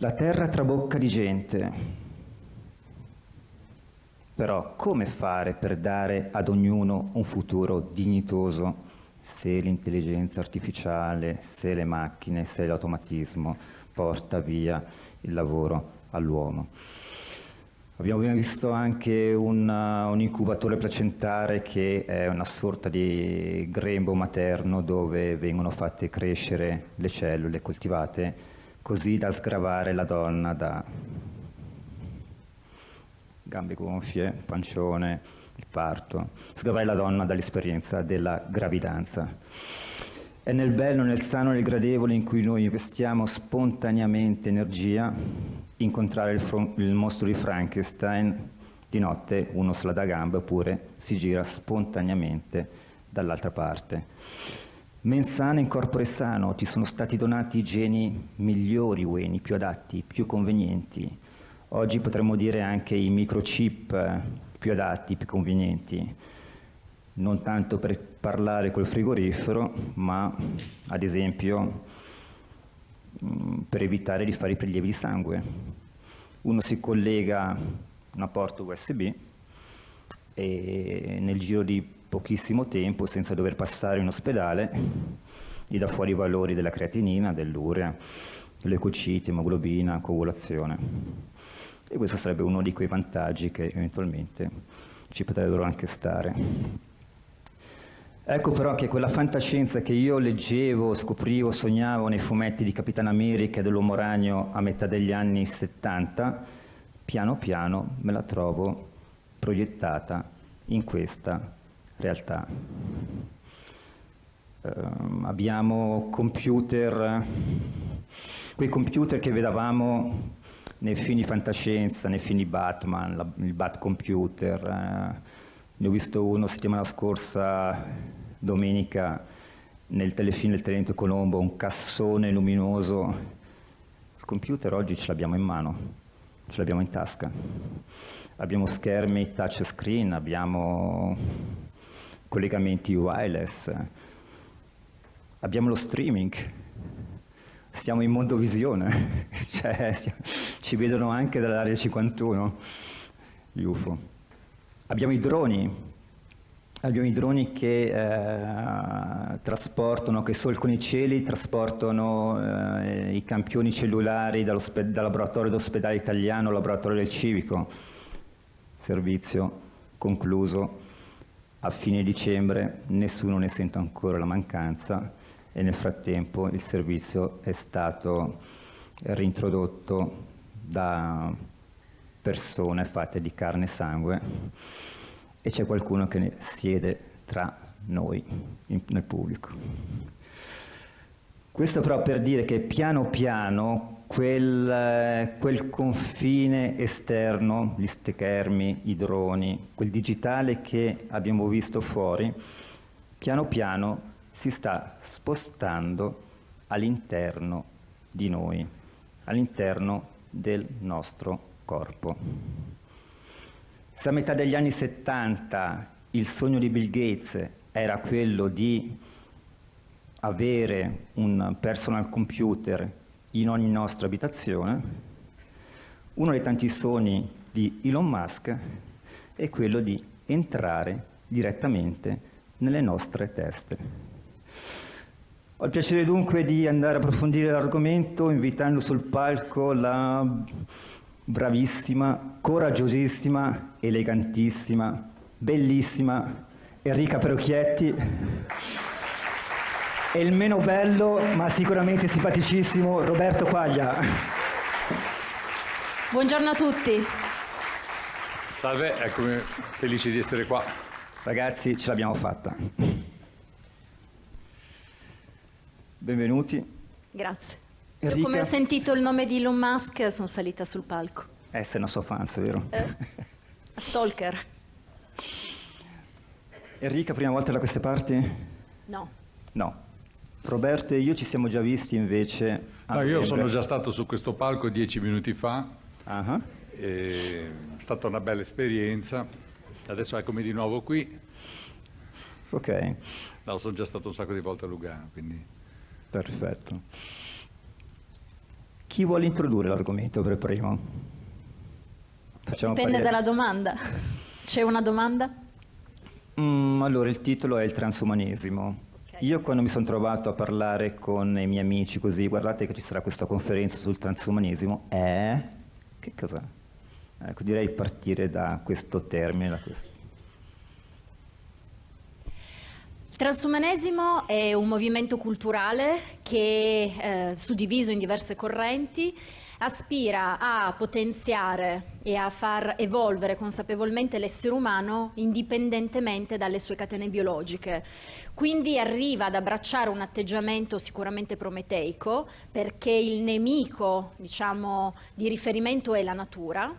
La terra trabocca di gente, però come fare per dare ad ognuno un futuro dignitoso se l'intelligenza artificiale, se le macchine, se l'automatismo porta via il lavoro all'uomo? Abbiamo visto anche un, un, incubatore placentare che è una sorta di grembo materno dove vengono fatte crescere le cellule coltivate così da sgravare la donna da gambe gonfie, pancione, il parto, sgravare la donna dall'esperienza della gravidanza. È nel bello, nel sano, nel gradevole in cui noi investiamo spontaneamente energia, incontrare il, il mostro di Frankenstein, di notte uno se la dà gambe oppure si gira spontaneamente dall'altra parte. Mensana in corpore sano, ci sono stati donati geni migliori ueni, più adatti, più convenienti. Oggi potremmo dire anche i microchip eh, più adatti, più convenienti. Non tanto per parlare col frigorifero, ma ad esempio mm, per evitare di fare i prelievi di sangue. Uno si collega a una porta USB e nel giro di pochissimo tempo senza dover passare in ospedale, gli dà fuori i valori della creatinina, dell'urea, leucociti, emoglobina, coagulazione. E questo sarebbe uno di quei vantaggi che eventualmente ci potrebbero anche stare. Ecco però che quella fantascienza che io leggevo, scoprivo, sognavo nei fumetti di Capitan America e dell'Uomo Ragno a metà degli anni 70, piano piano me la trovo proiettata in questa realtà. Uh, abbiamo computer, quei computer che vedevamo nei film di fantascienza, nei film di Batman, la, il Bat Computer, uh, ne ho visto uno settimana scorsa, domenica, nel telefilm del Tenente Colombo, un cassone luminoso. Il computer oggi ce l'abbiamo in mano, ce l'abbiamo in tasca. Abbiamo schermi touchscreen, abbiamo collegamenti wireless, abbiamo lo streaming, siamo in mondovisione, cioè, ci vedono anche dall'area 51, gli UFO. Abbiamo i droni, abbiamo i droni che eh, trasportano, che solcano i cieli, trasportano eh, i campioni cellulari dal laboratorio d'ospedale italiano al laboratorio del civico, servizio concluso a fine dicembre nessuno ne sente ancora la mancanza e nel frattempo il servizio è stato reintrodotto da persone fatte di carne e sangue e c'è qualcuno che siede tra noi in, nel pubblico. Questo però per dire che piano piano quel, quel, confine esterno, gli schermi, i droni, quel digitale che abbiamo visto fuori, piano piano si sta spostando all'interno di noi, all'interno del nostro corpo. Se a metà degli anni 70 il sogno di Bill Gates era quello di avere un personal computer in ogni nostra abitazione, uno dei tanti sogni di Elon Musk è quello di entrare direttamente nelle nostre teste. Ho il piacere dunque di andare a approfondire l'argomento invitando sul palco la bravissima, coraggiosissima, elegantissima, bellissima Enrica Perocchietti e il meno bello ma sicuramente simpaticissimo Roberto Quaglia. Buongiorno a tutti. Salve, eccomi felice di essere qua. Ragazzi, ce l'abbiamo fatta. Benvenuti. Grazie. Enrica... Io come ho sentito il nome di Elon Musk sono salita sul palco. Eh, sei una sua fan, vero? Eh, stalker. Enrica, prima volta da queste parti? No. No. Roberto e io ci siamo già visti invece. No, io sono già stato su questo palco dieci minuti fa. Uh-huh. È stata una bella esperienza. Adesso eccomi di nuovo qui. Ok. No, sono già stato un sacco di volte a Lugano, quindi. Perfetto. Chi vuole introdurre l'argomento per primo? Facciamo Dipende dalla domanda. C'è una domanda? Mm, allora, il titolo è il transumanesimo. Io quando mi sono trovato a parlare con i miei amici così, guardate che ci sarà questa conferenza sul transumanesimo, è... che cos'è? Ecco, direi partire da questo termine, da questo. Il transumanesimo è un movimento culturale che, eh, suddiviso in diverse correnti, aspira a potenziare e a far evolvere consapevolmente l'essere umano indipendentemente dalle sue catene biologiche. Quindi arriva ad abbracciare un atteggiamento sicuramente prometeico perché il nemico diciamo, di riferimento è la natura,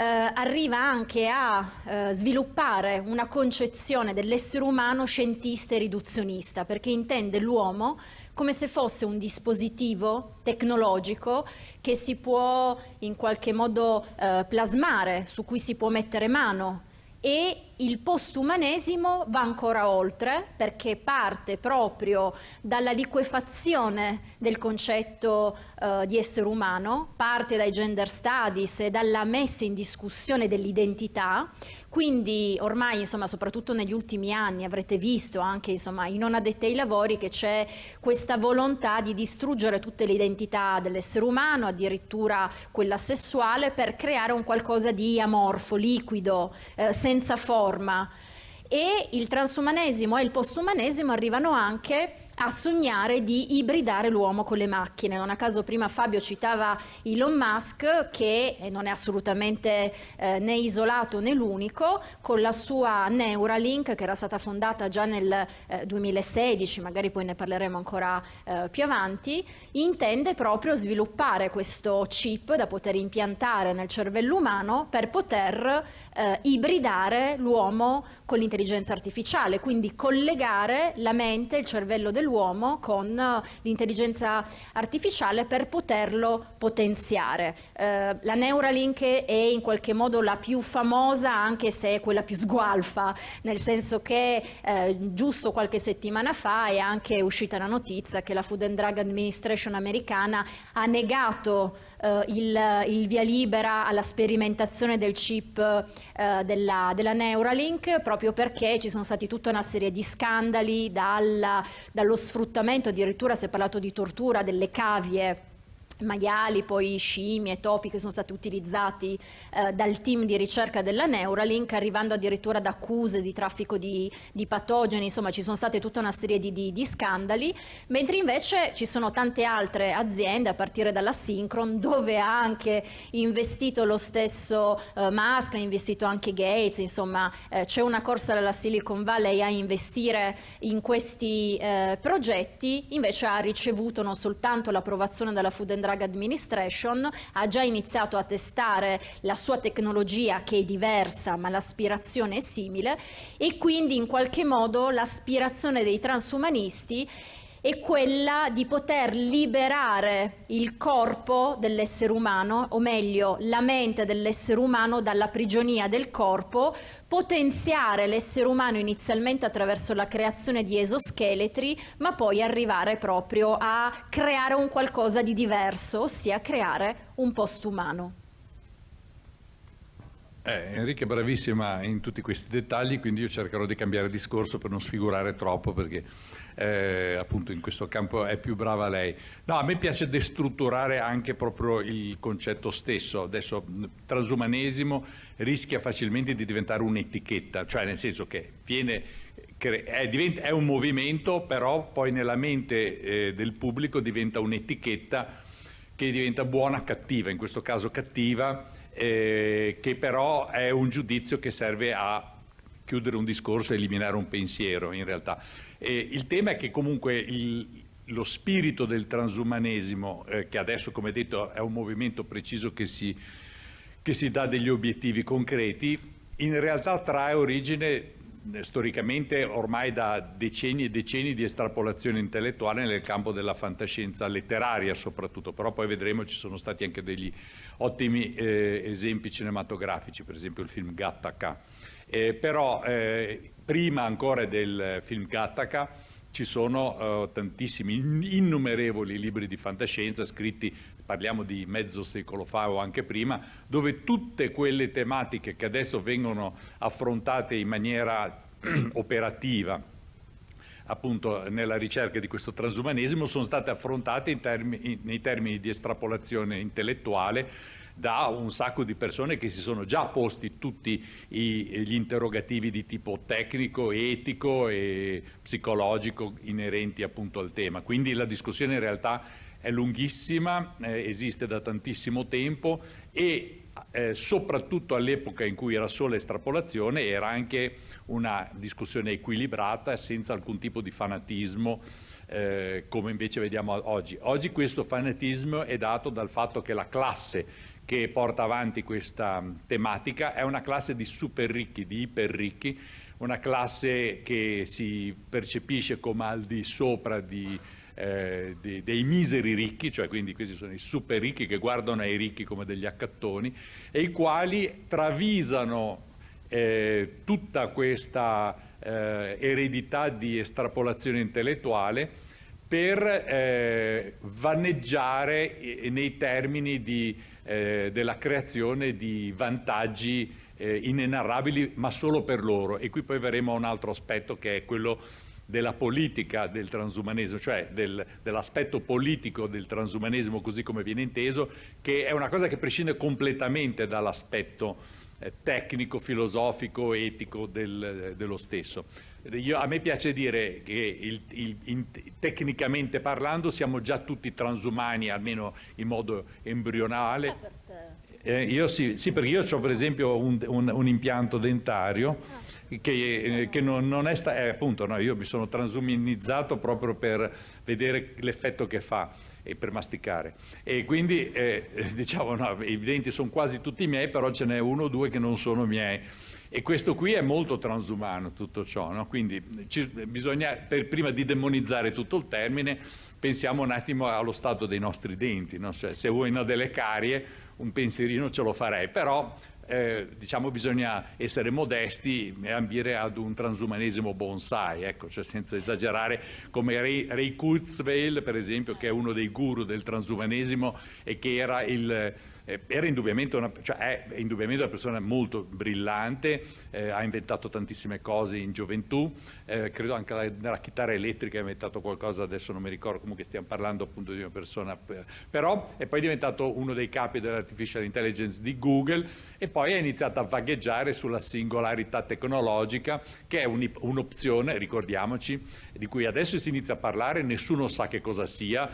eh, arriva anche a eh, sviluppare una concezione dell'essere umano scientista e riduzionista, perché intende l'uomo come se fosse un dispositivo tecnologico che si può in qualche modo eh, plasmare, su cui si può mettere mano. E il postumanesimo va ancora oltre perché parte proprio dalla liquefazione del concetto eh, di essere umano, parte dai gender studies e dalla messa in discussione dell'identità, quindi ormai insomma, soprattutto negli ultimi anni avrete visto anche insomma, i non addetti ai lavori che c'è questa volontà di distruggere tutte le identità dell'essere umano, addirittura quella sessuale, per creare un qualcosa di amorfo, liquido, eh, senza forma. E il transumanesimo e il postumanesimo arrivano anche a sognare di ibridare l'uomo con le macchine. Non a caso prima Fabio citava Elon Musk che non è assolutamente eh, né isolato né l'unico, con la sua Neuralink che era stata fondata già nel eh, 2016, magari poi ne parleremo ancora eh, più avanti, intende proprio sviluppare questo chip da poter impiantare nel cervello umano per poter eh, ibridare l'uomo con l'intelligenza artificiale, quindi collegare la mente, il cervello dell'uomo dell'uomo con eh, l'intelligenza artificiale per poterlo potenziare. Eh, la Neuralink è in qualche modo la più famosa anche se è quella più sgualfa, nel senso che eh, giusto qualche settimana fa è anche uscita la notizia che la Food and Drug Administration americana ha negato eh, il, il, via libera alla sperimentazione del chip eh, della, della, Neuralink proprio perché ci sono stati tutta una serie di scandali dal, dallo sfruttamento, addirittura si è parlato di tortura delle cavie maiali, poi scimmie, topi che sono stati utilizzati eh, dal team di ricerca della Neuralink, arrivando addirittura ad accuse di traffico di, di patogeni, insomma ci sono state tutta una serie di, di, di, scandali, mentre invece ci sono tante altre aziende, a partire dalla Synchron, dove ha anche investito lo stesso eh, Musk, ha investito anche Gates, insomma eh, c'è una corsa dalla Silicon Valley a investire in questi eh, progetti, invece ha ricevuto non soltanto l'approvazione della Food and Drug Administration ha già iniziato a testare la sua tecnologia che è diversa ma l'aspirazione è simile e quindi in qualche modo l'aspirazione dei transumanisti è quella di poter liberare il corpo dell'essere umano, o meglio la mente dell'essere umano dalla prigionia del corpo, potenziare l'essere umano inizialmente attraverso la creazione di esoscheletri, ma poi arrivare proprio a creare un qualcosa di diverso, ossia creare un post-umano. Eh, Enrica è bravissima in tutti questi dettagli, quindi io cercherò di cambiare discorso per non sfigurare troppo perché eh, appunto in questo campo è più brava lei. No, a me piace destrutturare anche proprio il concetto stesso. Adesso transumanesimo rischia facilmente di diventare un'etichetta, cioè nel senso che viene, è, un movimento, però poi nella mente eh, del pubblico diventa un'etichetta che diventa buona cattiva, in questo caso cattiva, eh, che però è un giudizio che serve a chiudere un discorso e eliminare un pensiero in realtà. Eh, il tema è che comunque il, lo spirito del transumanesimo, eh, che adesso come detto è un movimento preciso che si, che si dà degli obiettivi concreti, in realtà trae origine eh, storicamente ormai da decenni e decenni di estrapolazione intellettuale nel campo della fantascienza letteraria soprattutto, però poi vedremo ci sono stati anche degli ottimi eh, esempi cinematografici, per esempio il film Gattaca. Eh, però eh, prima ancora del film Gattaca ci sono uh, tantissimi, innumerevoli libri di fantascienza scritti, parliamo di mezzo secolo fa o anche prima, dove tutte quelle tematiche che adesso vengono affrontate in maniera operativa, appunto nella ricerca di questo transumanesimo sono state affrontate termini, nei termini di estrapolazione intellettuale da un sacco di persone che si sono già posti tutti i, gli interrogativi di tipo tecnico, etico e psicologico inerenti appunto al tema. Quindi la discussione in realtà è lunghissima, eh, esiste da tantissimo tempo e eh, soprattutto all'epoca in cui era solo estrapolazione era anche una discussione equilibrata senza alcun tipo di fanatismo eh, come invece vediamo oggi. Oggi questo fanatismo è dato dal fatto che la classe che porta avanti questa tematica. È una classe di super ricchi, di iper ricchi, una classe che si percepisce come al di sopra di, eh, di, dei miseri ricchi, cioè quindi questi sono i super ricchi che guardano ai ricchi come degli accattoni e i quali travisano eh, tutta questa eh, eredità di estrapolazione intellettuale per eh, vaneggiare nei termini di eh, della creazione di vantaggi eh, inenarrabili, ma solo per loro. E qui poi verremo a un altro aspetto che è quello della politica del transumanesimo, cioè del, dell'aspetto politico del transumanesimo così come viene inteso, che è una cosa che prescinde completamente dall'aspetto eh, tecnico, filosofico, etico del, dello stesso. Io, a me piace dire che il, il, in, tecnicamente parlando siamo già tutti transumani, almeno in modo embrionale. Eh, io sì, sì, perché io ho per esempio un, un, un impianto dentario ah. che, eh, che, non, non è stato, eh, appunto no, io mi sono transumanizzato proprio per vedere l'effetto che fa e per masticare. E quindi eh, diciamo no, i denti sono quasi tutti miei, però ce n'è uno o due che non sono miei. E questo qui è molto transumano tutto ciò, no? quindi ci, bisogna, per, prima di demonizzare tutto il termine, pensiamo un attimo allo stato dei nostri denti, no? cioè, se uno ha delle carie un pensierino ce lo farei, però eh, diciamo bisogna essere modesti e ambire ad un transumanesimo bonsai, ecco, cioè senza esagerare come Ray, Ray Kurzweil per esempio che è uno dei guru del transumanesimo e che era il era indubbiamente una, cioè è indubbiamente una persona molto brillante, eh, ha inventato tantissime cose in gioventù, eh, credo anche la, nella chitarra elettrica ha inventato qualcosa, adesso non mi ricordo, comunque stiamo parlando appunto di una persona, però è poi diventato uno dei capi dell'artificial intelligence di Google e poi ha iniziato a vagheggiare sulla singolarità tecnologica che è un'opzione, ricordiamoci, di cui adesso si inizia a parlare, nessuno sa che cosa sia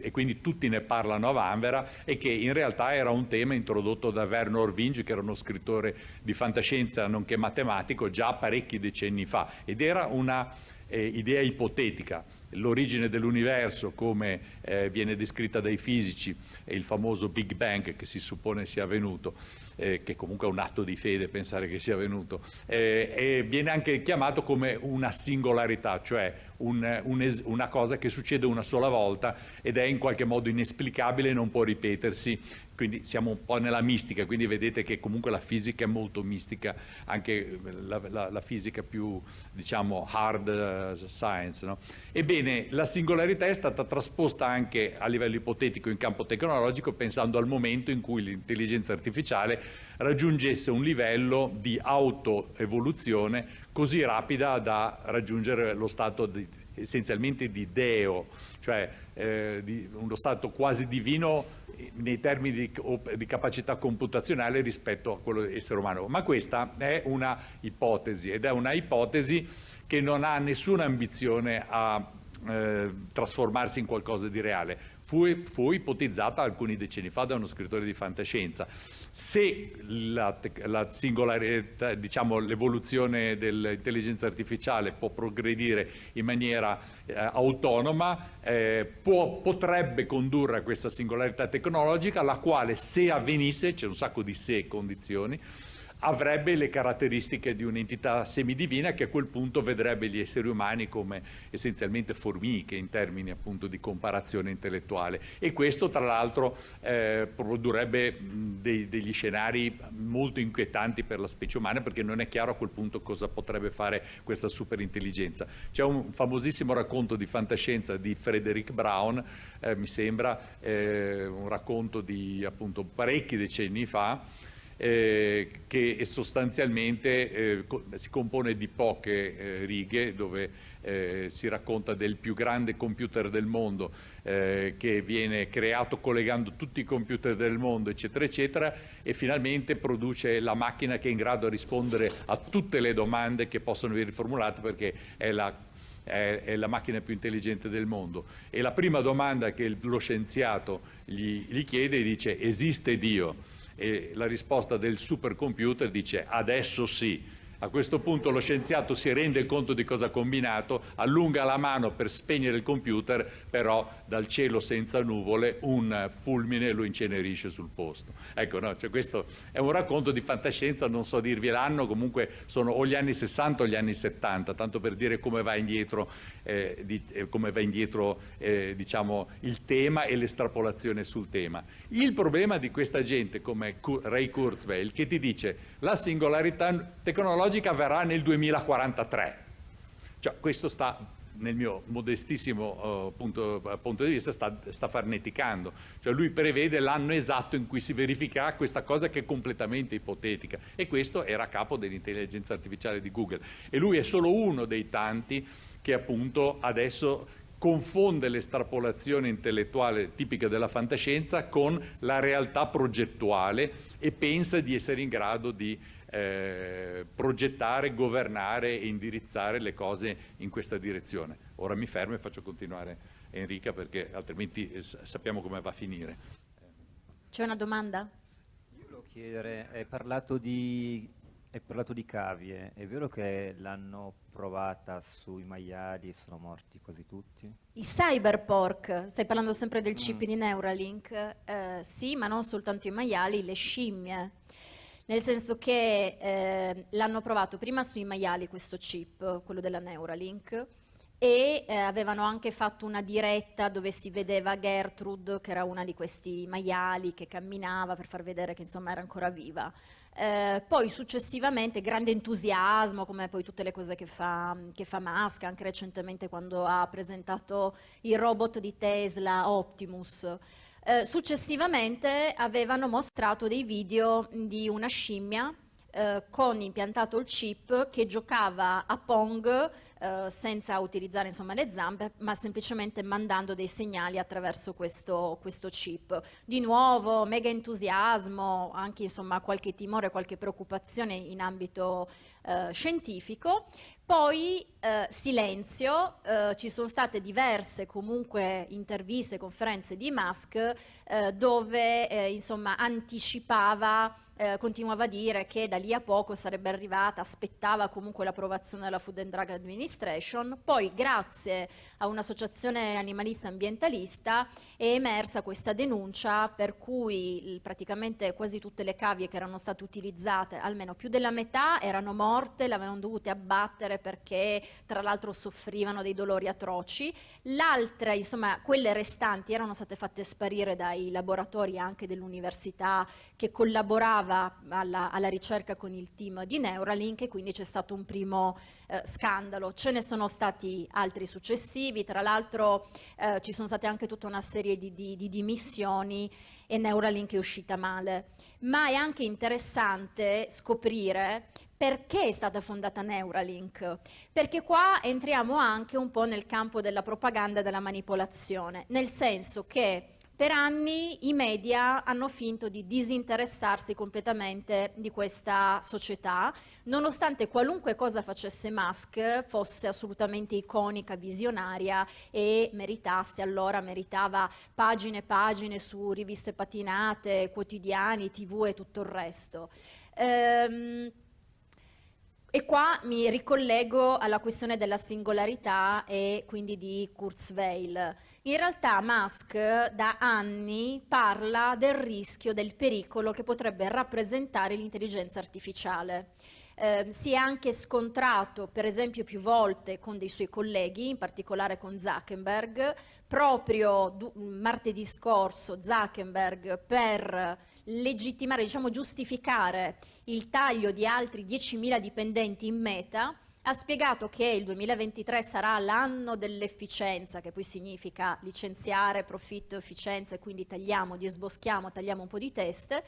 e quindi tutti ne parlano a vanvera e che in realtà era un tema introdotto da Werner Vinge che era uno scrittore di fantascienza nonché matematico già parecchi decenni fa. Ed era una eh, idea ipotetica. L'origine dell'universo come eh, viene descritta dai fisici e il famoso Big Bang che si suppone sia avvenuto, eh, che comunque è un atto di fede pensare che sia avvenuto, eh, viene anche chiamato come una singolarità, cioè un, un una cosa che succede una sola volta ed è in qualche modo inesplicabile e non può ripetersi quindi siamo un po' nella mistica, quindi vedete che comunque la fisica è molto mistica, anche la, la, la fisica più diciamo hard uh, science. No? Ebbene, la singolarità è stata trasposta anche a livello ipotetico in campo tecnologico pensando al momento in cui l'intelligenza artificiale raggiungesse un livello di autoevoluzione così rapida da raggiungere lo stato di, essenzialmente di Deo, cioè eh, di uno stato quasi divino nei termini di, di, capacità computazionale rispetto a quello dell'essere umano. Ma questa è una ipotesi ed è una ipotesi che non ha nessuna ambizione a eh, trasformarsi in qualcosa di reale. Fu, fu, ipotizzata alcuni decenni fa da uno scrittore di fantascienza. Se la, diciamo l'evoluzione dell'intelligenza artificiale può progredire in maniera eh, autonoma, eh, può, potrebbe condurre a questa singolarità tecnologica, la quale se avvenisse, c'è un sacco di se condizioni, avrebbe le caratteristiche di un'entità semidivina che a quel punto vedrebbe gli esseri umani come essenzialmente formiche in termini appunto di comparazione intellettuale e questo tra l'altro eh, produrrebbe dei, degli scenari molto inquietanti per la specie umana perché non è chiaro a quel punto cosa potrebbe fare questa superintelligenza. C'è un famosissimo racconto di fantascienza di Frederick Brown, eh, mi sembra, eh, un racconto di appunto parecchi decenni fa, eh, che sostanzialmente eh, si compone di poche eh, righe dove eh, si racconta del più grande computer del mondo eh, che viene creato collegando tutti i computer del mondo eccetera eccetera e finalmente produce la macchina che è in grado di rispondere a tutte le domande che possono venire formulate perché è la è, la macchina più intelligente del mondo. E la prima domanda che lo scienziato gli, gli chiede dice esiste Dio? E la risposta del supercomputer dice adesso sì, a questo punto lo scienziato si rende conto di cosa ha combinato, allunga la mano per spegnere il computer, però dal cielo senza nuvole un fulmine lo incenerisce sul posto. Ecco, no, cioè questo è un racconto di fantascienza, non so dirvi l'anno, comunque sono o gli anni 60 o gli anni 70, tanto per dire come va indietro, eh, di, eh, come va indietro eh, diciamo, il tema e l'estrapolazione sul tema. Il problema di questa gente come Ray Kurzweil che ti dice la singolarità tecnologica verrà nel 2043. Cioè, questo sta, nel mio modestissimo uh, punto, punto, di vista, sta, sta farneticando. Cioè, lui prevede l'anno esatto in cui si verificherà questa cosa che è completamente ipotetica. E questo era capo dell'intelligenza artificiale di Google. E lui è solo uno dei tanti che appunto adesso confonde l'estrapolazione intellettuale tipica della fantascienza con la realtà progettuale e pensa di essere in grado di eh, progettare, governare e indirizzare le cose in questa direzione. Ora mi fermo e faccio continuare Enrica perché altrimenti eh, sappiamo come va a finire. C'è una domanda? Io volevo chiedere, hai parlato di hai parlato di cavie, è vero che l'hanno provata sui maiali e sono morti quasi tutti? I cyberpork, stai parlando sempre del chip mm. di Neuralink, eh, sì, ma non soltanto i maiali, le scimmie. Nel senso che eh, l'hanno provato prima sui maiali questo chip, quello della Neuralink, e eh, avevano anche fatto una diretta dove si vedeva Gertrude, che era una di questi maiali che camminava per far vedere che insomma era ancora viva. Eh, poi successivamente grande entusiasmo, come poi tutte le cose che fa, che fa Musk, anche recentemente quando ha presentato il robot di Tesla Optimus. Eh, successivamente avevano mostrato dei video di una scimmia eh, con impiantato il chip che giocava a Pong eh, senza utilizzare insomma, le zampe, ma semplicemente mandando dei segnali attraverso questo, questo chip. Di nuovo, mega entusiasmo, anche insomma, qualche timore, qualche preoccupazione in ambito eh, scientifico. Poi eh, silenzio, eh, ci sono state diverse comunque interviste, conferenze di Musk eh, dove eh, insomma anticipava eh, continuava a dire che da lì a poco sarebbe arrivata, aspettava comunque l'approvazione della Food and Drug Administration, poi grazie a un'associazione animalista ambientalista è emersa questa denuncia per cui praticamente quasi tutte le cavie che erano state utilizzate, almeno più della metà, erano morte, le avevano dovute abbattere perché tra l'altro soffrivano dei dolori atroci, l'altra, insomma, quelle restanti erano state fatte sparire dai laboratori anche dell'università che collaboravano lavorava alla, alla, ricerca con il team di Neuralink e quindi c'è stato un primo eh, scandalo. Ce ne sono stati altri successivi, tra l'altro eh, ci sono state anche tutta una serie di, di, di dimissioni e Neuralink è uscita male. Ma è anche interessante scoprire perché è stata fondata Neuralink? Perché qua entriamo anche un po' nel campo della propaganda e della manipolazione, nel senso che per anni i media hanno finto di disinteressarsi completamente di questa società, nonostante qualunque cosa facesse Musk fosse assolutamente iconica, visionaria e meritasse, allora meritava pagine e pagine su riviste patinate, quotidiani, tv e tutto il resto. Ehm, E qua mi ricollego alla questione della singolarità e quindi di Kurzweil. In realtà Musk da anni parla del rischio, del pericolo che potrebbe rappresentare l'intelligenza artificiale. Eh, si è anche scontrato, per esempio, più volte con dei suoi colleghi, in particolare con Zuckerberg. Proprio martedì scorso Zuckerberg per legittimare, diciamo giustificare il taglio di altri 10.000 dipendenti in meta, ha spiegato che il 2023 sarà l'anno dell'efficienza, che poi significa licenziare profitto efficienza e quindi tagliamo, disboschiamo, tagliamo un po' di teste,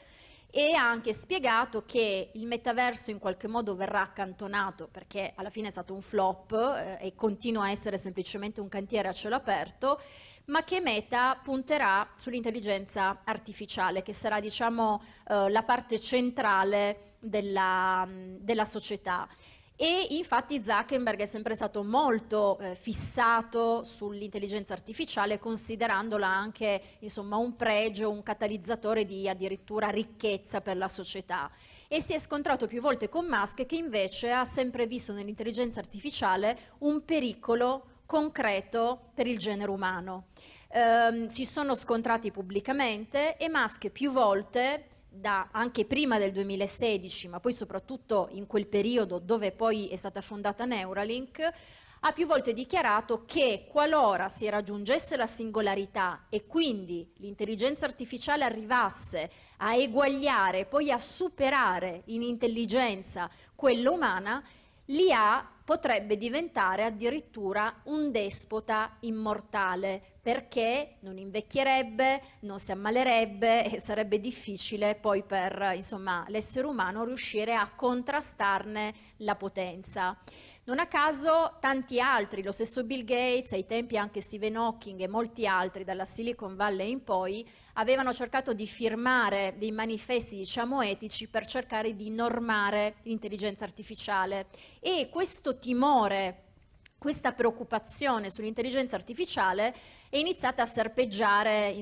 e ha anche spiegato che il metaverso in qualche modo verrà accantonato perché alla fine è stato un flop eh, e continua a essere semplicemente un cantiere a cielo aperto ma che Meta punterà sull'intelligenza artificiale, che sarà diciamo, eh, la parte centrale della, della, società. E infatti Zuckerberg è sempre stato molto eh, fissato sull'intelligenza artificiale, considerandola anche insomma, un pregio, un catalizzatore di addirittura ricchezza per la società e si è scontrato più volte con Musk che invece ha sempre visto nell'intelligenza artificiale un pericolo concreto per il genere umano. Eh, si sono scontrati pubblicamente e Musk più volte da, anche prima del 2016, ma poi soprattutto in quel periodo dove poi è stata fondata Neuralink, ha più volte dichiarato che qualora si raggiungesse la singolarità e quindi l'intelligenza artificiale arrivasse a eguagliare poi a superare in intelligenza quella umana, l'IA potrebbe diventare addirittura un despota immortale perché non invecchierebbe, non si ammalerebbe e sarebbe difficile poi per l'essere umano riuscire a contrastarne la potenza. Non a caso tanti altri, lo stesso Bill Gates, ai tempi anche Stephen Hawking e molti altri dalla Silicon Valley in poi, avevano cercato di firmare dei manifesti diciamo etici per cercare di normare l'intelligenza artificiale. E questo timore questa preoccupazione sull'intelligenza artificiale è iniziata a serpeggiare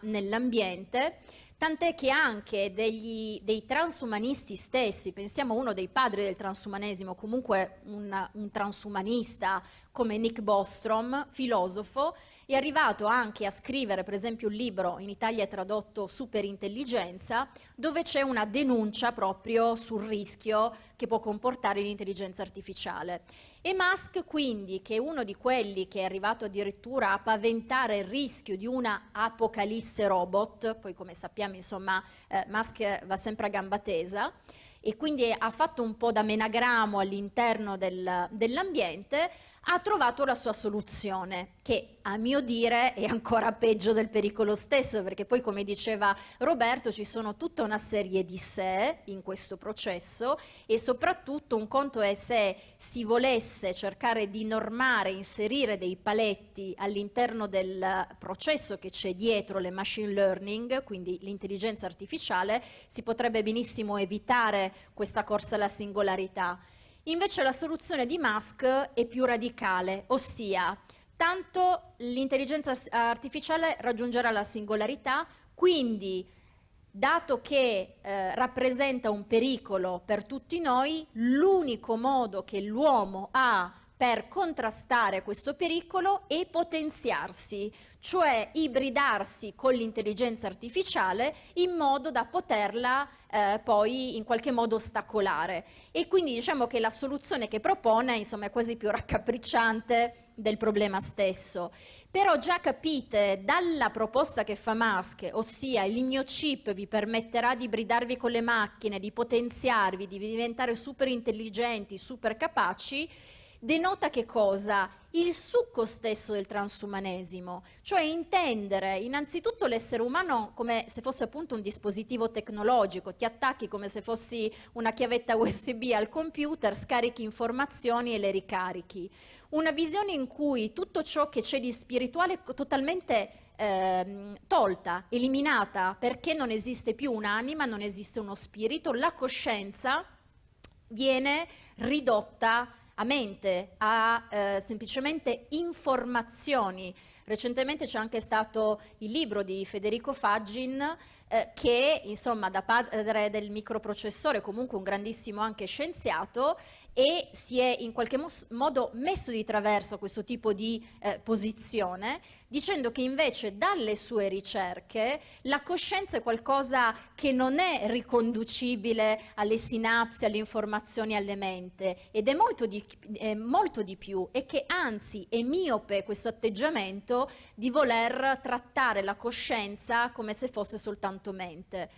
nell'ambiente tant'è che anche degli, dei transumanisti stessi, pensiamo a uno dei padri del transumanesimo, comunque un, un transumanista come Nick Bostrom, filosofo, è arrivato anche a scrivere per esempio un libro, in Italia è tradotto Superintelligenza, dove c'è una denuncia proprio sul rischio che può comportare l'intelligenza artificiale. E Musk quindi, che è uno di quelli che è arrivato addirittura a paventare il rischio di una apocalisse robot, poi come sappiamo insomma eh, Musk va sempre a gamba tesa, e quindi ha fatto un po' da menagramo all'interno del, dell'ambiente, ha trovato la sua soluzione, che a mio dire è ancora peggio del pericolo stesso, perché poi come diceva Roberto ci sono tutta una serie di sé in questo processo e soprattutto un conto è se si volesse cercare di normare, inserire dei paletti all'interno del processo che c'è dietro le machine learning, quindi l'intelligenza artificiale, si potrebbe benissimo evitare questa corsa alla singolarità. Invece la soluzione di Musk è più radicale, ossia tanto l'intelligenza artificiale raggiungerà la singolarità, quindi dato che eh, rappresenta un pericolo per tutti noi, l'unico modo che l'uomo ha per contrastare questo pericolo e potenziarsi, cioè ibridarsi con l'intelligenza artificiale in modo da poterla eh, poi in qualche modo ostacolare. E quindi diciamo che la soluzione che propone insomma, è quasi più raccapricciante del problema stesso. Però già capite dalla proposta che fa Musk, ossia il mio chip vi permetterà di ibridarvi con le macchine, di potenziarvi, di diventare super intelligenti, super capaci, denota che cosa? Il succo stesso del transumanesimo, cioè intendere innanzitutto l'essere umano come se fosse appunto un dispositivo tecnologico, ti attacchi come se fossi una chiavetta USB al computer, scarichi informazioni e le ricarichi. Una visione in cui tutto ciò che c'è di spirituale è totalmente eh, tolta, eliminata, perché non esiste più un'anima, non esiste uno spirito, la coscienza viene ridotta a mente, a eh, semplicemente informazioni. Recentemente c'è anche stato il libro di Federico Faggin eh, che insomma da padre del microprocessore comunque un grandissimo anche scienziato e si è in qualche modo messo di traverso questo tipo di eh, posizione dicendo che invece dalle sue ricerche la coscienza è qualcosa che non è riconducibile alle sinapsi, alle informazioni, alle mente ed è molto di, è molto di più e che anzi è miope questo atteggiamento di voler trattare la coscienza come se fosse soltanto mente.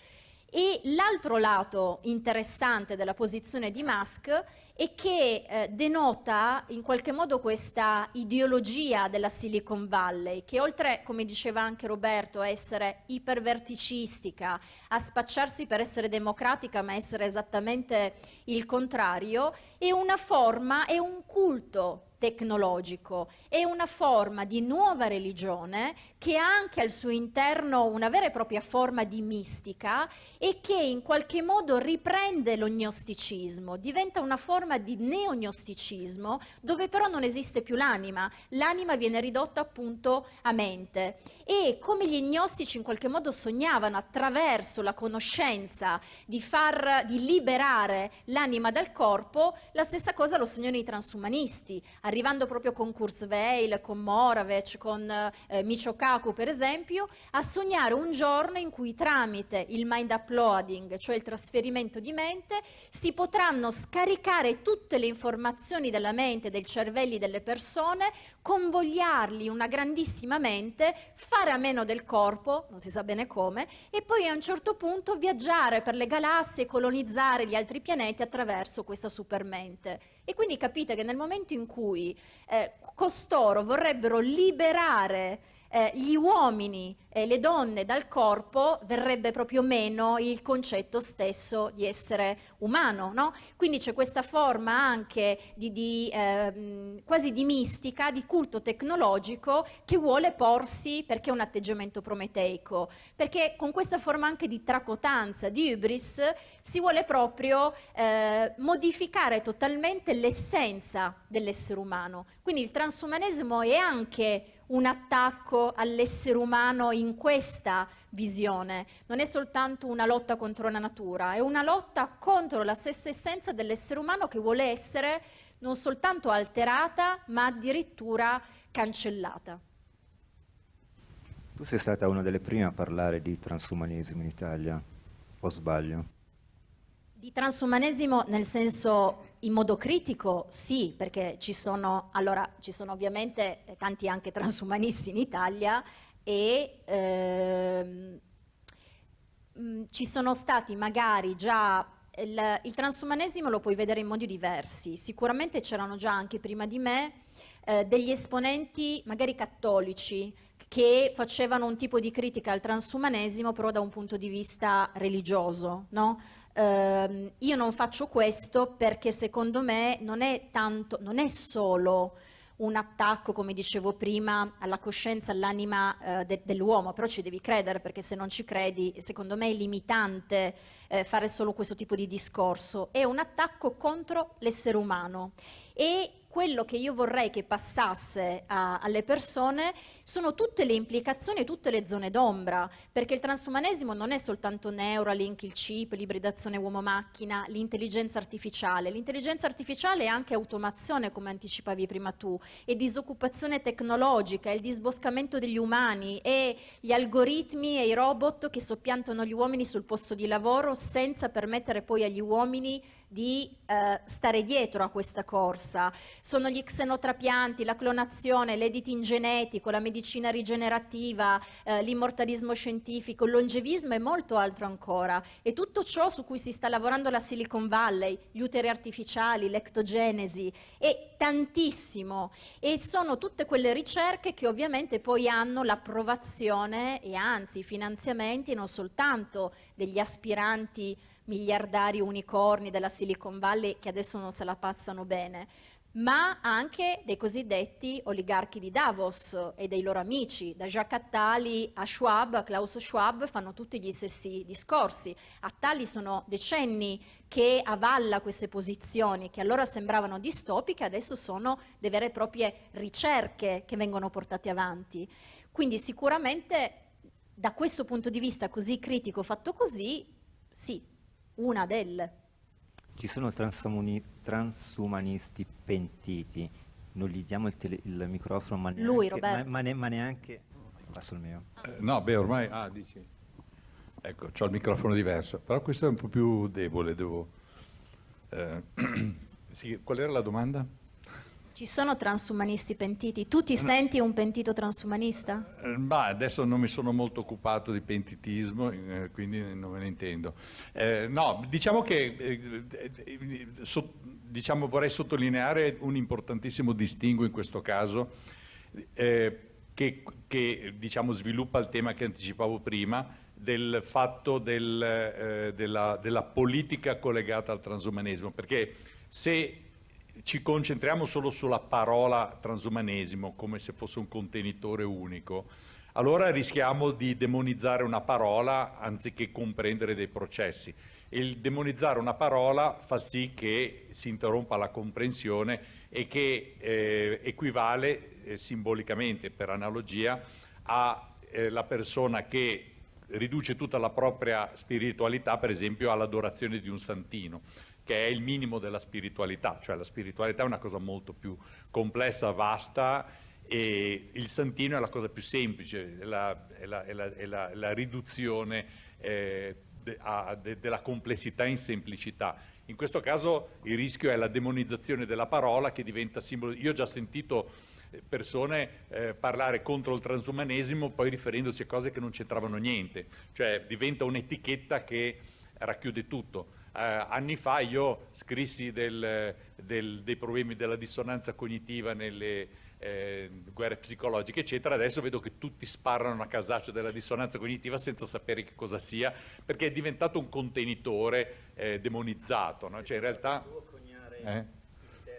E l'altro lato interessante della posizione di Musk e che eh, denota in qualche modo questa ideologia della Silicon Valley, che oltre, come diceva anche Roberto, a essere iperverticistica, a spacciarsi per essere democratica, ma essere esattamente il contrario, è una forma, è un culto tecnologico, è una forma di nuova religione che ha anche al suo interno una vera e propria forma di mistica e che in qualche modo riprende l'ognosticismo, diventa una forma di neognosticismo dove però non esiste più l'anima, l'anima viene ridotta appunto a mente e come gli gnostici in qualche modo sognavano attraverso la conoscenza di, far, di liberare l'anima dal corpo, la stessa cosa lo sognano i transumanisti, arrivando proprio con Kurzweil, con Moravec, con eh, Michio Kaku per esempio, a sognare un giorno in cui tramite il mind uploading, cioè il trasferimento di mente, si potranno scaricare tutte le informazioni della mente, dei cervelli delle persone, convogliarli in una grandissima mente, fare a meno del corpo, non si sa bene come, e poi a un certo punto viaggiare per le galassie, colonizzare gli altri pianeti attraverso questa supermente. E quindi capite che nel momento in cui eh, costoro vorrebbero liberare eh, gli uomini e le donne dal corpo verrebbe proprio meno il concetto stesso di essere umano. No? Quindi c'è questa forma anche di, di, eh, quasi di mistica, di culto tecnologico che vuole porsi perché è un atteggiamento prometeico, perché con questa forma anche di tracotanza, di hubris, si vuole proprio eh, modificare totalmente l'essenza dell'essere umano. Quindi il transumanesimo è anche un attacco all'essere umano in questa visione, non è soltanto una lotta contro la natura, è una lotta contro la stessa essenza dell'essere umano che vuole essere non soltanto alterata, ma addirittura cancellata. Tu sei stata una delle prime a parlare di transumanesimo in Italia, o sbaglio? Di transumanesimo nel senso in modo critico sì, perché ci sono, allora, ci sono ovviamente tanti anche transumanisti in Italia e ehm, mm, ci sono stati magari già il, il, transumanesimo lo puoi vedere in modi diversi, sicuramente c'erano già anche prima di me eh, degli esponenti magari cattolici che facevano un tipo di critica al transumanesimo però da un punto di vista religioso, no? Uh, io non faccio questo perché secondo me non è, tanto, non è solo un attacco, come dicevo prima, alla coscienza, all'anima uh, de dell'uomo, però ci devi credere perché se non ci credi, secondo me è limitante uh, fare solo questo tipo di discorso. È un attacco contro l'essere umano e quello che io vorrei che passasse a, alle persone sono tutte le implicazioni e tutte le zone d'ombra, perché il transumanesimo non è soltanto Neuralink, il chip, l'ibridazione uomo-macchina, l'intelligenza artificiale. L'intelligenza artificiale è anche automazione, come anticipavi prima tu, è disoccupazione tecnologica, è il disboscamento degli umani, è gli algoritmi e i robot che soppiantano gli uomini sul posto di lavoro senza permettere poi agli uomini di eh, stare dietro a questa corsa. Sono gli xenotrapianti, la clonazione, l'editing genetico, la medicina rigenerativa, eh, l'immortalismo scientifico, il longevismo e molto altro ancora. E tutto ciò su cui si sta lavorando la Silicon Valley, gli uteri artificiali, l'ectogenesi, e tantissimo. E sono tutte quelle ricerche che ovviamente poi hanno l'approvazione e anzi i finanziamenti non soltanto degli aspiranti miliardari unicorni della Silicon Valley che adesso non se la passano bene, ma anche dei cosiddetti oligarchi di Davos e dei loro amici, da Jacques Attali a Schwab, a Klaus Schwab, fanno tutti gli stessi discorsi. Attali sono decenni che avalla queste posizioni che allora sembravano distopiche, adesso sono delle vere e proprie ricerche che vengono portate avanti. Quindi sicuramente da questo punto di vista così critico fatto così, sì, una delle. Ci sono transumanisti pentiti, non gli diamo il, tele, il microfono, ma neanche, Lui, Roberto. Ma, ma, ma neanche... Passo il mio. Eh, no, beh, ormai... Ah, dici... Ecco, ho il microfono diverso, però questo è un po' più debole, devo... Eh, sì, qual era la domanda? Ci sono transumanisti pentiti? Tu ti senti un pentito transumanista? Eh, ma adesso non mi sono molto occupato di pentitismo, eh, quindi non me ne intendo. Eh, no, diciamo che eh, eh, so, diciamo, vorrei sottolineare un importantissimo distinguo in questo caso che, che diciamo, sviluppa il tema che anticipavo prima del fatto del, della, della politica collegata al transumanesimo, perché se ci concentriamo solo sulla parola transumanesimo come se fosse un contenitore unico, allora rischiamo di demonizzare una parola anziché comprendere dei processi. Il demonizzare una parola fa sì che si interrompa la comprensione e che eh, equivale eh, simbolicamente, per analogia, alla eh, persona che riduce tutta la propria spiritualità, per esempio, all'adorazione di un santino che è il minimo della spiritualità, cioè la spiritualità è una cosa molto più complessa, vasta e il santino è la cosa più semplice, è la, è la, è la, è la riduzione eh, de, a, de, della complessità in semplicità. In questo caso il rischio è la demonizzazione della parola che diventa simbolo. Io ho già sentito persone eh, parlare contro il transumanesimo poi riferendosi a cose che non c'entravano niente, cioè diventa un'etichetta che racchiude tutto anni fa io scrissi del, del, dei problemi della dissonanza cognitiva nelle eh, guerre psicologiche, eccetera. Adesso vedo che tutti sparano a casaccio della dissonanza cognitiva senza sapere che cosa sia, perché è diventato un contenitore eh, demonizzato. No? Cioè, in realtà... Eh?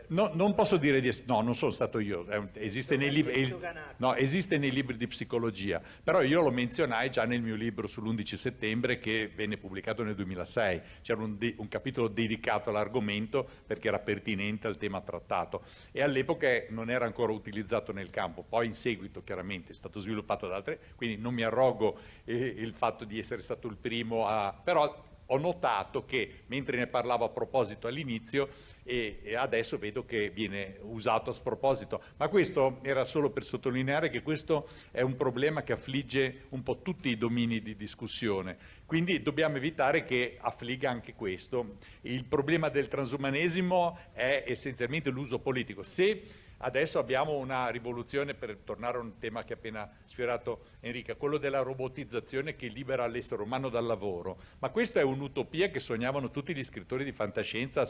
No, non posso dire di essere, no, non sono stato io, esiste nei, libri, no, esiste nei, libri, di psicologia, però io lo menzionai già nel mio libro sull'11 settembre che venne pubblicato nel 2006, c'era un, un, capitolo dedicato all'argomento perché era pertinente al tema trattato e all'epoca non era ancora utilizzato nel campo, poi in seguito chiaramente è stato sviluppato da altre, quindi non mi arrogo eh, il fatto di essere stato il primo a... però ho notato che mentre ne parlavo a proposito all'inizio e, e, adesso vedo che viene usato a sproposito, ma questo era solo per sottolineare che questo è un problema che affligge un po' tutti i domini di discussione, quindi dobbiamo evitare che affligga anche questo. Il problema del transumanesimo è essenzialmente l'uso politico. Se Adesso abbiamo una rivoluzione, per tornare a un tema che ha appena sfiorato Enrica, quello della robotizzazione che libera l'essere umano dal lavoro. Ma questa è un'utopia che sognavano tutti gli scrittori di fantascienza,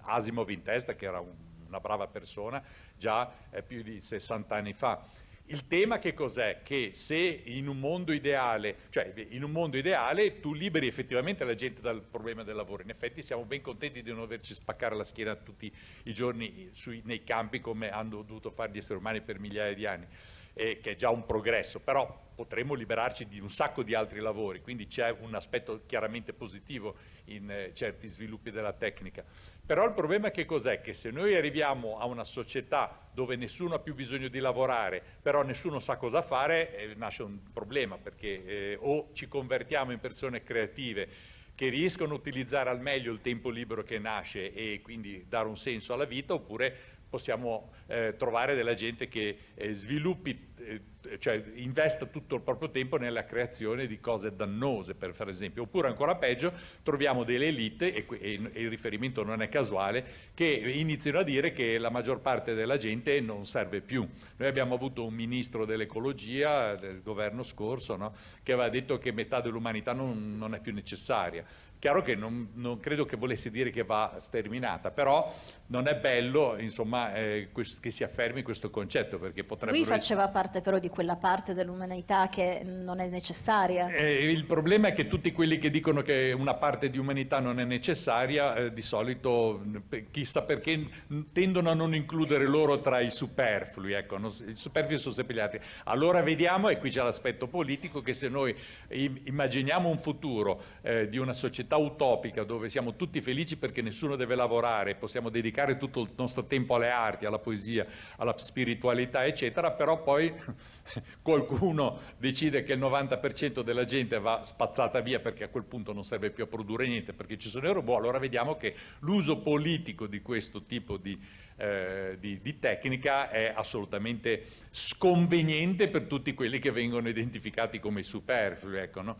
Asimov in testa, che era una brava persona, già eh, più di 60 anni fa. Il tema che cos'è? Che se in un mondo ideale, cioè in un mondo ideale tu liberi effettivamente la gente dal problema del lavoro, in effetti siamo ben contenti di non averci spaccare la schiena tutti i giorni sui, nei campi come hanno dovuto fare gli esseri umani per migliaia di anni, eh, che è già un progresso, però potremmo liberarci di un sacco di altri lavori, quindi c'è un aspetto chiaramente positivo in eh, certi sviluppi della tecnica. Però il problema che cos'è? Che se noi arriviamo a una società dove nessuno ha più bisogno di lavorare, però nessuno sa cosa fare, eh, nasce un problema, perché eh, o ci convertiamo in persone creative che riescono a utilizzare al meglio il tempo libero che nasce e quindi dare un senso alla vita, oppure possiamo eh, trovare della gente che eh, sviluppi eh, cioè investa tutto il proprio tempo nella creazione di cose dannose, per fare esempio. Oppure ancora peggio, troviamo delle elite, e, e, e, il riferimento non è casuale, che iniziano a dire che la maggior parte della gente non serve più. Noi abbiamo avuto un ministro dell'ecologia del governo scorso no? che aveva detto che metà dell'umanità non, non è più necessaria. Chiaro che non, non, credo che volesse dire che va sterminata, però non è bello insomma, eh, che si affermi questo concetto perché potrebbe... Lui faceva parte però di quella parte dell'umanità che non è necessaria. Eh, il problema è che tutti quelli che dicono che una parte di umanità non è necessaria, eh, di solito, chissà perché, tendono a non includere loro tra i superflui, ecco, non, i superflui sono sempre gli altri. Allora vediamo, e qui c'è l'aspetto politico, che se noi immaginiamo un futuro eh, di una società società utopica dove siamo tutti felici perché nessuno deve lavorare, possiamo dedicare tutto il nostro tempo alle arti, alla poesia, alla spiritualità, eccetera, però poi qualcuno decide che il 90% della gente va spazzata via perché a quel punto non serve più a produrre niente perché ci sono i robot, allora vediamo che l'uso politico di questo tipo di, eh, di, di, tecnica è assolutamente sconveniente per tutti quelli che vengono identificati come superflui. Ecco, no?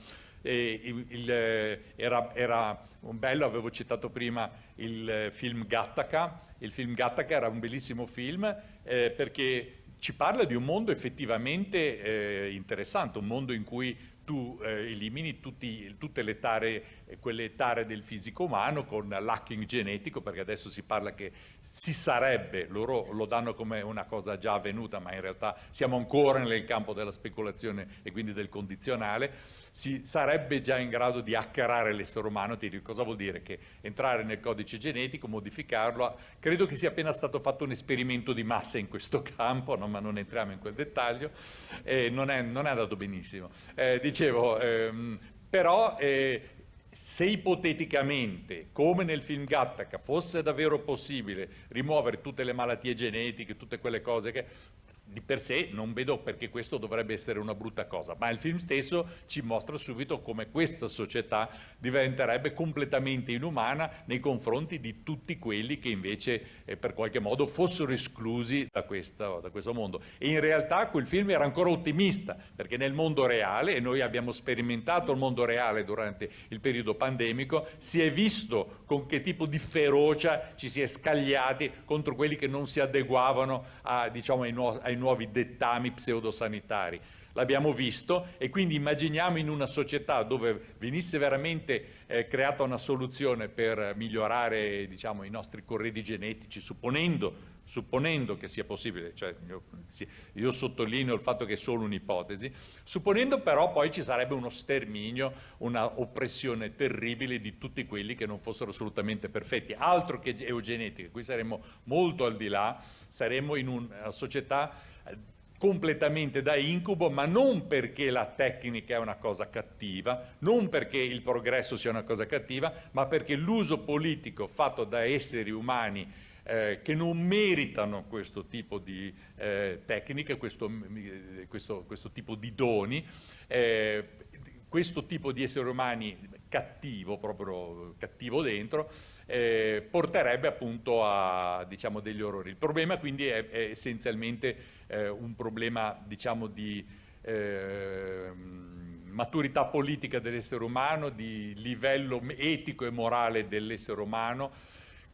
Il, il, era, era, un bello, avevo citato prima il film Gattaca, il film Gattaca era un bellissimo film eh, perché ci parla di un mondo effettivamente eh, interessante, un mondo in cui tu eh, elimini tutti, tutte le tare, quelle tare del fisico umano con l'hacking genetico, perché adesso si parla che si sarebbe, loro lo danno come una cosa già avvenuta, ma in realtà siamo ancora nel campo della speculazione e quindi del condizionale, si sarebbe già in grado di hackerare l'essere umano, ti dico cosa vuol dire? Che entrare nel codice genetico, modificarlo, credo che sia appena stato fatto un esperimento di massa in questo campo, no? ma non entriamo in quel dettaglio, eh, non, è, non, è, andato benissimo. Eh, dicevo, ehm, però eh, se ipoteticamente, come nel film Gattaca, fosse davvero possibile rimuovere tutte le malattie genetiche, tutte quelle cose che di per sé non vedo perché questo dovrebbe essere una brutta cosa, ma il film stesso ci mostra subito come questa società diventerebbe completamente inumana nei confronti di tutti quelli che invece eh, per qualche modo fossero esclusi da, questa, da questo mondo. E in realtà quel film era ancora ottimista, perché nel mondo reale, e noi abbiamo sperimentato il mondo reale durante il periodo pandemico, si è visto con che tipo di ferocia ci si è scagliati contro quelli che non si adeguavano a, diciamo, ai, nu ai nuovi dettami pseudosanitari. L'abbiamo visto e quindi immaginiamo in una società dove venisse veramente eh, creata una soluzione per migliorare diciamo, i nostri corredi genetici, supponendo supponendo che sia possibile, cioè io, io, sottolineo il fatto che è solo un'ipotesi, supponendo però poi ci sarebbe uno sterminio, una oppressione terribile di tutti quelli che non fossero assolutamente perfetti, altro che eugenetica, qui saremmo molto al di là, saremmo in una società eh, completamente da incubo, ma non perché la tecnica è una cosa cattiva, non perché il progresso sia una cosa cattiva, ma perché l'uso politico fatto da esseri umani eh, che non meritano questo tipo di eh, tecniche, questo, questo, questo, tipo di doni, eh, questo tipo di esseri umani cattivo, proprio cattivo dentro, eh, porterebbe appunto a diciamo, degli orrori. Il problema quindi è, è essenzialmente eh, un problema diciamo, di eh, maturità politica dell'essere umano, di livello etico e morale dell'essere umano,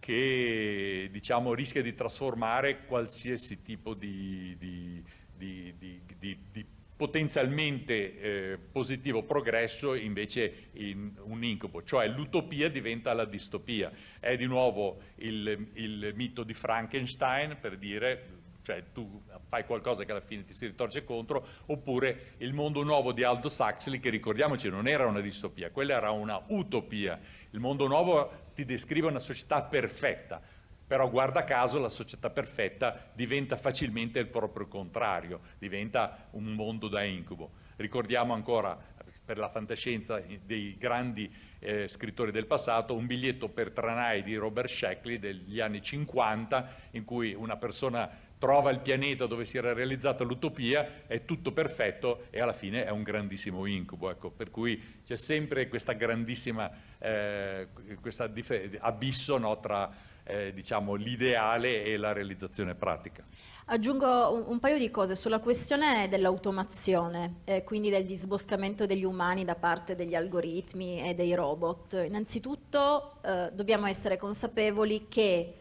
che diciamo, rischia di trasformare qualsiasi tipo di, di, di, di potenzialmente eh, positivo progresso invece in un incubo, cioè l'utopia diventa la distopia. È di nuovo il, il mito di Frankenstein per dire cioè tu fai qualcosa che alla fine ti si ritorce contro, oppure il mondo nuovo di Aldous Huxley, che ricordiamoci non era una distopia, quella era una utopia. Il mondo nuovo ti descrive una società perfetta, però guarda caso la società perfetta diventa facilmente il proprio contrario, diventa un mondo da incubo. Ricordiamo ancora per la fantascienza dei grandi eh, scrittori del passato, un biglietto per tranai di Robert Sheckley degli anni 50 in cui una persona trova il pianeta dove si era realizzata l'utopia, è tutto perfetto e alla fine è un grandissimo incubo. Ecco, per cui c'è sempre questa grandissima eh, questa abisso no, tra eh, diciamo, l'ideale e la realizzazione pratica. Aggiungo un, un, paio di cose sulla questione dell'automazione, eh, quindi del disboscamento degli umani da parte degli algoritmi e dei robot. Innanzitutto eh, dobbiamo essere consapevoli che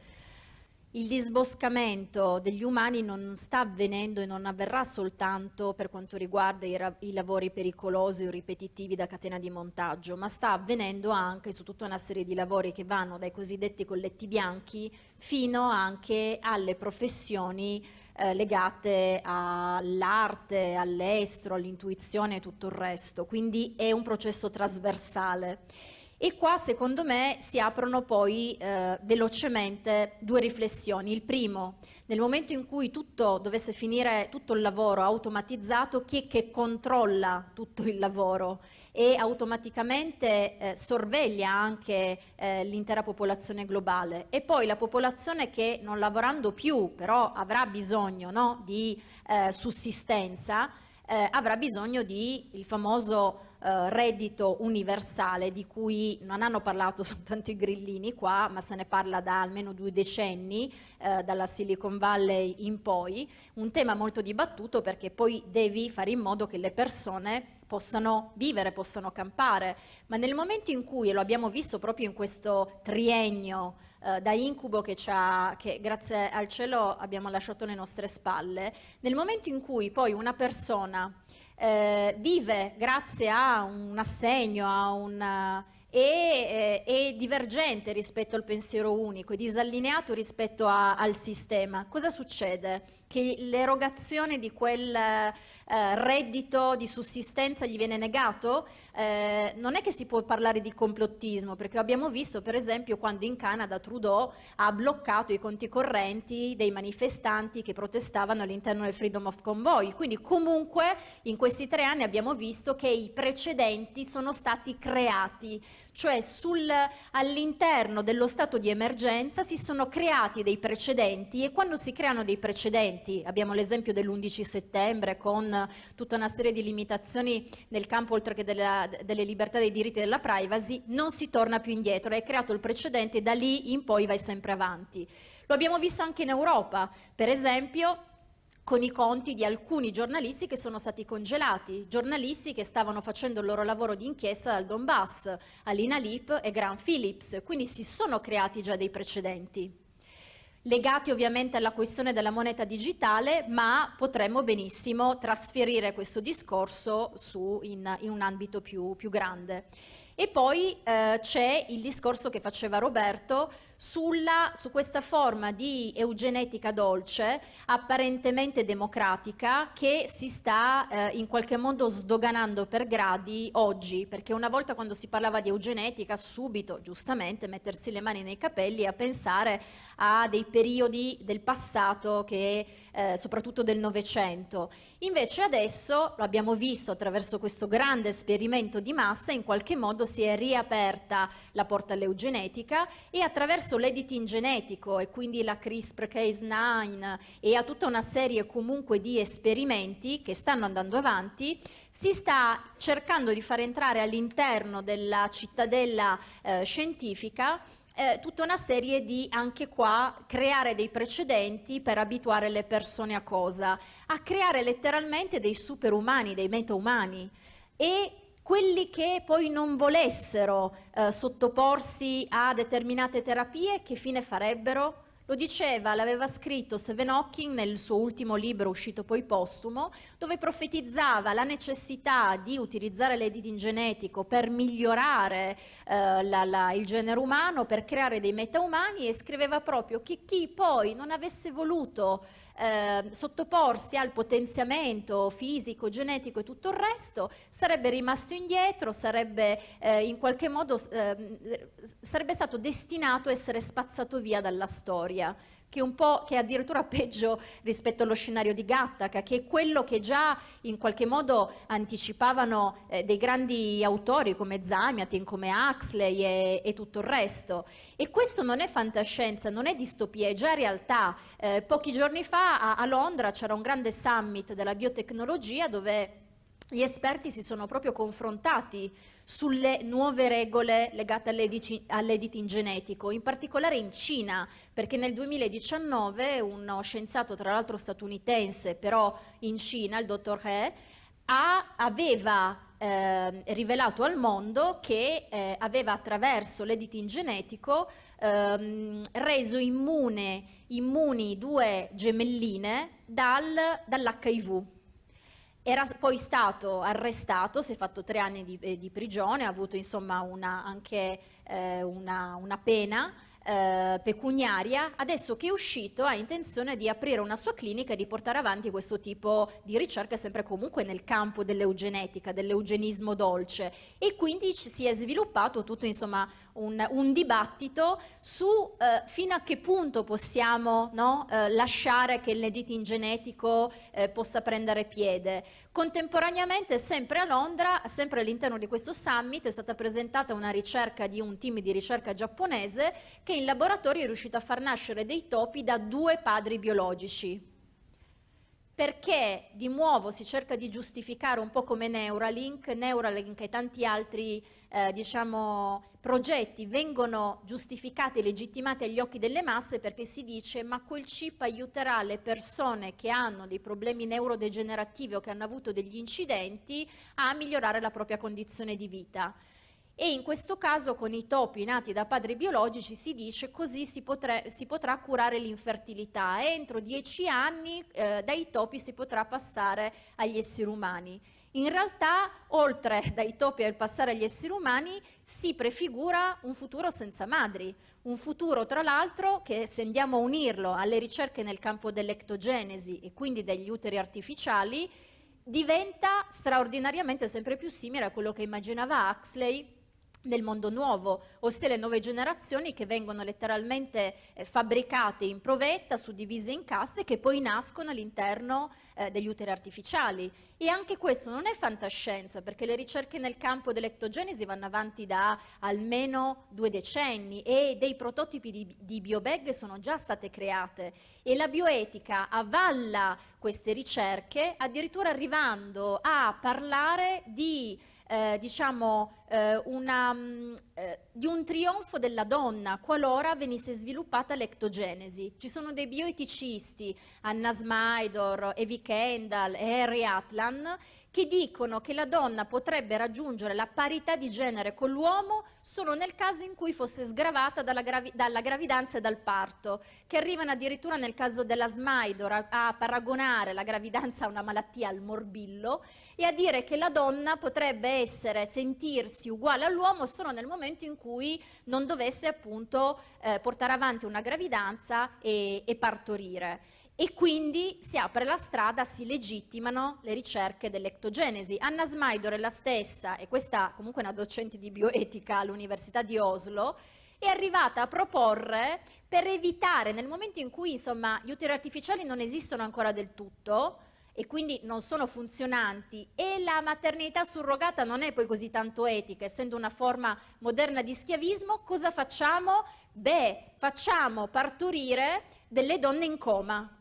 il disboscamento degli umani non sta avvenendo e non avverrà soltanto per quanto riguarda i, i, lavori pericolosi o ripetitivi da catena di montaggio, ma sta avvenendo anche su tutta una serie di lavori che vanno dai cosiddetti colletti bianchi fino anche alle professioni eh, legate all'arte, all'estro, all'intuizione e tutto il resto. Quindi è un processo trasversale. E qua secondo me si aprono poi eh, velocemente due riflessioni. Il primo, nel momento in cui tutto dovesse finire, tutto il lavoro automatizzato, chi è che controlla tutto il lavoro e automaticamente eh, sorveglia anche eh, l'intera popolazione globale e poi la popolazione che non lavorando più però avrà bisogno no, di eh, sussistenza eh, avrà bisogno di il famoso eh, reddito universale di cui non hanno parlato soltanto i grillini qua, ma se ne parla da almeno due decenni, eh, dalla Silicon Valley in poi, un tema molto dibattuto perché poi devi fare in modo che le persone possano vivere, possano campare, ma nel momento in cui, e lo abbiamo visto proprio in questo triennio eh, da incubo che, che grazie al cielo abbiamo lasciato alle nostre spalle, nel momento in cui poi una persona eh, vive grazie a un assegno, a un e, eh, è divergente rispetto al pensiero unico, è disallineato rispetto a, al sistema. Cosa succede? Che l'erogazione di quel eh, reddito di sussistenza gli viene negato? Eh, non è che si può parlare di complottismo, perché abbiamo visto per esempio quando in Canada Trudeau ha bloccato i conti correnti dei manifestanti che protestavano all'interno del Freedom of Convoy. Quindi comunque in questi tre anni abbiamo visto che i precedenti sono stati creati cioè all'interno dello stato di emergenza si sono creati dei precedenti e quando si creano dei precedenti, abbiamo l'esempio dell'11 settembre con tutta una serie di limitazioni nel campo oltre che della, delle libertà dei diritti e della privacy, non si torna più indietro, hai creato il precedente e da lì in poi vai sempre avanti. Lo abbiamo visto anche in Europa, per esempio con i conti di alcuni giornalisti che sono stati congelati, giornalisti che stavano facendo il loro lavoro di inchiesta dal Donbass, Alina Lip e Grant Phillips, quindi si sono creati già dei precedenti. Legati ovviamente alla questione della moneta digitale, ma potremmo benissimo trasferire questo discorso su in, in, un ambito più, più grande. E poi eh, c'è il discorso che faceva Roberto sulla, su questa forma di eugenetica dolce, apparentemente democratica, che si sta eh, in qualche modo sdoganando per gradi oggi, perché una volta quando si parlava di eugenetica, subito, giustamente, mettersi le mani nei capelli a pensare a dei periodi del passato, che, eh, soprattutto del Novecento. Invece adesso, lo abbiamo visto attraverso questo grande esperimento di massa, in qualche modo si è riaperta la porta all'eugenetica e attraverso attraverso l'editing genetico e quindi la CRISPR-Cas9 e a tutta una serie comunque di esperimenti che stanno andando avanti, si sta cercando di far entrare all'interno della cittadella eh, scientifica eh, tutta una serie di, anche qua, creare dei precedenti per abituare le persone a cosa? A creare letteralmente dei superumani, dei metaumani. E quelli che poi non volessero eh, sottoporsi a determinate terapie, che fine farebbero? Lo diceva, l'aveva scritto Stephen Hawking nel suo ultimo libro uscito poi postumo, dove profetizzava la necessità di utilizzare l'editing genetico per migliorare eh, la, la, il genere umano, per creare dei metaumani e scriveva proprio che chi poi non avesse voluto eh, sottoporsi al potenziamento fisico, genetico e tutto il resto, sarebbe rimasto indietro, sarebbe eh, in qualche modo eh, sarebbe stato destinato a essere spazzato via dalla storia che, che è addirittura peggio rispetto allo scenario di Gattaca, che è quello che già in qualche modo anticipavano eh, dei grandi autori come Zamiatin, come Huxley e, e, tutto il resto. E questo non è fantascienza, non è distopia, è già realtà. Eh, pochi giorni fa a, a Londra c'era un grande summit della biotecnologia dove gli esperti si sono proprio confrontati sulle nuove regole legate all'editing genetico, in particolare in Cina, perché nel 2019 uno scienziato, tra l'altro statunitense, però in Cina, il dottor He, ha, aveva eh, rivelato al mondo che eh, aveva attraverso l'editing genetico ehm, reso immune, immuni due gemelline dal, dall'HIV era poi stato arrestato, si è fatto tre anni di, eh, di prigione, ha avuto insomma una, anche eh, una, una, pena eh, pecuniaria, adesso che è uscito ha intenzione di aprire una sua clinica e di portare avanti questo tipo di ricerca sempre comunque nel campo dell'eugenetica, dell'eugenismo dolce. E quindi si è sviluppato tutto insomma un, un dibattito su eh, fino a che punto possiamo no, eh, lasciare che il editing genetico eh, possa prendere piede. Contemporaneamente sempre a Londra, sempre all'interno di questo summit è stata presentata una ricerca di un team di ricerca giapponese che in laboratorio è riuscito a far nascere dei topi da due padri biologici perché di nuovo si cerca di giustificare un po' come Neuralink, Neuralink e tanti altri eh, diciamo, progetti vengono giustificati e legittimati agli occhi delle masse perché si dice ma quel chip aiuterà le persone che hanno dei problemi neurodegenerativi o che hanno avuto degli incidenti a migliorare la propria condizione di vita e in questo caso con i topi nati da padri biologici si dice così si, potrà, si potrà curare l'infertilità. Entro dieci anni eh, dai topi si potrà passare agli esseri umani. In realtà, oltre dai topi al passare agli esseri umani, si prefigura un futuro senza madri, un futuro tra l'altro che se andiamo a unirlo alle ricerche nel campo dell'ectogenesi e quindi degli uteri artificiali, diventa straordinariamente sempre più simile a quello che immaginava Huxley nel mondo nuovo, ossia le nuove generazioni che vengono letteralmente eh, fabbricate in provetta, suddivise in caste che poi nascono all'interno eh, degli uteri artificiali. E anche questo non è fantascienza, perché le ricerche nel campo dell'ectogenesi vanno avanti da almeno due decenni e dei prototipi di, di biobag sono già state create e la bioetica avvalla queste ricerche addirittura arrivando a parlare di eh, diciamo, eh, una, mm, eh, di un trionfo della donna qualora venisse sviluppata l'ectogenesi. Ci sono dei bioeticisti, Anna Smaidor, Evi Kendall e Harry Atlan, che dicono che la donna potrebbe raggiungere la parità di genere con l'uomo solo nel caso in cui fosse sgravata dalla, gravi dalla gravidanza e dal parto, che arrivano addirittura nel caso della Smaidor a, paragonare la gravidanza a una malattia al morbillo e a dire che la donna potrebbe essere, sentirsi uguale all'uomo solo nel momento in cui non dovesse appunto eh, portare avanti una gravidanza e, e partorire e quindi si apre la strada, si legittimano le ricerche dell'ectogenesi. Anna Smaidor è la stessa, e questa comunque è una docente di bioetica all'Università di Oslo, è arrivata a proporre per evitare nel momento in cui insomma, gli uteri artificiali non esistono ancora del tutto e quindi non sono funzionanti e la maternità surrogata non è poi così tanto etica, essendo una forma moderna di schiavismo, cosa facciamo? Beh, facciamo partorire delle donne in coma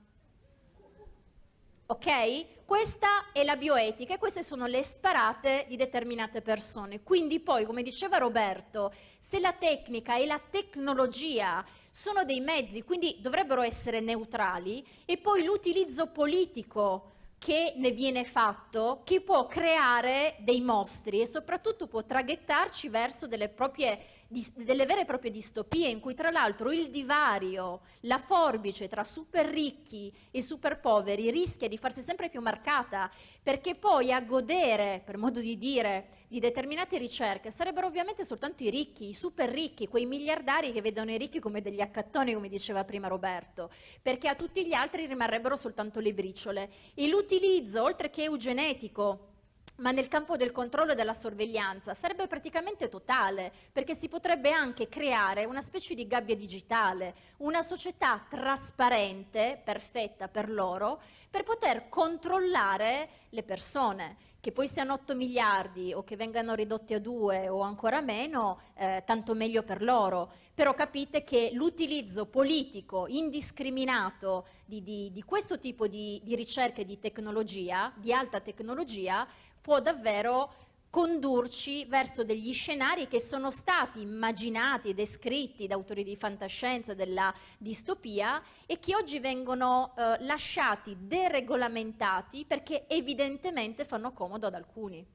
ok? Questa è la bioetica e queste sono le sparate di determinate persone. Quindi poi, come diceva Roberto, se la tecnica e la tecnologia sono dei mezzi, quindi dovrebbero essere neutrali, e poi l'utilizzo politico che ne viene fatto, che può creare dei mostri e soprattutto può traghettarci verso delle proprie delle vere e proprie distopie in cui tra l'altro il divario, la forbice tra super ricchi e super poveri rischia di farsi sempre più marcata perché poi a godere, per modo di dire, di determinate ricerche sarebbero ovviamente soltanto i ricchi, i super ricchi, quei miliardari che vedono i ricchi come degli accattoni, come diceva prima Roberto, perché a tutti gli altri rimarrebbero soltanto le briciole. E l'utilizzo, oltre che eugenetico, ma nel campo del controllo e della sorveglianza sarebbe praticamente totale, perché si potrebbe anche creare una specie di gabbia digitale, una società trasparente, perfetta per loro, per poter controllare le persone, che poi siano 8 miliardi o che vengano ridotti a 2 o ancora meno, eh, tanto meglio per loro. Però capite che l'utilizzo politico indiscriminato di, di, di questo tipo di, di ricerche di tecnologia, di alta tecnologia, può davvero condurci verso degli scenari che sono stati immaginati e descritti da autori di fantascienza della distopia e che oggi vengono eh, lasciati deregolamentati perché evidentemente fanno comodo ad alcuni.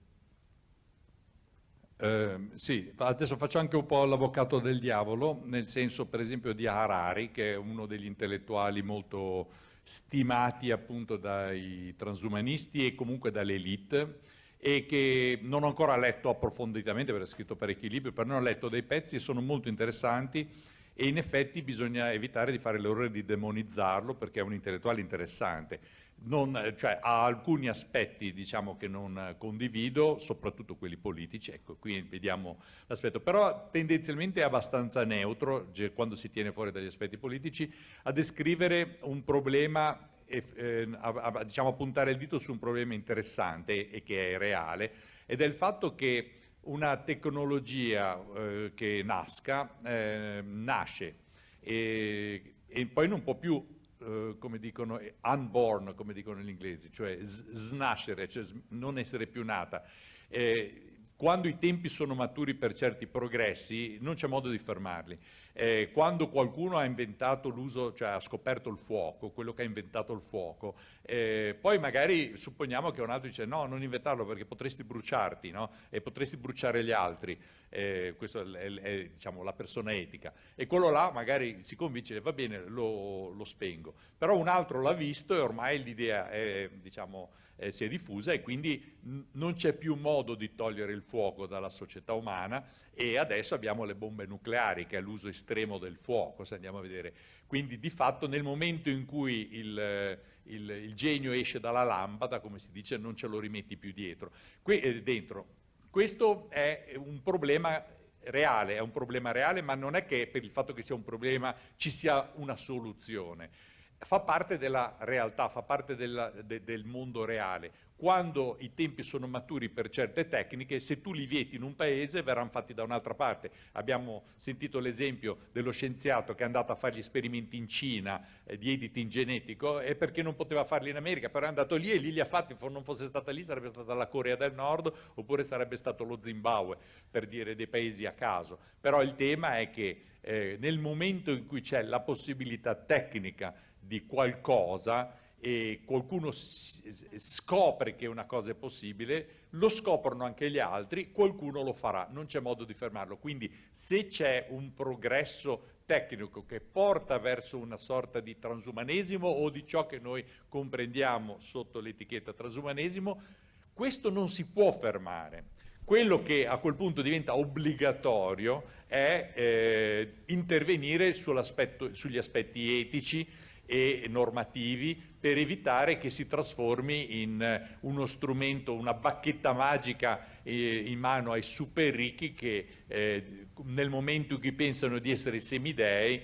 Eh, sì, adesso faccio anche un po' l'avvocato del diavolo, nel senso per esempio di Harari, che è uno degli intellettuali molto stimati appunto dai transumanisti e comunque dall'elite, e che non ho ancora letto approfonditamente perché ha scritto parecchi libri, però ne ho letto dei pezzi e sono molto interessanti e in effetti bisogna evitare di fare l'errore di demonizzarlo perché è un intellettuale interessante. Non, cioè, ha alcuni aspetti diciamo, che non condivido, soprattutto quelli politici, ecco, qui vediamo l'aspetto, però tendenzialmente è abbastanza neutro, quando si tiene fuori dagli aspetti politici, a descrivere un problema a, a, diciamo, puntare il dito su un problema interessante e che è reale, ed è il fatto che una tecnologia eh, che nasca, eh, nasce e, e, poi non può più, eh, come dicono, unborn, come dicono gli inglesi, cioè snascere, cioè non essere più nata. Eh, quando i tempi sono maturi per certi progressi non c'è modo di fermarli. Eh, quando qualcuno ha inventato l'uso, cioè ha scoperto il fuoco, quello che ha inventato il fuoco, eh, poi magari supponiamo che un altro dice no, non inventarlo perché potresti bruciarti no? e potresti bruciare gli altri, eh, questa è, è, è diciamo, la persona etica, e quello là magari si convince, va bene, lo, lo spengo, però un altro l'ha visto e ormai l'idea è, diciamo, eh, si è diffusa e quindi non c'è più modo di togliere il fuoco dalla società umana e adesso abbiamo le bombe nucleari che è l'uso estremo del fuoco, se andiamo a vedere. Quindi di fatto nel momento in cui il, il, il genio esce dalla lampada, come si dice, non ce lo rimetti più dietro. Que eh, dentro. Questo è un problema reale, è un problema reale, ma non è che per il fatto che sia un problema ci sia una soluzione fa parte della realtà, fa parte della, de, del mondo reale. Quando i tempi sono maturi per certe tecniche, se tu li vieti in un paese verranno fatti da un'altra parte. Abbiamo sentito l'esempio dello scienziato che è andato a fare gli esperimenti in Cina eh, di editing genetico e perché non poteva farli in America, però è andato lì e lì li ha fatti, se non fosse stata lì sarebbe stata la Corea del Nord oppure sarebbe stato lo Zimbabwe, per dire dei paesi a caso. Però il tema è che eh, nel momento in cui c'è la possibilità tecnica di qualcosa e qualcuno scopre che una cosa è possibile, lo scoprono anche gli altri, qualcuno lo farà, non c'è modo di fermarlo. Quindi se c'è un progresso tecnico che porta verso una sorta di transumanesimo o di ciò che noi comprendiamo sotto l'etichetta transumanesimo, questo non si può fermare. Quello che a quel punto diventa obbligatorio è eh, intervenire sugli aspetti etici, e normativi per evitare che si trasformi in eh, uno strumento, una bacchetta magica eh, in mano ai super ricchi che eh, nel momento in cui pensano di essere semidei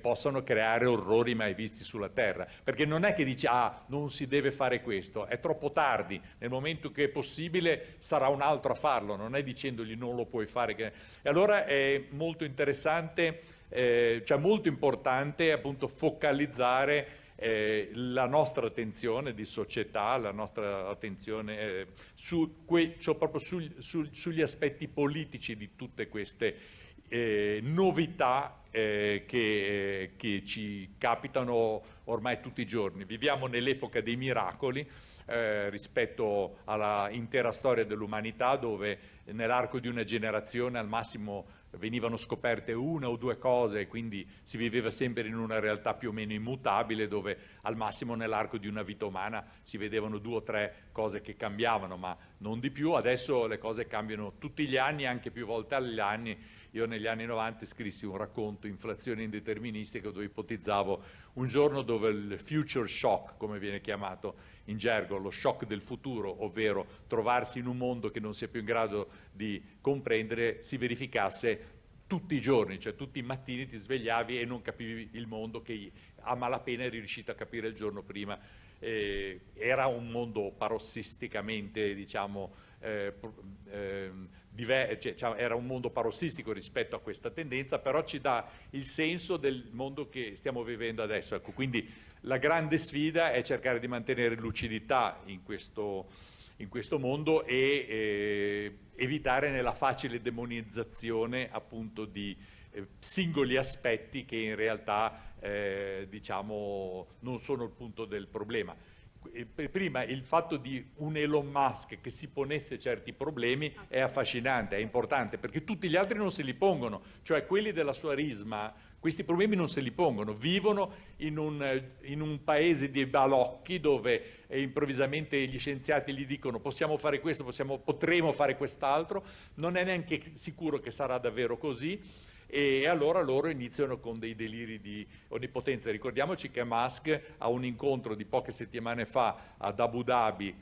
possano creare orrori mai visti sulla terra. Perché non è che dici ah non si deve fare questo, è troppo tardi, nel momento che è possibile sarà un altro a farlo, non è dicendogli non lo puoi fare. E allora è molto interessante eh, cioè molto importante appunto focalizzare eh, la nostra attenzione di società, la nostra attenzione eh, su que, cioè proprio su, su, sugli aspetti politici di tutte queste eh, novità eh, che, che, ci capitano ormai tutti i giorni. Viviamo nell'epoca dei miracoli eh, rispetto all'intera storia dell'umanità dove nell'arco di una generazione al massimo venivano scoperte una o due cose e quindi si viveva sempre in una realtà più o meno immutabile dove al massimo nell'arco di una vita umana si vedevano due o tre cose che cambiavano ma non di più, adesso le cose cambiano tutti gli anni, anche più volte agli anni. Io negli anni 90 scrissi un racconto, Inflazione indeterministica, dove ipotizzavo un giorno dove il future shock, come viene chiamato in gergo, lo shock del futuro, ovvero trovarsi in un mondo che non sia più in grado di comprendere, si verificasse tutti i giorni, cioè tutti i mattini ti svegliavi e non capivi il mondo che a malapena eri riuscito a capire il giorno prima. Eh, era un mondo parossisticamente, diciamo, eh, eh, cioè, era un mondo parossistico rispetto a questa tendenza, però ci dà il senso del mondo che stiamo vivendo adesso. Ecco, quindi la grande sfida è cercare di mantenere lucidità in questo, in questo mondo e eh, evitare nella facile demonizzazione appunto di eh, singoli aspetti che in realtà eh, diciamo, non sono il punto del problema prima il fatto di un Elon Musk che si ponesse certi problemi è affascinante, è importante, perché tutti gli altri non se li pongono, cioè quelli della sua risma, questi problemi non se li pongono, vivono in un, in un paese di balocchi dove eh, improvvisamente gli scienziati gli dicono possiamo fare questo, possiamo, potremo fare quest'altro, non è neanche sicuro che sarà davvero così, e allora loro iniziano con dei deliri di onnipotenza. Ricordiamoci che Musk a un incontro di poche settimane fa ad Abu Dhabi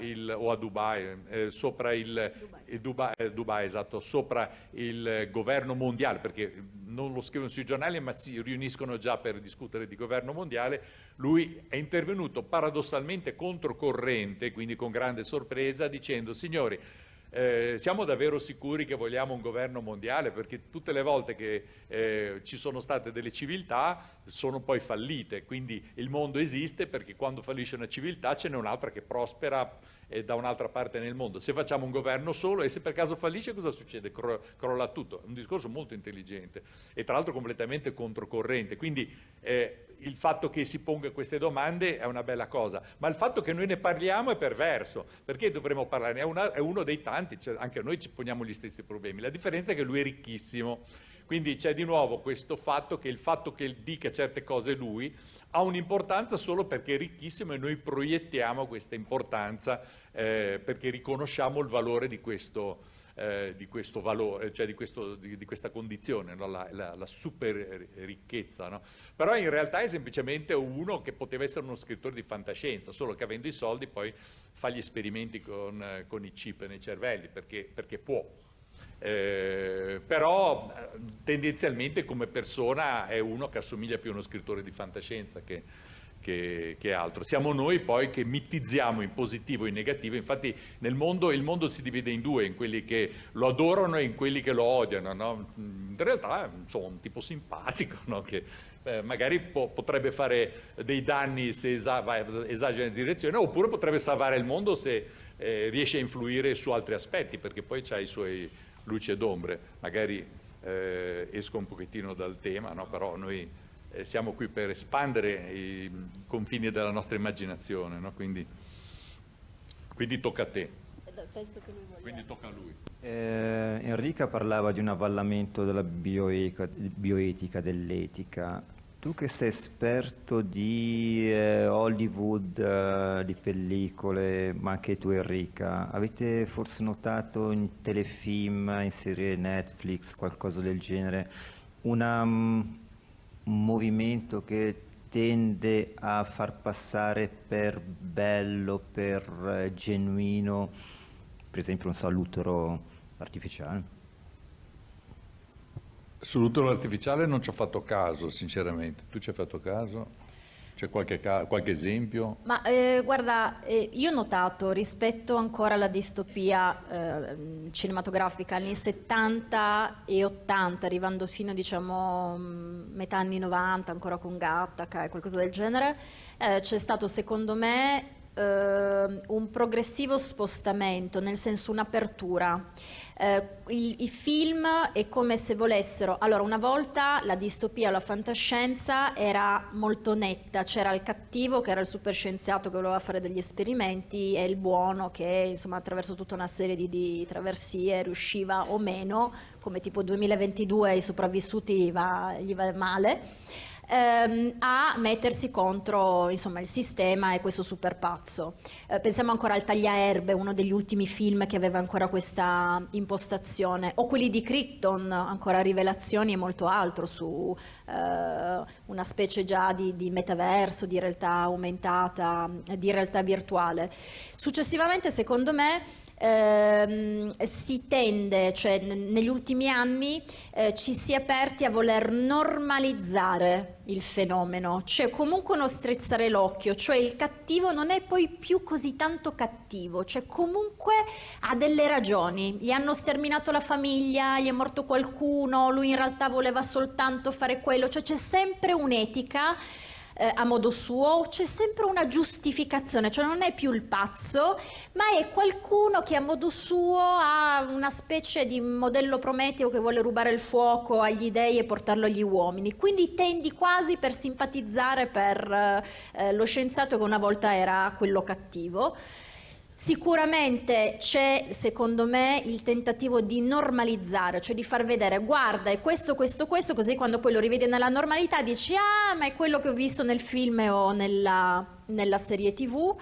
il, o a Dubai, eh, sopra il, Dubai. Il Dubai, eh, Dubai, esatto, sopra il governo mondiale, perché non lo scrivono sui giornali ma si riuniscono già per discutere di governo mondiale, lui è intervenuto paradossalmente controcorrente, quindi con grande sorpresa, dicendo signori eh, siamo davvero sicuri che vogliamo un governo mondiale? Perché tutte le volte che eh, ci sono state delle civiltà sono poi fallite, quindi il mondo esiste perché quando fallisce una civiltà ce n'è un'altra che prospera eh, da un'altra parte nel mondo. Se facciamo un governo solo e se per caso fallisce cosa succede? Cro crolla tutto. È un discorso molto intelligente e tra l'altro completamente controcorrente. Quindi eh, il fatto che si ponga queste domande è una bella cosa, ma il fatto che noi ne parliamo è perverso, perché dovremmo parlarne? È, una, è uno dei tanti, cioè anche noi ci poniamo gli stessi problemi, la differenza è che lui è ricchissimo, quindi c'è di nuovo questo fatto che il fatto che dica certe cose lui ha un'importanza solo perché è ricchissimo e noi proiettiamo questa importanza eh, perché riconosciamo il valore di questo, eh, di questo valore, cioè di, questo, di, di questa condizione, no? la, la, la, super ricchezza. No? Però in realtà è semplicemente uno che poteva essere uno scrittore di fantascienza, solo che avendo i soldi poi fa gli esperimenti con, con i chip nei cervelli, perché, perché può. Eh, però tendenzialmente come persona è uno che assomiglia più a uno scrittore di fantascienza che, che, che, altro. Siamo noi poi che mitizziamo in positivo e in negativo, infatti nel mondo il mondo si divide in due, in quelli che lo adorano e in quelli che lo odiano, no? in realtà è un tipo simpatico no? che eh, magari po potrebbe fare dei danni se esa esagera in direzione oppure potrebbe salvare il mondo se eh, riesce a influire su altri aspetti perché poi ha i suoi luci ed ombre, magari eh, esco un pochettino dal tema, no? però noi eh, siamo qui per espandere i confini della nostra immaginazione, no? quindi, quindi, tocca a te. Quindi tocca a lui. Eh, Enrica parlava di un avvallamento della bioetica, bioetica dell'etica. Tu che sei esperto di eh, Hollywood, eh, di pellicole, ma anche tu Enrica, avete forse notato in telefilm, in serie Netflix, qualcosa del genere, una, um, movimento che tende a far passare per bello, per eh, genuino, per esempio un salutero artificiale? Sull'utero artificiale non ci ho fatto caso, sinceramente. Tu ci hai fatto caso? C'è qualche, qualche, esempio? Ma eh, guarda, eh, io ho notato rispetto ancora alla distopia eh, cinematografica anni 70 e 80, arrivando fino diciamo mm, metà anni 90, ancora con Gattaca e qualcosa del genere, eh, c'è stato secondo me eh, un progressivo spostamento, nel senso un'apertura. Eh, i, i, film è come se volessero, allora una volta la distopia, la fantascienza era molto netta, c'era il cattivo che era il superscienziato che voleva fare degli esperimenti e il buono che insomma attraverso tutta una serie di, di traversie riusciva o meno, come tipo 2022 i sopravvissuti va, gli va male ehm, a mettersi contro insomma, il sistema e questo super pazzo. Eh, pensiamo ancora al Tagliaerbe, uno degli ultimi film che aveva ancora questa impostazione, o quelli di Crichton, ancora rivelazioni e molto altro su eh, una specie già di, di metaverso, di realtà aumentata, di realtà virtuale. Successivamente, secondo me, ehm, si tende, cioè negli ultimi anni eh, ci si è aperti a voler normalizzare il fenomeno, cioè comunque uno strizzare l'occhio, cioè il cattivo non è poi più così tanto cattivo, cioè comunque ha delle ragioni, gli hanno sterminato la famiglia, gli è morto qualcuno, lui in realtà voleva soltanto fare quello, cioè c'è sempre un'etica eh, a modo suo, c'è sempre una giustificazione, cioè non è più il pazzo, ma è qualcuno che a modo suo ha una specie di modello prometeo che vuole rubare il fuoco agli dei e portarlo agli uomini. Quindi tendi quasi per simpatizzare per eh, lo scienziato che una volta era quello cattivo. Sicuramente c'è, secondo me, il tentativo di normalizzare, cioè di far vedere, guarda, è questo, questo, questo, così quando poi lo rivedi nella normalità dici, ah, ma è quello che ho visto nel film o nella, nella serie tv.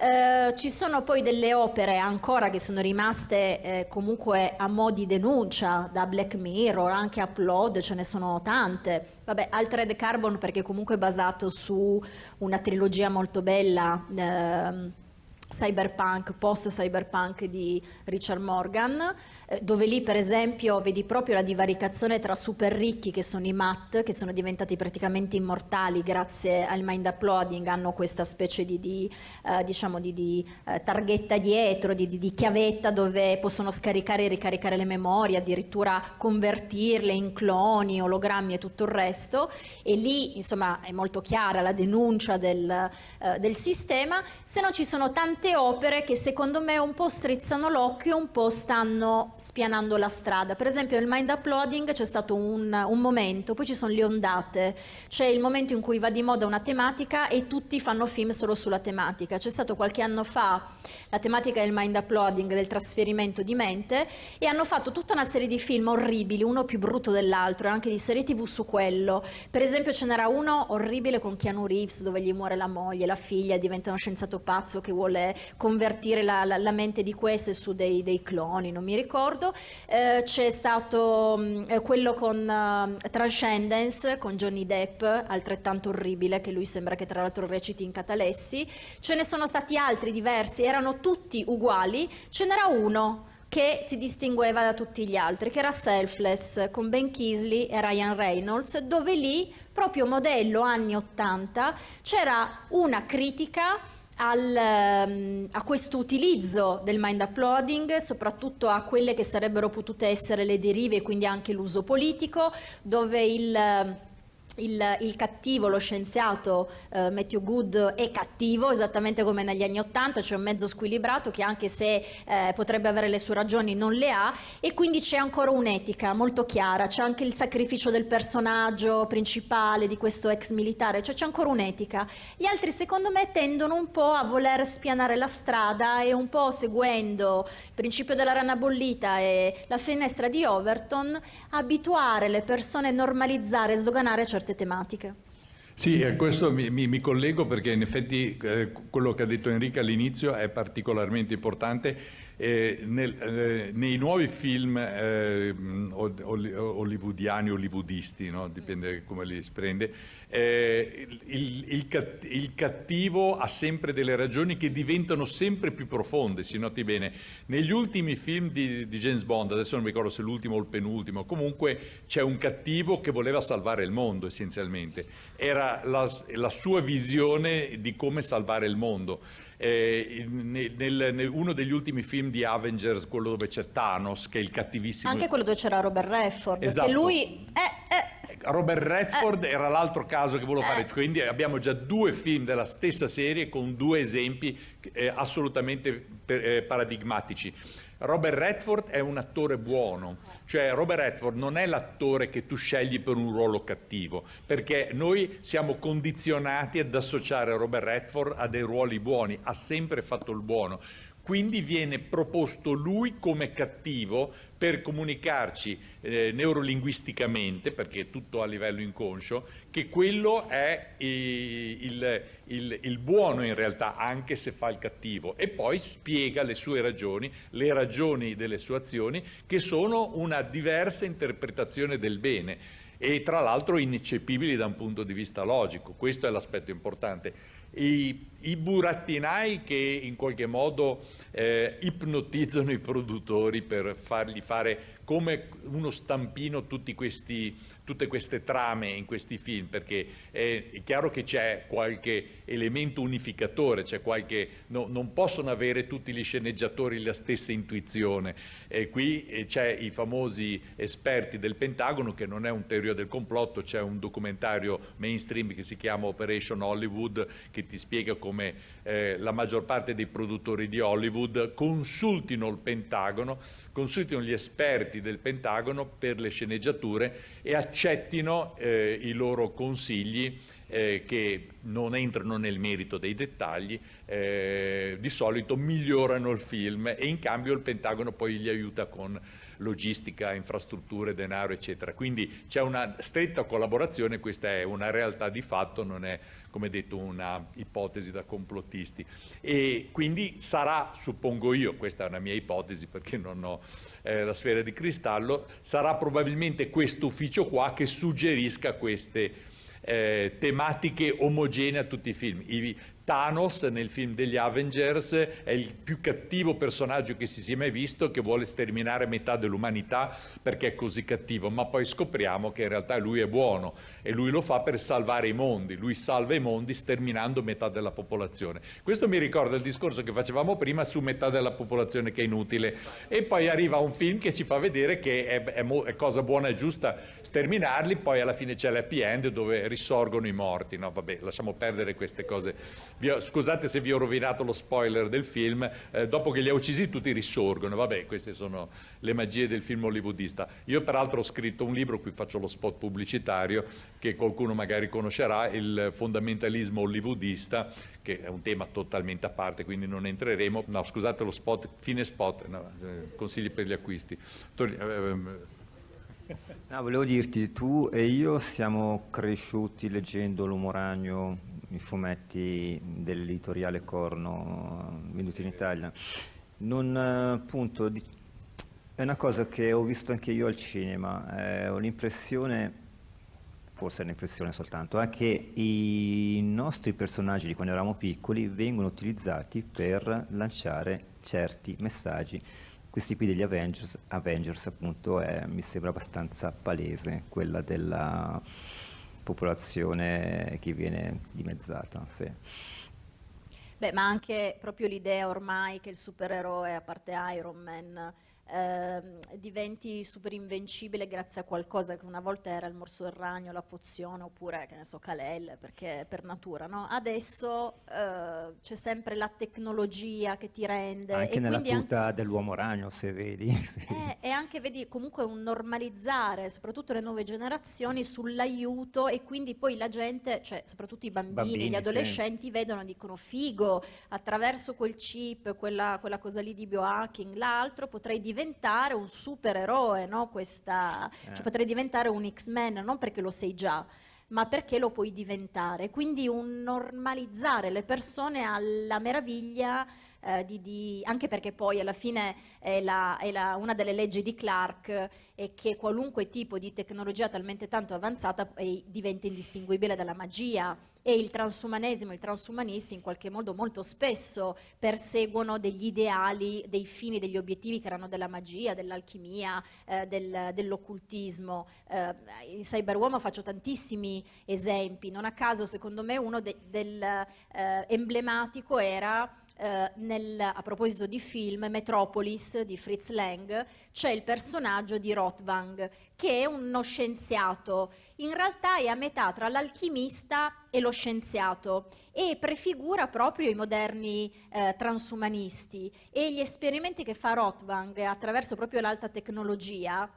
Eh, ci sono poi delle opere ancora che sono rimaste eh, comunque a mo' di denuncia da Black Mirror, anche Upload, ce ne sono tante. Vabbè, Altered Carbon perché comunque è basato su una trilogia molto bella. Ehm, cyberpunk, post-cyberpunk di Richard Morgan, eh, dove lì per esempio vedi proprio la divaricazione tra super ricchi che sono i mat, che sono diventati praticamente immortali grazie al mind uploading, hanno questa specie di, di, eh, diciamo di, di eh, targhetta dietro, di, chiavetta dove possono scaricare e ricaricare le memorie, addirittura convertirle in cloni, ologrammi e tutto il resto. E lì insomma è molto chiara la denuncia del, eh, del sistema, se no ci sono tante opere che secondo me un po' strizzano l'occhio, un po' stanno spianando la strada. Per esempio nel mind uploading c'è stato un, un, momento, poi ci sono le ondate, c'è il momento in cui va di moda una tematica e tutti fanno film solo sulla tematica. C'è stato qualche anno fa la tematica del mind uploading, del trasferimento di mente e hanno fatto tutta una serie di film orribili, uno più brutto dell'altro, e anche di serie tv su quello. Per esempio ce n'era uno orribile con Keanu Reeves dove gli muore la moglie, la figlia diventa uno scienziato pazzo che vuole convertire la, la, la mente di queste su dei, dei cloni, non mi ricordo. Eh, c'è stato mh, mm, eh, quello con uh, Transcendence, con Johnny Depp, altrettanto orribile, che lui sembra che tra l'altro reciti in catalessi, ce ne sono stati altri diversi, erano tutti uguali, ce n'era uno che si distingueva da tutti gli altri, che era Selfless, con Ben Kisley e Ryan Reynolds, dove lì, proprio modello anni 80, c'era una critica al, ehm, a questo utilizzo del mind uploading, soprattutto a quelle che sarebbero potute essere le derive quindi anche l'uso politico, dove il il, il, cattivo, lo scienziato eh, Matthew Good è cattivo esattamente come negli anni Ottanta, c'è un mezzo squilibrato che anche se eh, potrebbe avere le sue ragioni non le ha e quindi c'è ancora un'etica molto chiara, c'è anche il sacrificio del personaggio principale di questo ex militare, cioè c'è ancora un'etica. Gli altri secondo me tendono un po' a voler spianare la strada e un po' seguendo il principio della rana bollita e la finestra di Overton abituare le persone a normalizzare e sdoganare certe certe tematiche. Sì, a questo mi, mi, mi, collego perché in effetti eh, quello che ha detto Enrica all'inizio è particolarmente importante. Eh, nel, eh, nei nuovi film eh, hollywoodiani, hollywoodisti, no? dipende come li si prende, eh, il, il, il, cattivo ha sempre delle ragioni che diventano sempre più profonde, si noti bene. Negli ultimi film di, di James Bond, adesso non mi ricordo se l'ultimo o il penultimo, comunque c'è un cattivo che voleva salvare il mondo essenzialmente. Era la, la sua visione di come salvare il mondo. Eh, nel, nel, uno degli ultimi film di Avengers, quello dove c'è Thanos, che è il cattivissimo. Anche quello dove c'era Robert Redford, esatto. che lui è, è Robert Redford eh. era l'altro caso che volevo fare, eh. quindi abbiamo già due film della stessa serie con due esempi eh, assolutamente per, eh, paradigmatici. Robert Redford è un attore buono, cioè Robert Redford non è l'attore che tu scegli per un ruolo cattivo, perché noi siamo condizionati ad associare Robert Redford a dei ruoli buoni, ha sempre fatto il buono. Quindi viene proposto lui come cattivo per comunicarci eh, neurolinguisticamente, perché è tutto a livello inconscio, che quello è il, il, il, buono in realtà, anche se fa il cattivo. E poi spiega le sue ragioni, le ragioni delle sue azioni, che sono una diversa interpretazione del bene e tra l'altro ineccepibili da un punto di vista logico. Questo è l'aspetto importante i, i burattinai che in qualche modo eh, ipnotizzano i produttori per fargli fare come uno stampino questi tutte queste trame in questi film, perché è chiaro che c'è qualche elemento unificatore, qualche, no, non possono avere tutti gli sceneggiatori la stessa intuizione. E qui eh, c'è i famosi esperti del Pentagono, che non è un teoria del complotto, c'è un documentario mainstream che si chiama Operation Hollywood, che ti spiega come eh, la maggior parte dei produttori di Hollywood consultino il Pentagono, consultino gli esperti del Pentagono per le sceneggiature e accettino eh, i loro consigli eh, che non entrano nel merito dei dettagli, eh, di solito migliorano il film e in cambio il Pentagono poi gli aiuta con logistica, infrastrutture, denaro, eccetera. Quindi c'è una stretta collaborazione, questa è una realtà di fatto, non è come detto una ipotesi da complottisti. E quindi sarà, suppongo io, questa è una mia ipotesi perché non ho eh, la sfera di cristallo, sarà probabilmente questo ufficio qua che suggerisca queste eh, tematiche omogenee a tutti i film. I, Thanos nel film degli Avengers è il più cattivo personaggio che si sia mai visto, che vuole sterminare metà dell'umanità perché è così cattivo, ma poi scopriamo che in realtà lui è buono e lui lo fa per salvare i mondi, lui salva i mondi sterminando metà della popolazione. Questo mi ricorda il discorso che facevamo prima su metà della popolazione che è inutile. E poi arriva un film che ci fa vedere che è, è, è cosa buona e giusta sterminarli, poi alla fine c'è l'happy end dove risorgono i morti, no vabbè lasciamo perdere queste cose ho, scusate se vi ho rovinato lo spoiler del film, eh, dopo che li ha uccisi tutti risorgono, vabbè queste sono le magie del film hollywoodista. Io peraltro ho scritto un libro, qui faccio lo spot pubblicitario, che qualcuno magari conoscerà, il fondamentalismo hollywoodista, che è un tema totalmente a parte, quindi non entreremo. No, scusate lo spot, fine spot, no, eh, consigli per gli acquisti. Tor- eh, ehm, no, volevo dirti, tu e io siamo cresciuti leggendo L'Uomo Ragno i fumetti dell'editoriale Corno venduti in Italia. Non, appunto, è una cosa che ho visto anche io al cinema, eh, ho l'impressione, forse è un'impressione soltanto, è che i nostri personaggi di quando eravamo piccoli vengono utilizzati per lanciare certi messaggi. Questi qui degli Avengers, Avengers appunto, è, mi sembra abbastanza palese, quella della popolazione che viene dimezzata. Sì. Beh, ma anche proprio l'idea ormai che il supereroe, a parte Iron Man, eh, diventi super invincibile grazie a qualcosa che una volta era il morso del ragno, la pozione oppure che ne so Kalel perché per natura, no? Adesso eh, c'è sempre la tecnologia che ti rende anche nella tuta anche... dell'uomo ragno se vedi. sì. eh, e anche vedi comunque un normalizzare, soprattutto le nuove generazioni sull'aiuto e quindi poi la gente, cioè soprattutto i bambini, bambini gli adolescenti sì. vedono dicono figo, attraverso quel chip, quella, quella cosa lì di biohacking, l'altro potrei diventare diventare un supereroe, no? Questa, eh. cioè potrei diventare un X-Men, non perché lo sei già, ma perché lo puoi diventare. Quindi un normalizzare le persone alla meraviglia eh, di, di, anche perché poi alla fine è, la, è la, una delle leggi di Clark è che qualunque tipo di tecnologia talmente tanto avanzata eh, diventa indistinguibile dalla magia e il transumanesimo e i transumanisti in qualche modo molto spesso perseguono degli ideali, dei fini, degli obiettivi che erano della magia, dell'alchimia, eh, del, dell'occultismo. Eh, in Cyberuomo faccio tantissimi esempi, non a caso secondo me uno de, del eh, emblematico era eh, nel, a proposito di film, Metropolis di Fritz Lang, c'è il personaggio di Rothwang, che è uno scienziato. In realtà è a metà tra l'alchimista e lo scienziato e prefigura proprio i moderni eh, transumanisti e gli esperimenti che fa Rothwang attraverso proprio l'alta tecnologia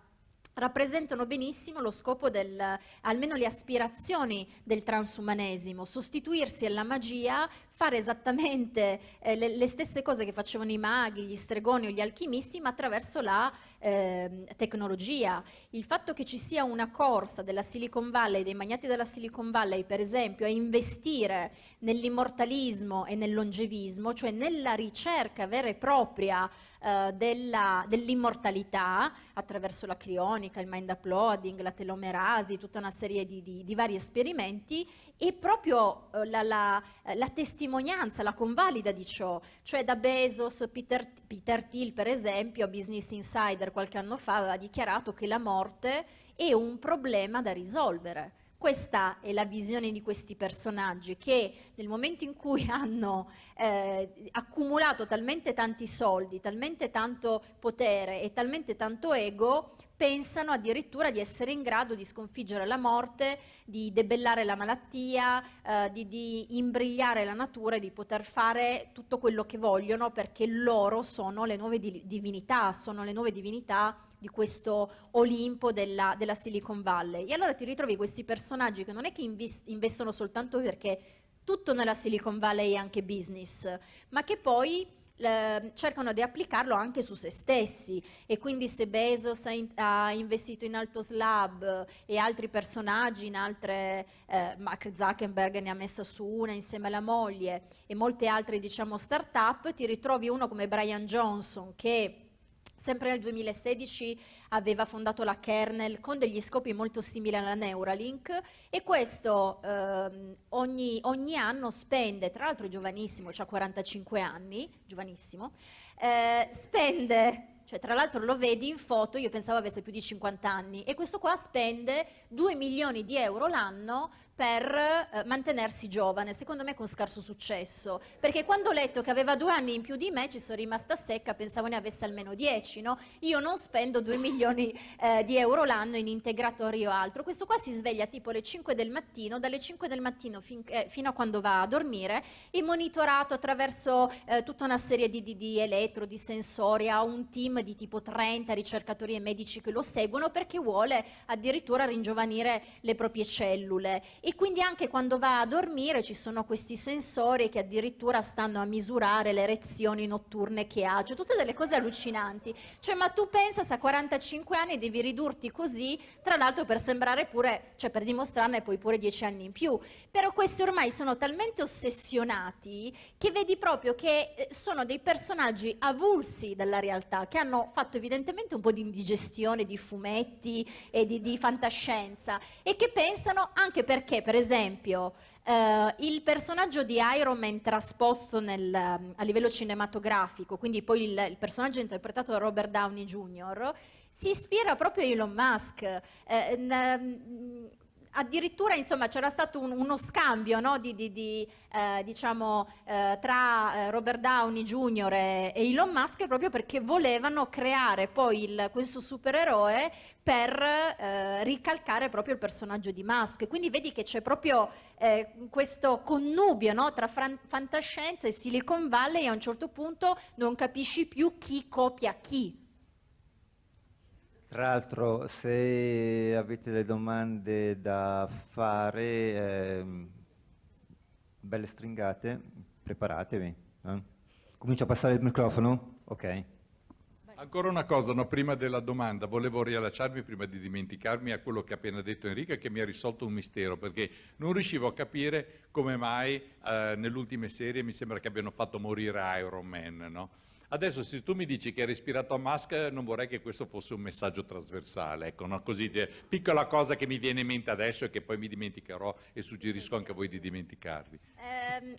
rappresentano benissimo lo scopo del, almeno le aspirazioni del transumanesimo, sostituirsi alla magia, fare esattamente eh, le, le, stesse cose che facevano i maghi, gli stregoni o gli alchimisti, ma attraverso la eh, tecnologia. Il fatto che ci sia una corsa della Silicon Valley, dei magnati della Silicon Valley, per esempio, a investire nell'immortalismo e nel longevismo, cioè nella ricerca vera e propria eh, dell'immortalità, attraverso la crionica, il mind uploading, la telomerasi, tutta una serie di, di, di vari esperimenti, e proprio eh, la, la, la, testimonianza, la convalida di ciò, cioè da Bezos, Peter, Peter Thiel per esempio, a Business Insider qualche anno fa aveva dichiarato che la morte è un problema da risolvere. Questa è la visione di questi personaggi che nel momento in cui hanno eh, accumulato talmente tanti soldi, talmente tanto potere e talmente tanto ego, pensano addirittura di essere in grado di sconfiggere la morte, di debellare la malattia, eh, di, di, imbrigliare la natura e di poter fare tutto quello che vogliono perché loro sono le nuove di divinità, sono le nuove divinità di questo Olimpo della, della, Silicon Valley. E allora ti ritrovi questi personaggi che non è che investono soltanto perché tutto nella Silicon Valley è anche business, ma che poi eh, cercano di applicarlo anche su se stessi. E quindi se Bezos ha, in, ha investito in Altos Lab e altri personaggi in altre, eh, Mark Zuckerberg ne ha messa su una insieme alla moglie e molte altre diciamo start-up, ti ritrovi uno come Brian Johnson che Sempre nel 2016 aveva fondato la Kernel con degli scopi molto simili alla Neuralink e questo ehm, ogni, ogni, anno spende, tra l'altro è giovanissimo, ha 45 anni, giovanissimo, eh, spende cioè tra l'altro lo vedi in foto, io pensavo avesse più di 50 anni e questo qua spende 2 milioni di euro l'anno per eh, mantenersi giovane, secondo me con scarso successo, perché quando ho letto che aveva due anni in più di me ci sono rimasta secca, pensavo ne avesse almeno dieci, no? Io non spendo due milioni eh, di euro l'anno in integratori o altro, questo qua si sveglia tipo alle 5 del mattino, dalle 5 del mattino fin, eh, fino a quando va a dormire, è monitorato attraverso eh, tutta una serie di, di, di elettro, di sensori, ha un team di tipo 30 ricercatori e medici che lo seguono perché vuole addirittura ringiovanire le proprie cellule e quindi anche quando va a dormire ci sono questi sensori che addirittura stanno a misurare le erezioni notturne che ha, cioè tutte delle cose allucinanti. Cioè ma tu pensa se a 45 anni devi ridurti così, tra l'altro per sembrare pure, cioè per dimostrarne poi pure 10 anni in più. Però questi ormai sono talmente ossessionati che vedi proprio che eh, sono dei personaggi avulsi dalla realtà, che hanno fatto evidentemente un po' di indigestione di fumetti e di, di fantascienza e che pensano anche perché perché per esempio eh, il personaggio di Iron Man trasposto nel, a livello cinematografico, quindi poi il, il, personaggio interpretato da Robert Downey Jr., si ispira proprio a Elon Musk. Eh, addirittura c'era stato un, uno scambio no, di, di, di, eh, diciamo, eh, tra eh, Robert Downey Jr. E, e, Elon Musk proprio perché volevano creare poi il, questo supereroe per eh, ricalcare proprio il personaggio di Musk. Quindi vedi che c'è proprio eh, questo connubio no, tra fantascienza e Silicon Valley e a un certo punto non capisci più chi copia chi. Tra l'altro, se avete delle domande da fare, eh, belle stringate, preparatevi. Eh? Comincio a passare il microfono? Ok. Ancora una cosa, no, prima della domanda, volevo riallacciarmi prima di dimenticarmi a quello che ha appena detto Enrica che mi ha risolto un mistero perché non riuscivo a capire come mai eh, nelle ultime serie mi sembra che abbiano fatto morire Iron Man, no? Adesso se tu mi dici che hai respirato a Musk, non vorrei che questo fosse un messaggio trasversale, ecco, no? così piccola cosa che mi viene in mente adesso e che poi mi dimenticherò e suggerisco anche a voi di dimenticarvi. Eh,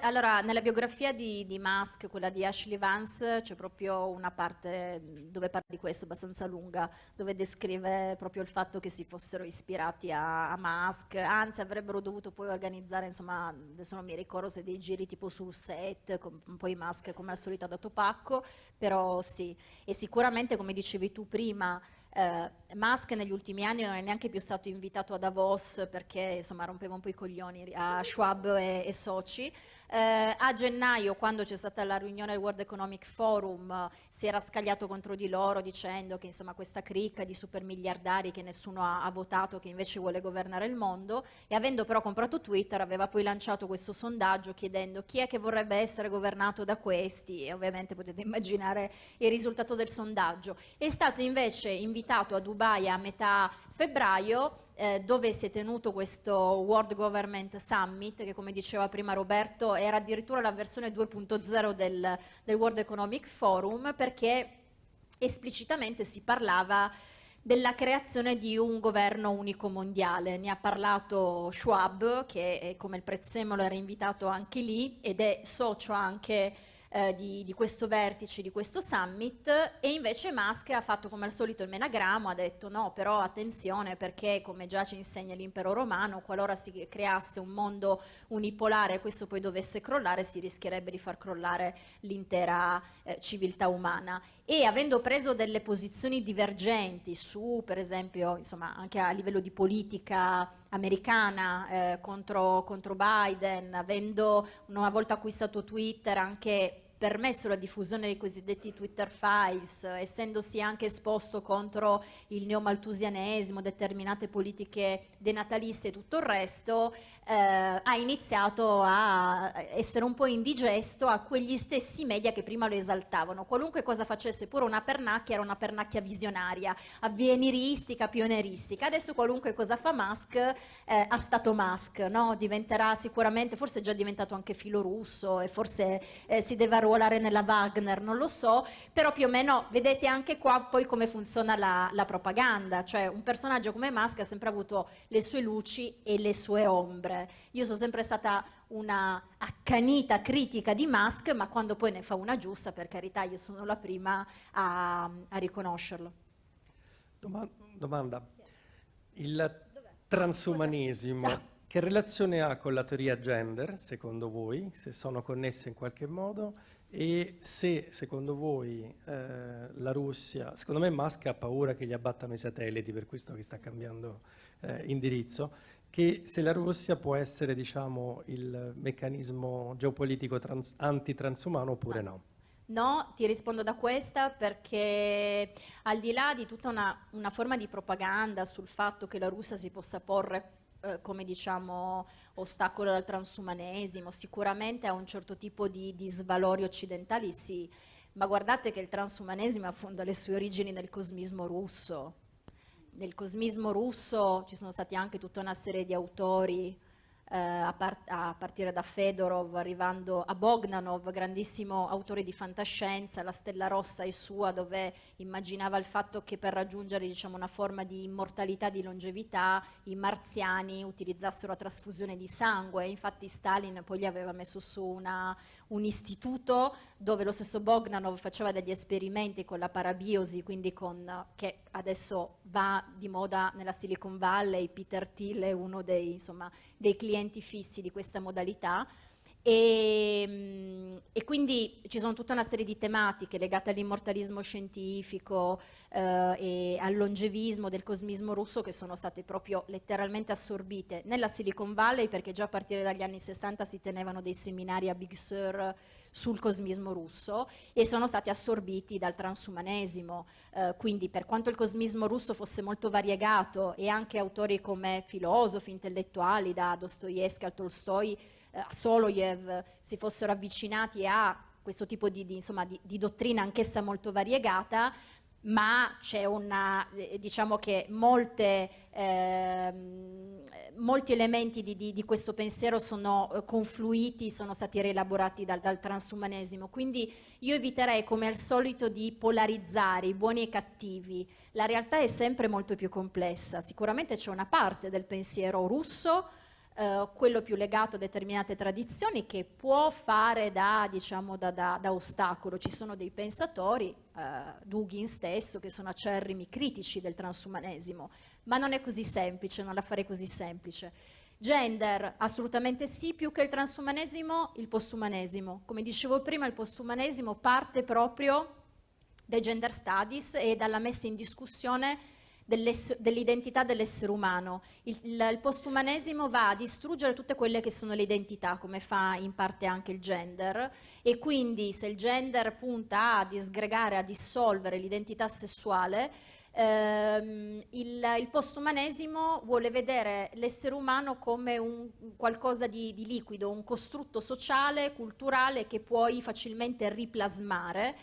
allora, nella biografia di, di, Musk, quella di Ashley Vance, c'è proprio una parte dove parla di questo, abbastanza lunga, dove descrive proprio il fatto che si fossero ispirati a, a Musk, anzi avrebbero dovuto poi organizzare, insomma, adesso non mi ricordo se dei giri tipo sul set, con, poi Musk come al solito ha dato pace, pacco, però sì. E sicuramente, come dicevi tu prima, eh, Musk negli ultimi anni non è neanche più stato invitato a Davos perché insomma rompeva un po' i coglioni a Schwab e, e soci. Eh, a gennaio, quando c'è stata la riunione del World Economic Forum, si era scagliato contro di loro dicendo che insomma questa cricca di super miliardari che nessuno ha, ha votato, che invece vuole governare il mondo, e avendo però comprato Twitter aveva poi lanciato questo sondaggio chiedendo chi è che vorrebbe essere governato da questi, e ovviamente potete immaginare il risultato del sondaggio. È stato invece invitato invitato a Dubai a metà febbraio eh, dove si è tenuto questo World Government Summit che come diceva prima Roberto era addirittura la versione 2.0 del, del World Economic Forum perché esplicitamente si parlava della creazione di un governo unico mondiale. Ne ha parlato Schwab, che come il prezzemolo era invitato anche lì ed è socio anche eh, di, di, questo vertice, di questo summit e invece Musk ha fatto come al solito il menagramo, ha detto no però attenzione perché come già ci insegna l'impero romano qualora si creasse un mondo unipolare e questo poi dovesse crollare si rischierebbe di far crollare l'intera eh, civiltà umana e avendo preso delle posizioni divergenti su, per esempio, insomma, anche a livello di politica americana eh, contro, contro Biden, avendo una volta acquistato Twitter anche permesso la diffusione dei cosiddetti Twitter files, essendosi anche esposto contro il neomaltusianesimo, determinate politiche denatalizie e tutto il resto, eh, ha iniziato a essere un po' indigesto a quegli stessi media che prima lo esaltavano. Qualunque cosa facesse, pure una pernacchia, era una pernacchia visionaria, avveniristica, pioneristica. Adesso qualunque cosa fa Musk eh, ha stato Musk, no? diventerà sicuramente, forse è già diventato anche filo russo e forse eh, si deve arruolare nella Wagner, non lo so, però più o meno vedete anche qua poi come funziona la, la propaganda, cioè un personaggio come Musk ha sempre avuto le sue luci e le sue ombre. Io sono sempre stata una accanita critica di Musk, ma quando poi ne fa una giusta, per carità, io sono la prima a, a riconoscerlo. Domanda. Il transumanesimo che relazione ha con la teoria gender, secondo voi, se sono connesse in qualche modo? E se, secondo voi, eh, la Russia, secondo me Musk ha paura che gli abbattano i satelliti, per questo che sta cambiando eh, indirizzo, che se la Russia può essere, diciamo, il meccanismo geopolitico trans, antitransumano oppure no. No, ti rispondo da questa perché al di là di tutta una, una forma di propaganda sul fatto che la Russia si possa porre eh, come diciamo ostacolo al transumanesimo, sicuramente a un certo tipo di, di svalori occidentali sì, ma guardate che il transumanesimo affonda le sue origini nel cosmismo russo. Nel cosmismo russo ci sono stati anche tutta una serie di autori eh, a, par a, partire da Fedorov, arrivando a Bogdanov, grandissimo autore di fantascienza, La Stella Rossa è sua, dove immaginava il fatto che per raggiungere diciamo, una forma di immortalità, di longevità, i marziani utilizzassero la trasfusione di sangue. Infatti Stalin poi gli aveva messo su una, un istituto dove lo stesso Bogdanov faceva degli esperimenti con la parabiosi, quindi con, che adesso va di moda nella Silicon Valley, Peter Thiel è uno dei, insomma, dei clienti fissi di questa modalità e, mm, e, quindi ci sono tutta una serie di tematiche legate all'immortalismo scientifico eh, e al longevismo del cosmismo russo che sono state proprio letteralmente assorbite nella Silicon Valley perché già a partire dagli anni 60 si tenevano dei seminari a Big Sur sul cosmismo russo e sono stati assorbiti dal transumanesimo. Eh, quindi per quanto il cosmismo russo fosse molto variegato e anche autori come filosofi, intellettuali, da Dostoevsky a Tolstoi, a Soloyev, si fossero avvicinati a questo tipo di, di, insomma, di, di dottrina anch'essa molto variegata, ma c'è una, eh, diciamo che molte, eh, molti elementi di, di, di, questo pensiero sono eh, confluiti, sono stati rielaborati dal, dal, transumanesimo, quindi io eviterei come al solito di polarizzare i buoni e i cattivi, la realtà è sempre molto più complessa, sicuramente c'è una parte del pensiero russo eh, quello più legato a determinate tradizioni che può fare da, diciamo, da, da, da ostacolo. Ci sono dei pensatori, eh, Dugin stesso, che sono acerrimi critici del transumanesimo, ma non è così semplice, non la farei così semplice. Gender, assolutamente sì, più che il transumanesimo, il postumanesimo. Come dicevo prima, il postumanesimo parte proprio dai gender studies e dalla messa in discussione dell'identità dell'essere umano. Il, il, il, postumanesimo va a distruggere tutte quelle che sono le identità, come fa in parte anche il gender, e quindi se il gender punta a disgregare, a dissolvere l'identità sessuale, ehm, il, il, postumanesimo vuole vedere l'essere umano come un, qualcosa di, di liquido, un costrutto sociale, culturale che puoi facilmente riplasmare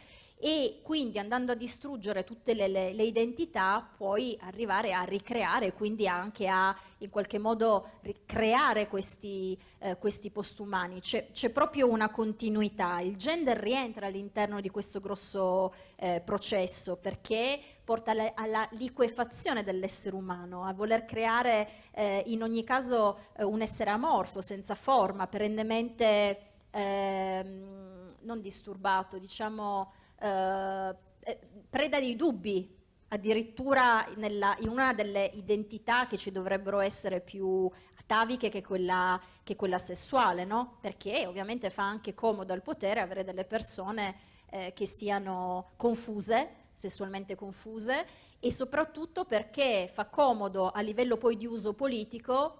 e quindi andando a distruggere tutte le, le, le identità puoi arrivare a ricreare, quindi anche a in qualche modo creare questi, eh, questi postumani. C'è, proprio una continuità, il gender rientra all'interno di questo grosso eh, processo perché porta alla, alla liquefazione dell'essere umano, a voler creare eh, in ogni caso eh, un essere amorfo, senza forma, perennemente ehm, non disturbato, diciamo eh, eh, preda di dubbi, addirittura nella, in una delle identità che ci dovrebbero essere più ataviche che quella, che quella sessuale, no? Perché ovviamente fa anche comodo al potere avere delle persone eh, che siano confuse, sessualmente confuse, e soprattutto perché fa comodo a livello poi di uso politico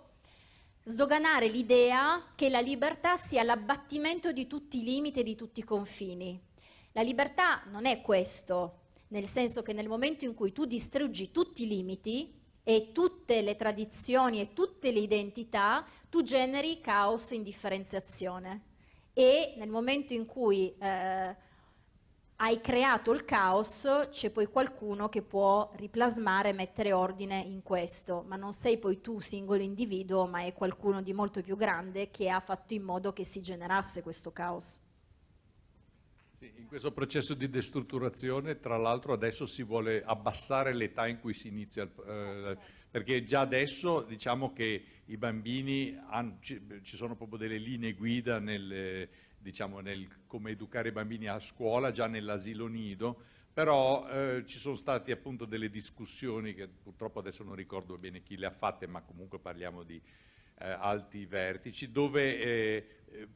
sdoganare l'idea che la libertà sia l'abbattimento di tutti i limiti e di tutti i confini. La libertà non è questo, nel senso che nel momento in cui tu distruggi tutti i limiti e tutte le tradizioni e tutte le identità, tu generi caos e indifferenziazione. E nel momento in cui eh, hai creato il caos, c'è poi qualcuno che può riplasmare e mettere ordine in questo, ma non sei poi tu singolo individuo, ma è qualcuno di molto più grande che ha fatto in modo che si generasse questo caos. Sì, in questo processo di destrutturazione, tra l'altro adesso si vuole abbassare l'età in cui si inizia, eh, perché già adesso diciamo che i bambini, hanno, ci, ci sono proprio delle linee guida nelle diciamo, nel come educare i bambini a scuola, già nell'asilo nido, però eh, ci sono state appunto delle discussioni che purtroppo adesso non ricordo bene chi le ha fatte, ma comunque parliamo di eh, alti vertici, dove eh, eh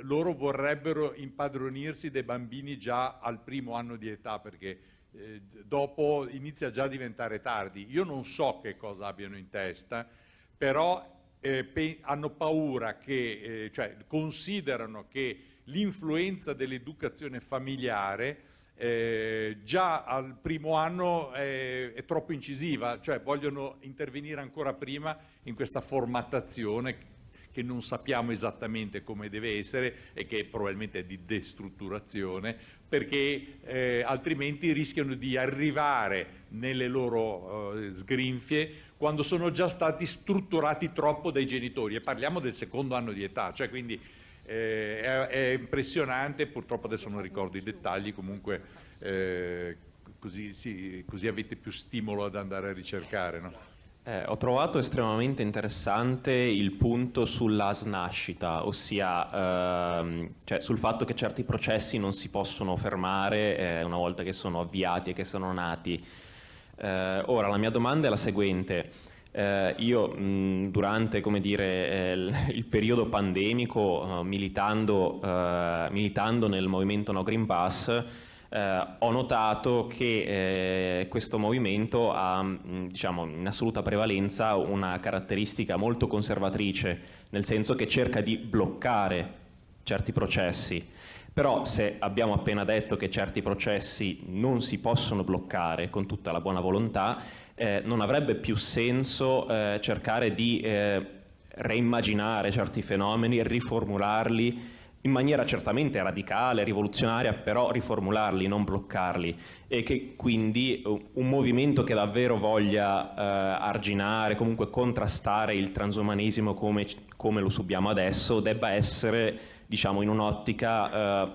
loro vorrebbero impadronirsi dei bambini già al primo anno di età, perché eh, dopo inizia già a diventare tardi. Io non so che cosa abbiano in testa, però eh, hanno paura che, eh, cioè considerano che l'influenza dell'educazione familiare eh, già al primo anno è, è, troppo incisiva, cioè vogliono intervenire ancora prima in questa formattazione che non sappiamo esattamente come deve essere e che probabilmente è di destrutturazione, perché eh, altrimenti rischiano di arrivare nelle loro eh, sgrinfie quando sono già stati strutturati troppo dai genitori e parliamo del secondo anno di età, cioè quindi eh, è, è, impressionante, purtroppo adesso non ricordo i dettagli, comunque eh, così, sì, così, avete più stimolo ad andare a ricercare. No? Eh, ho trovato estremamente interessante il punto sulla snascita, ossia ehm, cioè sul fatto che certi processi non si possono fermare eh, una volta che sono avviati e che sono nati. Eh, ora, la mia domanda è la seguente. Eh, io mh, durante dire, eh, il, il, periodo pandemico, uh, militando, militando, nel movimento No Green Pass, eh, ho notato che eh, questo movimento ha mh, diciamo, in assoluta prevalenza una caratteristica molto conservatrice, nel senso che cerca di bloccare certi processi. Però se abbiamo appena detto che certi processi non si possono bloccare con tutta la buona volontà, eh, non avrebbe più senso eh, cercare di eh, reimmaginare certi fenomeni, riformularli in maniera certamente radicale, rivoluzionaria, però riformularli, non bloccarli e che quindi un movimento che davvero voglia eh, arginare, comunque contrastare il transumanesimo come, come lo subiamo adesso, debba essere diciamo, in un'ottica eh,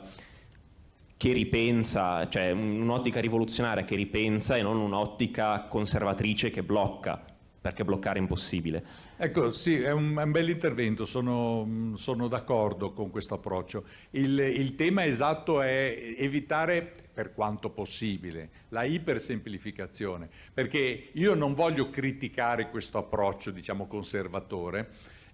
che ripensa, cioè un'ottica rivoluzionaria che ripensa e non un'ottica conservatrice che blocca, perché bloccare è impossibile. Ecco, sì, è un, è un bel intervento, sono, sono d'accordo con questo approccio. Il, il tema esatto è evitare per quanto possibile, la ipersemplificazione, perché io non voglio criticare questo approccio, diciamo, conservatore,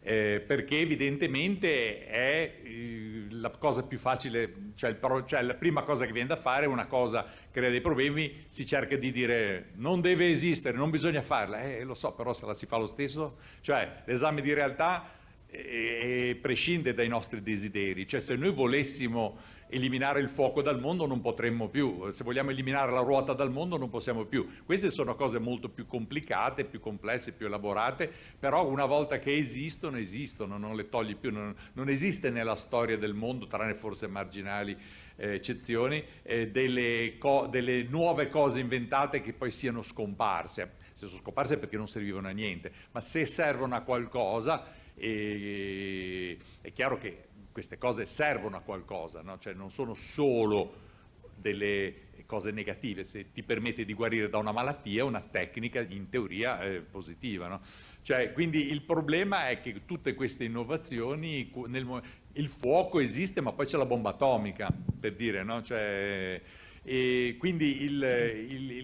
eh, perché evidentemente è eh, la cosa più facile, cioè, il, cioè, la prima cosa che viene da fare una cosa crea dei problemi, si cerca di dire non deve esistere, non bisogna farla, eh, lo so, però se la si fa lo stesso, cioè l'esame di realtà eh, prescinde dai nostri desideri, cioè se noi volessimo eliminare il fuoco dal mondo non potremmo più, se vogliamo eliminare la ruota dal mondo non possiamo più. Queste sono cose molto più complicate, più complesse, più elaborate, però una volta che esistono, esistono, non le togli più, non, non esiste nella storia del mondo, tranne forse marginali eh, eccezioni, eh, delle, delle nuove cose inventate che poi siano scomparse. Se sono scomparse perché non servivano a niente, ma se servono a qualcosa, eh, è chiaro che queste cose servono a qualcosa, no? cioè non sono solo delle cose negative, se ti permette di guarire da una malattia è una tecnica in teoria eh, positiva. No? Cioè, quindi il problema è che tutte queste innovazioni, nel, il fuoco esiste ma poi c'è la bomba atomica, per dire, no? Cioè, e quindi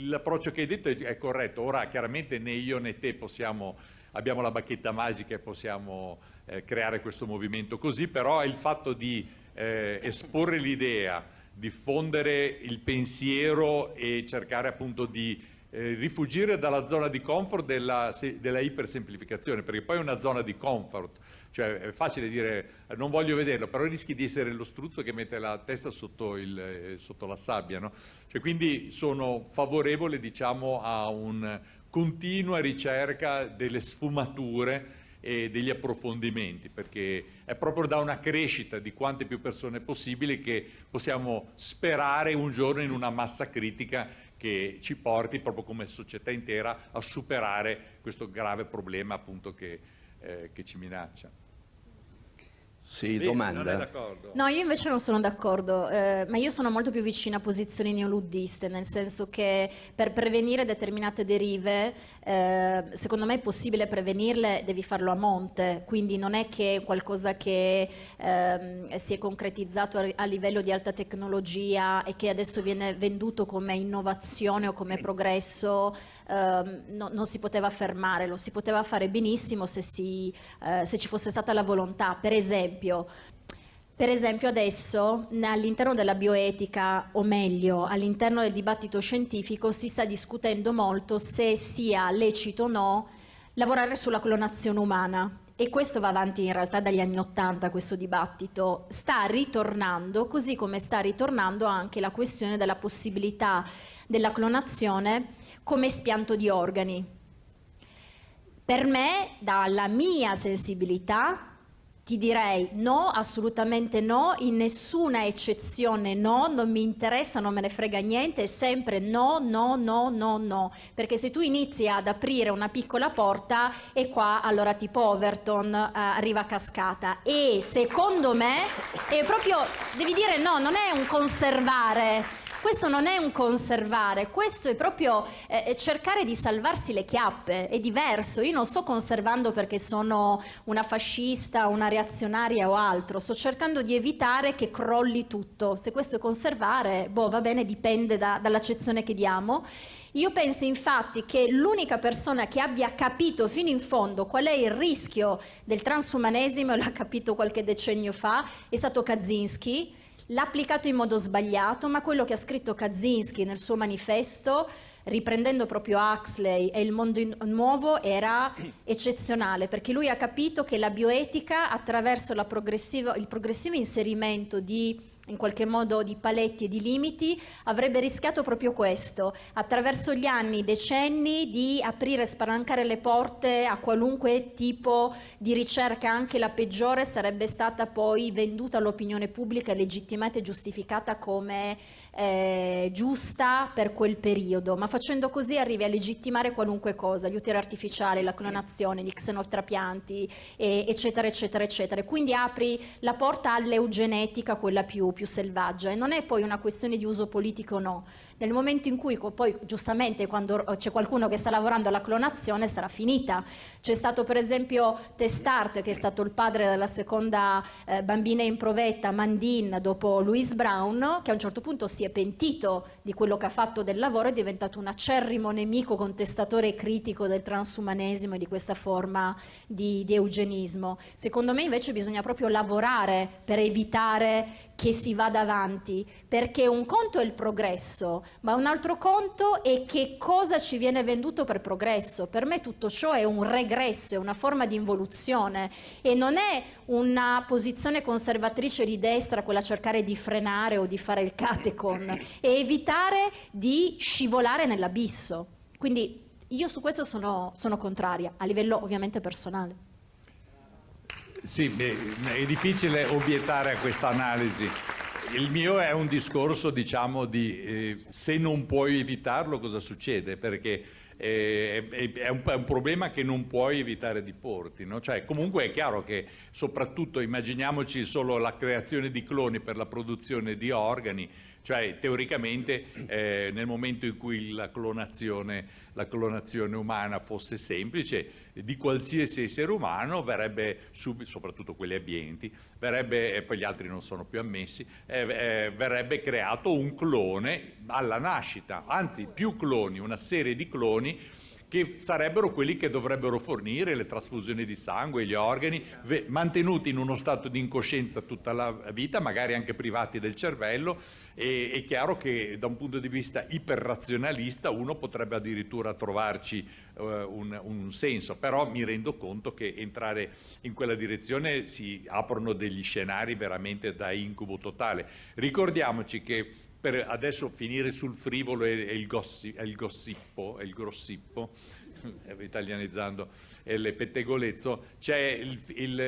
l'approccio che hai detto è, è, corretto. Ora chiaramente né io né te possiamo, abbiamo la bacchetta magica e possiamo eh, creare questo movimento così, però il fatto di eh, esporre l'idea, diffondere il pensiero e cercare appunto di eh, rifugire dalla zona di comfort della, della ipersemplificazione, perché poi è una zona di comfort, cioè è facile dire non voglio vederlo, però rischi di essere lo struzzo che mette la testa sotto, il, eh, sotto la sabbia. No? Cioè, quindi sono favorevole diciamo, a una continua ricerca delle sfumature e degli approfondimenti, perché è proprio da una crescita di quante più persone possibili che possiamo sperare un giorno in una massa critica che ci porti proprio come società intera a superare questo grave problema appunto che, eh, che ci minaccia. Sì, Bene, domanda. No, io invece non sono d'accordo, eh, ma io sono molto più vicina a posizioni neoluddiste, nel senso che per prevenire determinate derive, eh, secondo me è possibile prevenirle, devi farlo a monte, quindi non è che qualcosa che eh, si è concretizzato a, a, livello di alta tecnologia e che adesso viene venduto come innovazione o come progresso, ehm, no, non si poteva fermare, lo si poteva fare benissimo se, si, eh, se ci fosse stata la volontà. Per esempio, per esempio adesso all'interno della bioetica, o meglio all'interno del dibattito scientifico, si sta discutendo molto se sia lecito o no lavorare sulla clonazione umana. E questo va avanti in realtà dagli anni Ottanta, questo dibattito. Sta ritornando, così come sta ritornando anche la questione della possibilità della clonazione come spianto di organi. Per me, dalla mia sensibilità, ti direi no, assolutamente no, in nessuna eccezione no, non mi interessa, non me ne frega niente, è sempre no, no, no, no, no, perché se tu inizi ad aprire una piccola porta e qua allora tipo Overton eh, arriva cascata. E secondo me è proprio, devi dire no, non è un conservare, questo non è un conservare, questo è proprio eh, cercare di salvarsi le chiappe, è diverso. Io non sto conservando perché sono una fascista, una reazionaria o altro, sto cercando di evitare che crolli tutto. Se questo è conservare, boh, va bene, dipende da, dall'accezione che diamo. Io penso infatti che l'unica persona che abbia capito fino in fondo qual è il rischio del transumanesimo, l'ha capito qualche decennio fa, è stato Kaczynski, l'ha applicato in modo sbagliato, ma quello che ha scritto Kaczynski nel suo manifesto, riprendendo proprio Huxley e il mondo nuovo, era eccezionale, perché lui ha capito che la bioetica, attraverso il progressivo inserimento di in qualche modo di paletti e di limiti, avrebbe rischiato proprio questo, attraverso gli anni, decenni, di aprire e spalancare le porte a qualunque tipo di ricerca, anche la peggiore sarebbe stata poi venduta all'opinione pubblica, legittimata e giustificata come eh, giusta per quel periodo, ma facendo così arrivi a legittimare qualunque cosa, gli uteri artificiali, la clonazione, gli xenotrapianti, eh, eccetera, eccetera, eccetera. Quindi apri la porta all'eugenetica, quella più, più selvaggia, e non è poi una questione di uso politico o no, nel momento in cui poi giustamente quando c'è qualcuno che sta lavorando alla clonazione sarà finita. C'è stato per esempio Testart che è stato il padre della seconda eh, bambina in provetta, Mandin, dopo Louise Brown, che a un certo punto si è pentito di quello che ha fatto del lavoro, è diventato un acerrimo nemico, contestatore e critico del transumanesimo e di questa forma di, di eugenismo. Secondo me invece bisogna proprio lavorare per evitare che si vada avanti, perché un conto è il progresso, ma un altro conto è che cosa ci viene venduto per progresso. Per me tutto ciò è un regresso, è una forma di involuzione e non è una posizione conservatrice di destra, quella cercare di frenare o di fare il catecon, è evitare di scivolare nell'abisso. Quindi io su questo sono, sono contraria, a livello ovviamente personale. Sì, è difficile obiettare a questa analisi. Il mio è un discorso, diciamo, di eh, se non puoi evitarlo cosa succede, perché eh, è, è, un, è, un, problema che non puoi evitare di porti. No? Cioè, comunque è chiaro che soprattutto immaginiamoci solo la creazione di cloni per la produzione di organi, Cioè teoricamente eh, nel momento in cui la clonazione, la clonazione, umana fosse semplice, di qualsiasi essere umano verrebbe, soprattutto quelli abbienti, verrebbe, e poi gli altri non sono più ammessi, eh, eh, verrebbe creato un clone alla nascita, anzi più cloni, una serie di cloni che sarebbero quelli che dovrebbero fornire le trasfusioni di sangue, gli organi, mantenuti in uno stato di incoscienza tutta la vita, magari anche privati del cervello, e è chiaro che da un punto di vista iperrazionalista uno potrebbe addirittura trovarci uh, un, un, senso, però mi rendo conto che entrare in quella direzione si aprono degli scenari veramente da incubo totale. Ricordiamoci che per adesso finire sul frivolo e, e il, gossi, il, gossippo, il grossippo, italianizzando il pettegolezzo, c'è il, il,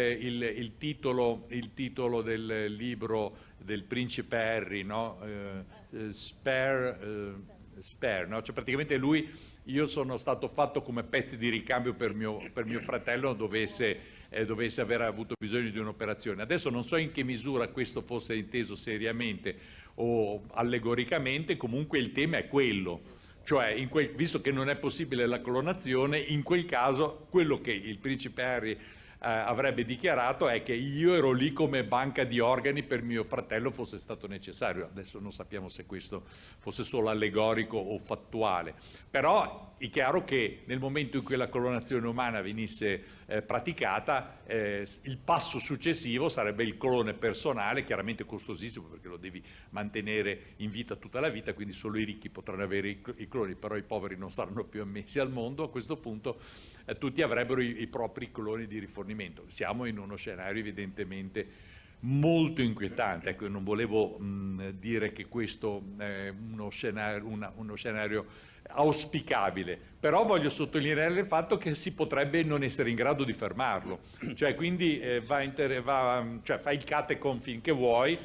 il, titolo, il titolo del libro del principe Harry, no? eh, eh Spare, eh, Spare no? cioè praticamente lui, io sono stato fatto come pezzi di ricambio per mio, per mio fratello dovesse, eh, dovesse aver avuto bisogno di un'operazione. Adesso non so in che misura questo fosse inteso seriamente, o allegoricamente, comunque il tema è quello. Cioè, quel, visto che non è possibile la clonazione, in quel caso quello che il principe Harry eh, avrebbe dichiarato è che io ero lì come banca di organi per mio fratello fosse stato necessario. Adesso non sappiamo se questo fosse solo allegorico o fattuale, però è chiaro che nel momento in cui la clonazione umana venisse eh, praticata, eh, il passo successivo sarebbe il clone personale, chiaramente costosissimo perché lo devi mantenere in vita tutta la vita, quindi solo i ricchi potranno avere i, i cloni, però i poveri non saranno più ammessi al mondo. A questo punto eh, tutti avrebbero i, i propri cloni di rifornimento. Siamo in uno scenario evidentemente molto inquietante, ecco, non volevo mh, dire che questo è uno scenario, una, uno scenario auspicabile, però voglio sottolineare il fatto che si potrebbe non essere in grado di fermarlo, cioè quindi eh, va va, cioè, fai il catecon finché vuoi,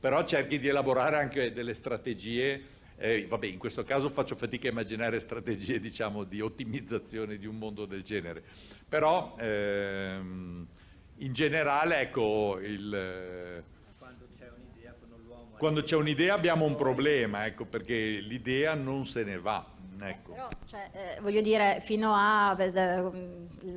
però cerchi di elaborare anche delle strategie eh, vabbè, in questo caso faccio fatica a immaginare strategie diciamo, di ottimizzazione di un mondo del genere, però ehm, in generale ecco, il, quando c'è un'idea abbiamo un problema, ecco, perché l'idea non se ne va. Ecco. Eh, però, cioè, eh, voglio dire, fino al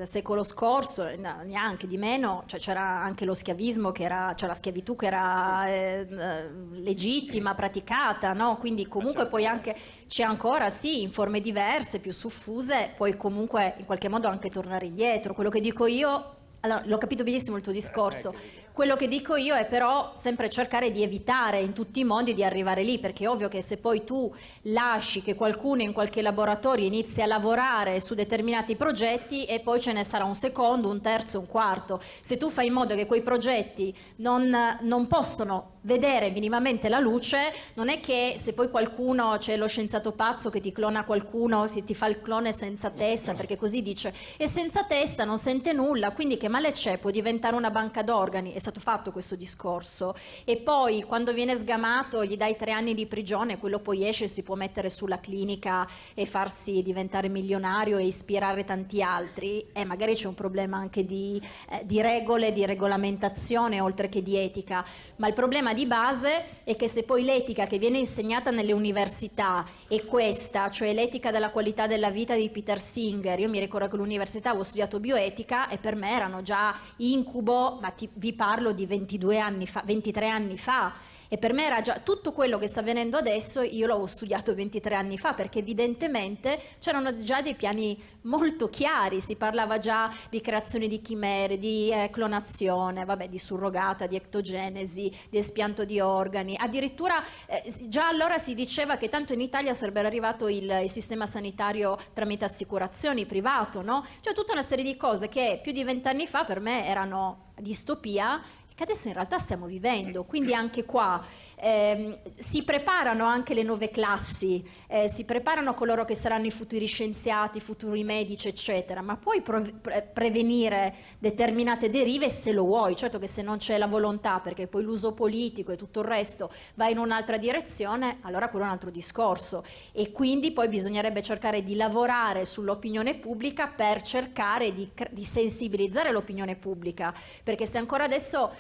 secolo scorso, no, neanche di meno, cioè, c'era anche lo schiavismo, che era, cioè la schiavitù che era eh, eh legittima, praticata, no? quindi comunque poi anche, c'è ancora, sì, in forme diverse, più suffuse, puoi comunque in qualche modo anche tornare indietro. Quello che dico io allora, l'ho capito benissimo il tuo discorso. Quello che dico io è però sempre cercare di evitare in tutti i modi di arrivare lì, perché è ovvio che se poi tu lasci che qualcuno in qualche laboratorio inizi a lavorare su determinati progetti e poi ce ne sarà un secondo, un terzo, un quarto. Se tu fai in modo che quei progetti non, non possono vedere minimamente la luce, non è che se poi qualcuno, c'è lo scienziato pazzo che ti clona qualcuno, che ti fa il clone senza testa, perché così dice, e senza testa non sente nulla, quindi che male c'è? Può diventare una banca d'organi, è stato fatto questo discorso, e poi quando viene sgamato gli dai tre anni di prigione, quello poi esce e si può mettere sulla clinica e farsi diventare milionario e ispirare tanti altri, e magari c'è un problema anche di, eh, di regole, di regolamentazione oltre che di etica, ma il problema problema di base è che se poi l'etica che viene insegnata nelle università è questa, cioè l'etica della qualità della vita di Peter Singer, io mi ricordo che all'università avevo studiato bioetica e per me erano già incubo, ma ti, vi parlo di 22 anni fa, 23 anni fa, e per me era già tutto quello che sta avvenendo adesso, io l'avevo studiato 23 anni fa perché evidentemente c'erano già dei piani molto chiari, si parlava già di creazione di chimere, di eh, clonazione, vabbè, di surrogata, di ectogenesi, di espianto di organi, addirittura eh, già allora si diceva che tanto in Italia sarebbe arrivato il, il sistema sanitario tramite assicurazioni privato, no? Cioè tutta una serie di cose che più di vent'anni fa per me erano distopia che adesso in realtà stiamo vivendo, quindi anche qua eh, si preparano anche le nuove classi, eh, si preparano coloro che saranno i futuri scienziati, i futuri medici, eccetera, ma puoi pre prevenire determinate derive se lo vuoi, certo che se non c'è la volontà, perché poi l'uso politico e tutto il resto va in un'altra direzione, allora quello è un altro discorso. E quindi poi bisognerebbe cercare di lavorare sull'opinione pubblica per cercare di, di sensibilizzare l'opinione pubblica, perché se ancora adesso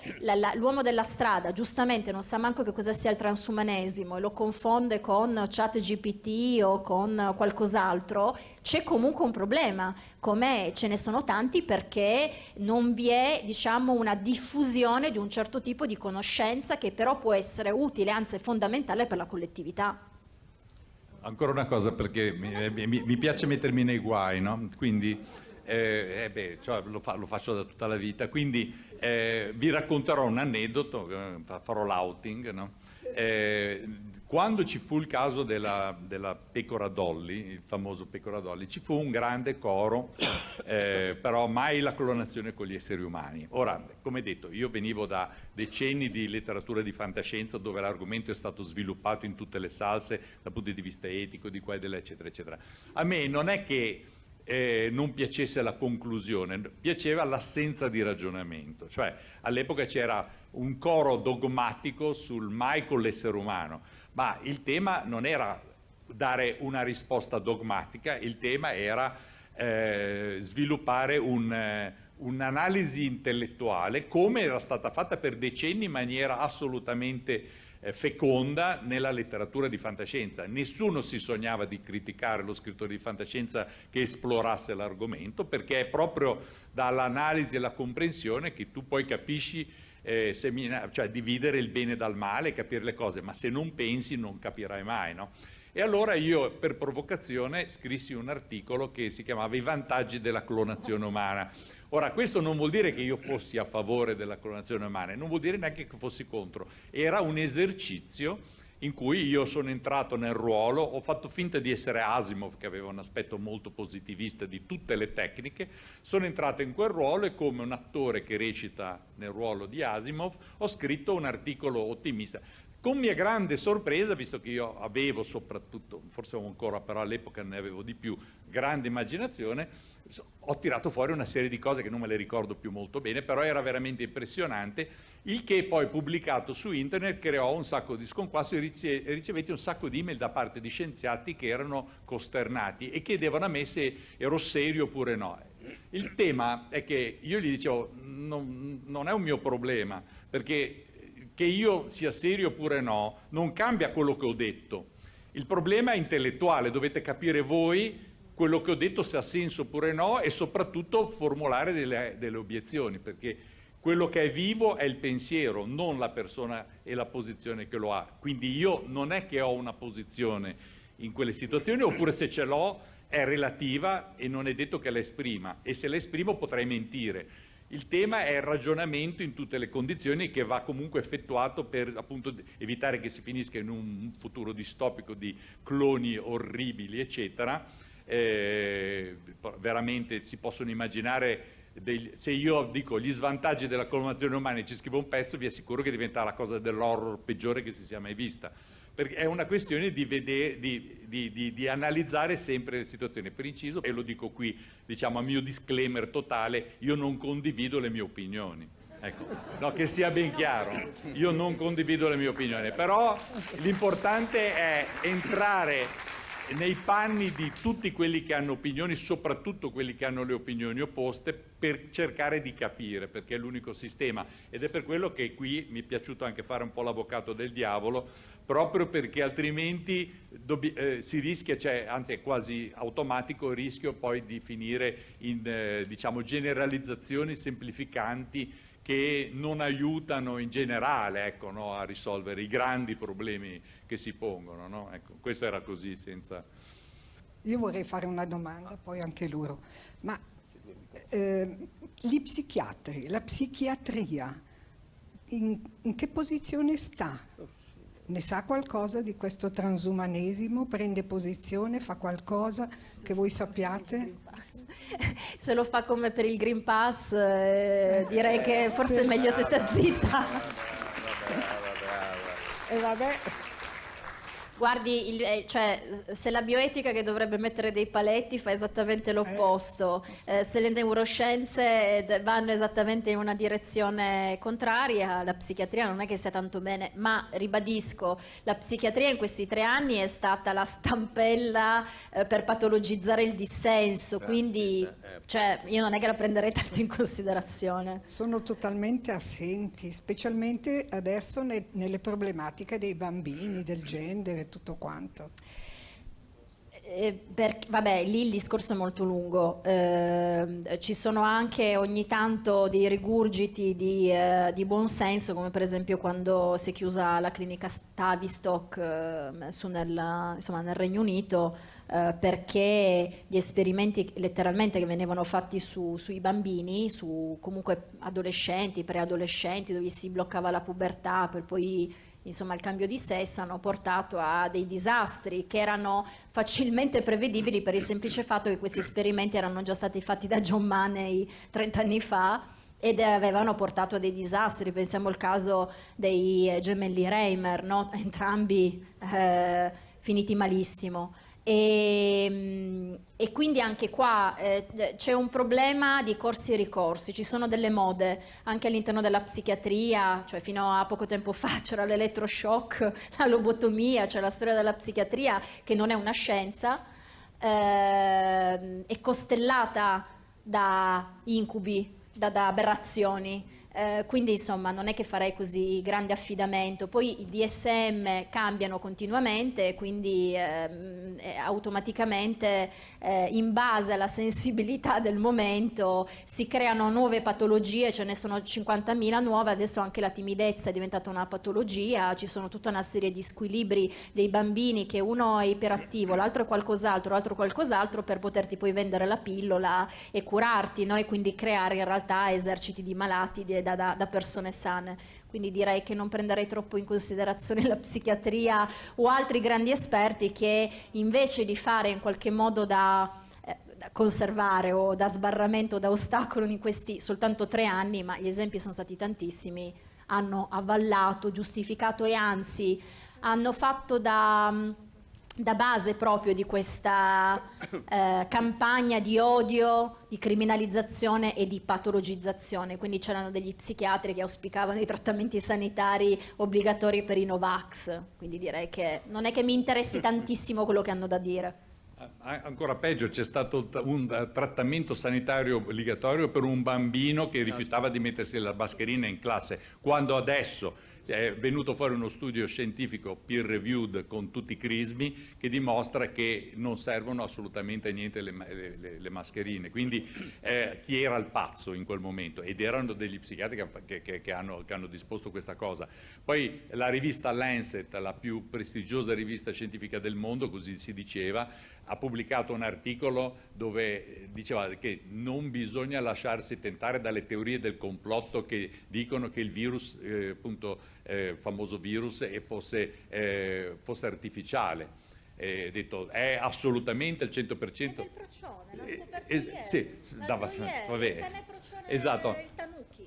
l'uomo della strada giustamente non sa manco che cosa cosa sia il transumanesimo e lo confonde con chat GPT o con qualcos'altro, c'è comunque un problema, come ce ne sono tanti perché non vi è diciamo, una diffusione di un certo tipo di conoscenza che però può essere utile, anzi fondamentale per la collettività. Ancora una cosa perché mi, eh, mi, mi piace mettermi nei guai, no? quindi eh, eh beh, cioè, lo, fa, lo, faccio da tutta la vita, quindi eh, vi racconterò un aneddoto, eh, farò l'outing, no? Eh, quando ci fu il caso della, della, pecora Dolly, il famoso pecora Dolly, ci fu un grande coro, eh, però mai la clonazione con gli esseri umani. Ora, come detto, io venivo da decenni di letteratura di fantascienza dove l'argomento è stato sviluppato in tutte le salse dal punto di vista etico, di qua e là, eccetera, eccetera. A me non è che eh, non piacesse la conclusione, piaceva l'assenza di ragionamento, cioè all'epoca c'era un coro dogmatico sul mai con l'essere umano, ma il tema non era dare una risposta dogmatica, il tema era eh, sviluppare eh, un'analisi intellettuale come era stata fatta per decenni in maniera assolutamente feconda nella letteratura di fantascienza. Nessuno si sognava di criticare lo scrittore di fantascienza che esplorasse l'argomento perché è proprio dall'analisi e la comprensione che tu poi capisci eh, cioè dividere il bene dal male, capire le cose, ma se non pensi non capirai mai. No? E allora io per provocazione scrissi un articolo che si chiamava I vantaggi della clonazione umana Ora, questo non vuol dire che io fossi a favore della clonazione umana, non vuol dire neanche che fossi contro. Era un esercizio in cui io sono entrato nel ruolo, ho fatto finta di essere Asimov, che aveva un aspetto molto positivista di tutte le tecniche, sono entrato in quel ruolo e come un attore che recita nel ruolo di Asimov ho scritto un articolo ottimista. Con mia grande sorpresa, visto che io avevo soprattutto, forse ancora però all'epoca ne avevo di più, grande immaginazione, ho tirato fuori una serie di cose che non me le ricordo più molto bene, però era veramente impressionante, il che poi pubblicato su internet creò un sacco di sconquasso e ricevetti un sacco di email da parte di scienziati che erano costernati e chiedevano a me se ero serio oppure no. Il tema è che io gli dicevo non, non è un mio problema, perché che io sia serio oppure no non cambia quello che ho detto. Il problema è intellettuale, dovete capire voi quello che ho detto se ha senso oppure no e soprattutto formulare delle, delle obiezioni, perché quello che è vivo è il pensiero, non la persona e la posizione che lo ha. Quindi io non è che ho una posizione in quelle situazioni, oppure se ce l'ho è relativa e non è detto che la esprima, e se la esprimo potrei mentire. Il tema è il ragionamento in tutte le condizioni che va comunque effettuato per appunto evitare che si finisca in un futuro distopico di cloni orribili, eccetera, eh, veramente si possono immaginare dei, se io dico gli svantaggi della colonazione umana e ci scrivo un pezzo vi assicuro che diventa la cosa dell'horror peggiore che si sia mai vista perché è una questione di, vedere, di, di, di, analizzare sempre le situazioni. Per inciso e lo dico qui diciamo a mio disclaimer totale io non condivido le mie opinioni. Ecco, no, che sia ben chiaro io non condivido le mie opinioni però l'importante è entrare nei panni di tutti quelli che hanno opinioni, soprattutto quelli che hanno le opinioni opposte, per cercare di capire, perché è l'unico sistema. Ed è per quello che qui mi è piaciuto anche fare un po' l'avvocato del diavolo, proprio perché altrimenti eh, si rischia, cioè, anzi è quasi automatico il rischio poi di finire in eh, diciamo, generalizzazioni semplificanti che non aiutano in generale ecco, no, a risolvere i grandi problemi che si pongono. No? Ecco, questo era così senza... Io vorrei fare una domanda, poi anche loro. Ma eh, gli psichiatri, la psichiatria, in, in che posizione sta? Ne sa qualcosa di questo transumanesimo? Prende posizione? Fa qualcosa che voi sappiate? Se lo fa come per il Green Pass, eh, direi che forse è meglio se sta zitta. E vabbè. Guardi, il, eh, cioè, se la bioetica che dovrebbe mettere dei paletti fa esattamente l'opposto, eh, eh, se le neuroscienze eh, vanno esattamente in una direzione contraria, la psichiatria non è che sia tanto bene, ma ribadisco, la psichiatria in questi tre anni è stata la stampella eh, per patologizzare il dissenso, quindi cioè, io non è che la prenderei tanto in considerazione. Sono totalmente assenti, specialmente adesso ne, nelle problematiche dei bambini, del genere, tutto quanto. Eh, per, vabbè, lì il discorso è molto lungo, eh, ci sono anche ogni tanto dei rigurgiti di, eh, di buonsenso, come per esempio quando si è chiusa la clinica Tavistock eh, nel, nel Regno Unito, eh, perché gli esperimenti letteralmente che venivano fatti su, sui bambini, su comunque adolescenti, preadolescenti, dove si bloccava la pubertà per poi insomma il cambio di sesso hanno portato a dei disastri che erano facilmente prevedibili per il semplice fatto che questi esperimenti erano già stati fatti da John Money 30 anni fa ed avevano portato a dei disastri, pensiamo al caso dei gemelli Reimer, no? entrambi eh, finiti malissimo. E, ehm, e, quindi anche qua eh, c'è un problema di corsi e ricorsi, ci sono delle mode anche all'interno della psichiatria, cioè fino a poco tempo fa c'era l'elettroshock, la lobotomia, cioè la storia della psichiatria che non è una scienza, eh, è costellata da incubi, da, da aberrazioni. Eh, quindi insomma non è che farei così grande affidamento, poi i DSM cambiano continuamente quindi ehm, eh, automaticamente eh, in base alla sensibilità del momento si creano nuove patologie, ce ne sono 50.000 nuove, adesso anche la timidezza è diventata una patologia, ci sono tutta una serie di squilibri dei bambini che uno è iperattivo, l'altro è qualcos'altro, l'altro qualcos'altro per poterti poi vendere la pillola e curarti no? e quindi creare in realtà eserciti di malati di da, da, da persone sane. Quindi direi che non prenderei troppo in considerazione la psichiatria o altri grandi esperti che invece di fare in qualche modo da, eh, da conservare o da sbarramento, da ostacolo in questi soltanto tre anni, ma gli esempi sono stati tantissimi, hanno avvallato, giustificato e anzi hanno fatto da da base proprio di questa eh, campagna di odio, di criminalizzazione e di patologizzazione, quindi c'erano degli psichiatri che auspicavano i trattamenti sanitari obbligatori per i Novax, quindi direi che non è che mi interessi tantissimo quello che hanno da dire. Ancora peggio, c'è stato un trattamento sanitario obbligatorio per un bambino che rifiutava di mettersi la mascherina in classe, quando adesso è venuto fuori uno studio scientifico peer reviewed con tutti i crismi che dimostra che non servono assolutamente a niente le, le, le mascherine. Quindi eh, chi era il pazzo in quel momento? Ed erano degli psichiatri che, che, che, hanno, che hanno disposto questa cosa. Poi la rivista Lancet, la più prestigiosa rivista scientifica del mondo, così si diceva, ha pubblicato un articolo dove diceva che non bisogna lasciarsi tentare dalle teorie del complotto che dicono che il virus, eh, appunto, eh, famoso virus, fosse, eh, fosse artificiale. È, detto, è assolutamente il 100%. È del procione, eh, eh, sì, da, vabbè. Esatto.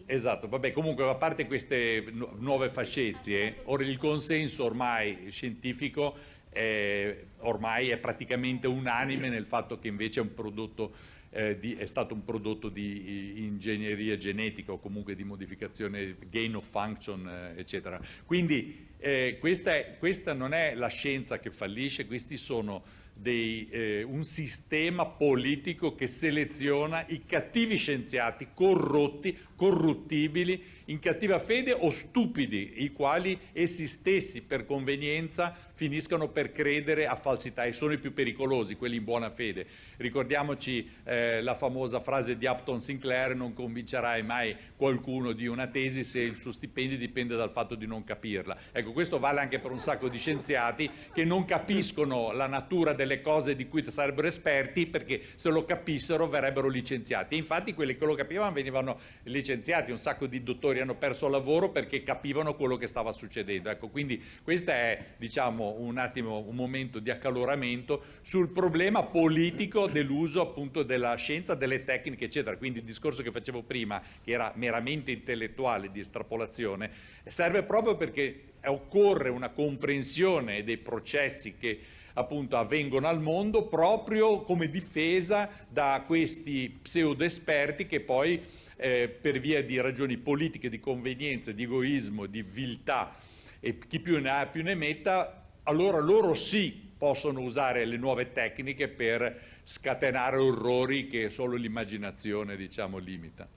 Esatto, vabbè, comunque a parte queste nuove fascezie, il consenso ormai scientifico eh, ormai è praticamente unanime nel fatto che invece è, prodotto, eh, di, è stato un prodotto di ingegneria genetica o comunque di modificazione, gain of function, eh, eccetera. Quindi eh, questa, è, questa non è la scienza che fallisce, questi sono dei, eh, un sistema politico che seleziona i cattivi scienziati corrotti, corruttibili, in cattiva fede o stupidi, i quali essi stessi per convenienza finiscono per credere a falsità e sono i più pericolosi, quelli in buona fede. Ricordiamoci eh, la famosa frase di Upton Sinclair, non convincerai mai qualcuno di una tesi se il suo stipendio dipende dal fatto di non capirla. Ecco, questo vale anche per un sacco di scienziati che non capiscono la natura delle cose di cui sarebbero esperti perché se lo capissero verrebbero licenziati. E infatti quelli che lo capivano venivano licenziati, un sacco di dottori hanno perso lavoro perché capivano quello che stava succedendo. Ecco, quindi questa è, diciamo, un attimo un momento di accaloramento sul problema politico dell'uso appunto della scienza, delle tecniche eccetera, quindi il discorso che facevo prima che era meramente intellettuale di estrapolazione serve proprio perché occorre una comprensione dei processi che appunto avvengono al mondo proprio come difesa da questi pseudo esperti che poi eh, per via di ragioni politiche, di convenienza, di egoismo, di viltà e chi più ne ha più ne metta, allora loro sì possono usare le nuove tecniche per scatenare orrori che solo l'immaginazione diciamo, limita.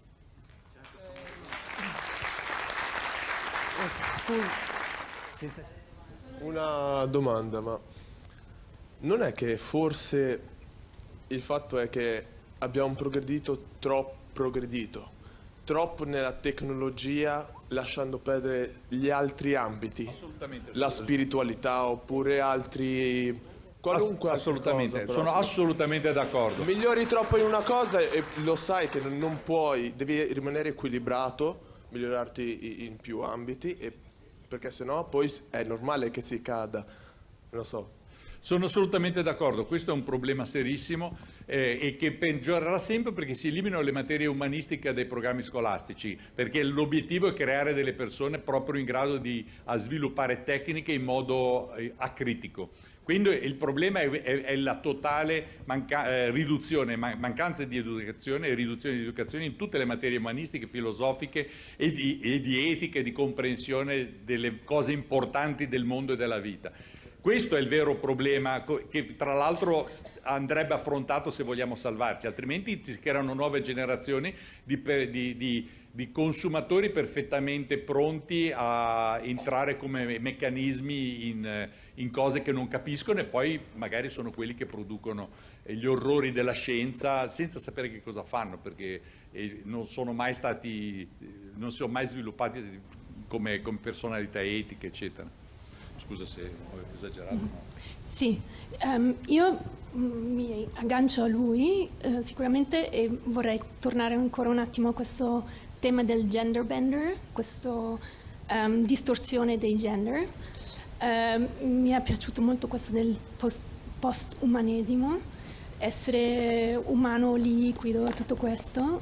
Una domanda, ma non è che forse il fatto è che abbiamo progredito troppo, progredito, troppo nella tecnologia lasciando perdere gli altri ambiti, la spiritualità oppure altri qualunque assolutamente, cosa, sono assolutamente d'accordo. Migliori troppo in una cosa e lo sai che non puoi, devi rimanere equilibrato, migliorarti in più ambiti e, perché sennò poi è normale che si cada. Non so, sono assolutamente d'accordo, questo è un problema serissimo eh, e che peggiorerà sempre perché si eliminano le materie umanistiche dai programmi scolastici, perché l'obiettivo è creare delle persone proprio in grado di sviluppare tecniche in modo eh, acritico. Quindi il problema è, è, è la totale manca, eh, riduzione, man, mancanza di educazione e riduzione di educazione in tutte le materie umanistiche, filosofiche e di, e di etica e di comprensione delle cose importanti del mondo e della vita. Questo è il vero problema che tra l'altro andrebbe affrontato se vogliamo salvarci, altrimenti si creano nuove generazioni di, di, di, di consumatori perfettamente pronti a entrare come meccanismi in, in, cose che non capiscono e poi magari sono quelli che producono gli orrori della scienza senza sapere che cosa fanno perché eh, non sono mai stati, non si sono mai sviluppati come, come personalità etiche eccetera scusa se ho esagerato. No? Sì, um, io mi aggancio a lui eh, sicuramente e vorrei tornare ancora un attimo a questo tema del gender bender, questa um, distorsione dei gender. Um, mi è piaciuto molto questo del post, post-umanesimo, essere umano liquido, tutto questo.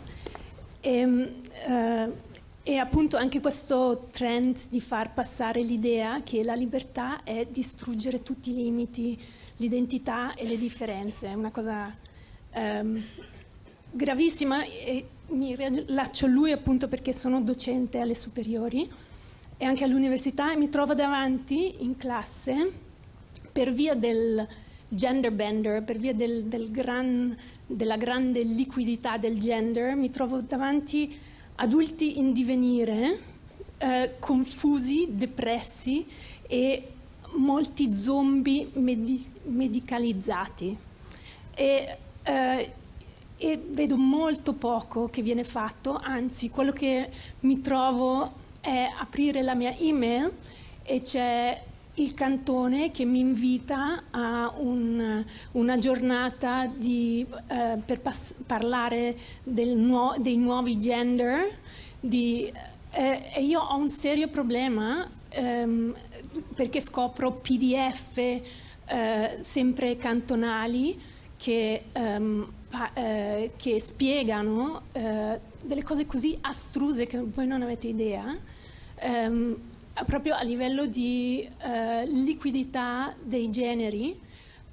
E, uh, e appunto anche questo trend di far passare l'idea che la libertà è distruggere tutti i limiti, l'identità e le differenze, è una cosa um, gravissima e mi rilaccio a lui appunto perché sono docente alle superiori e anche all'università e mi trovo davanti in classe per via del gender bender, per via del, del gran, della grande liquidità del gender, mi trovo davanti adulti in divenire, eh, confusi, depressi e molti zombie medi medicalizzati. E, eh, e vedo molto poco che viene fatto, anzi quello che mi trovo è aprire la mia email e c'è il cantone che mi invita a un, una giornata di, eh, per parlare nuo dei nuovi gender di, eh, e io ho un serio problema ehm, perché scopro pdf eh, sempre cantonali che, ehm, eh, che spiegano eh, delle cose così astruse che voi non avete idea ehm, proprio a livello di eh, liquidità dei generi,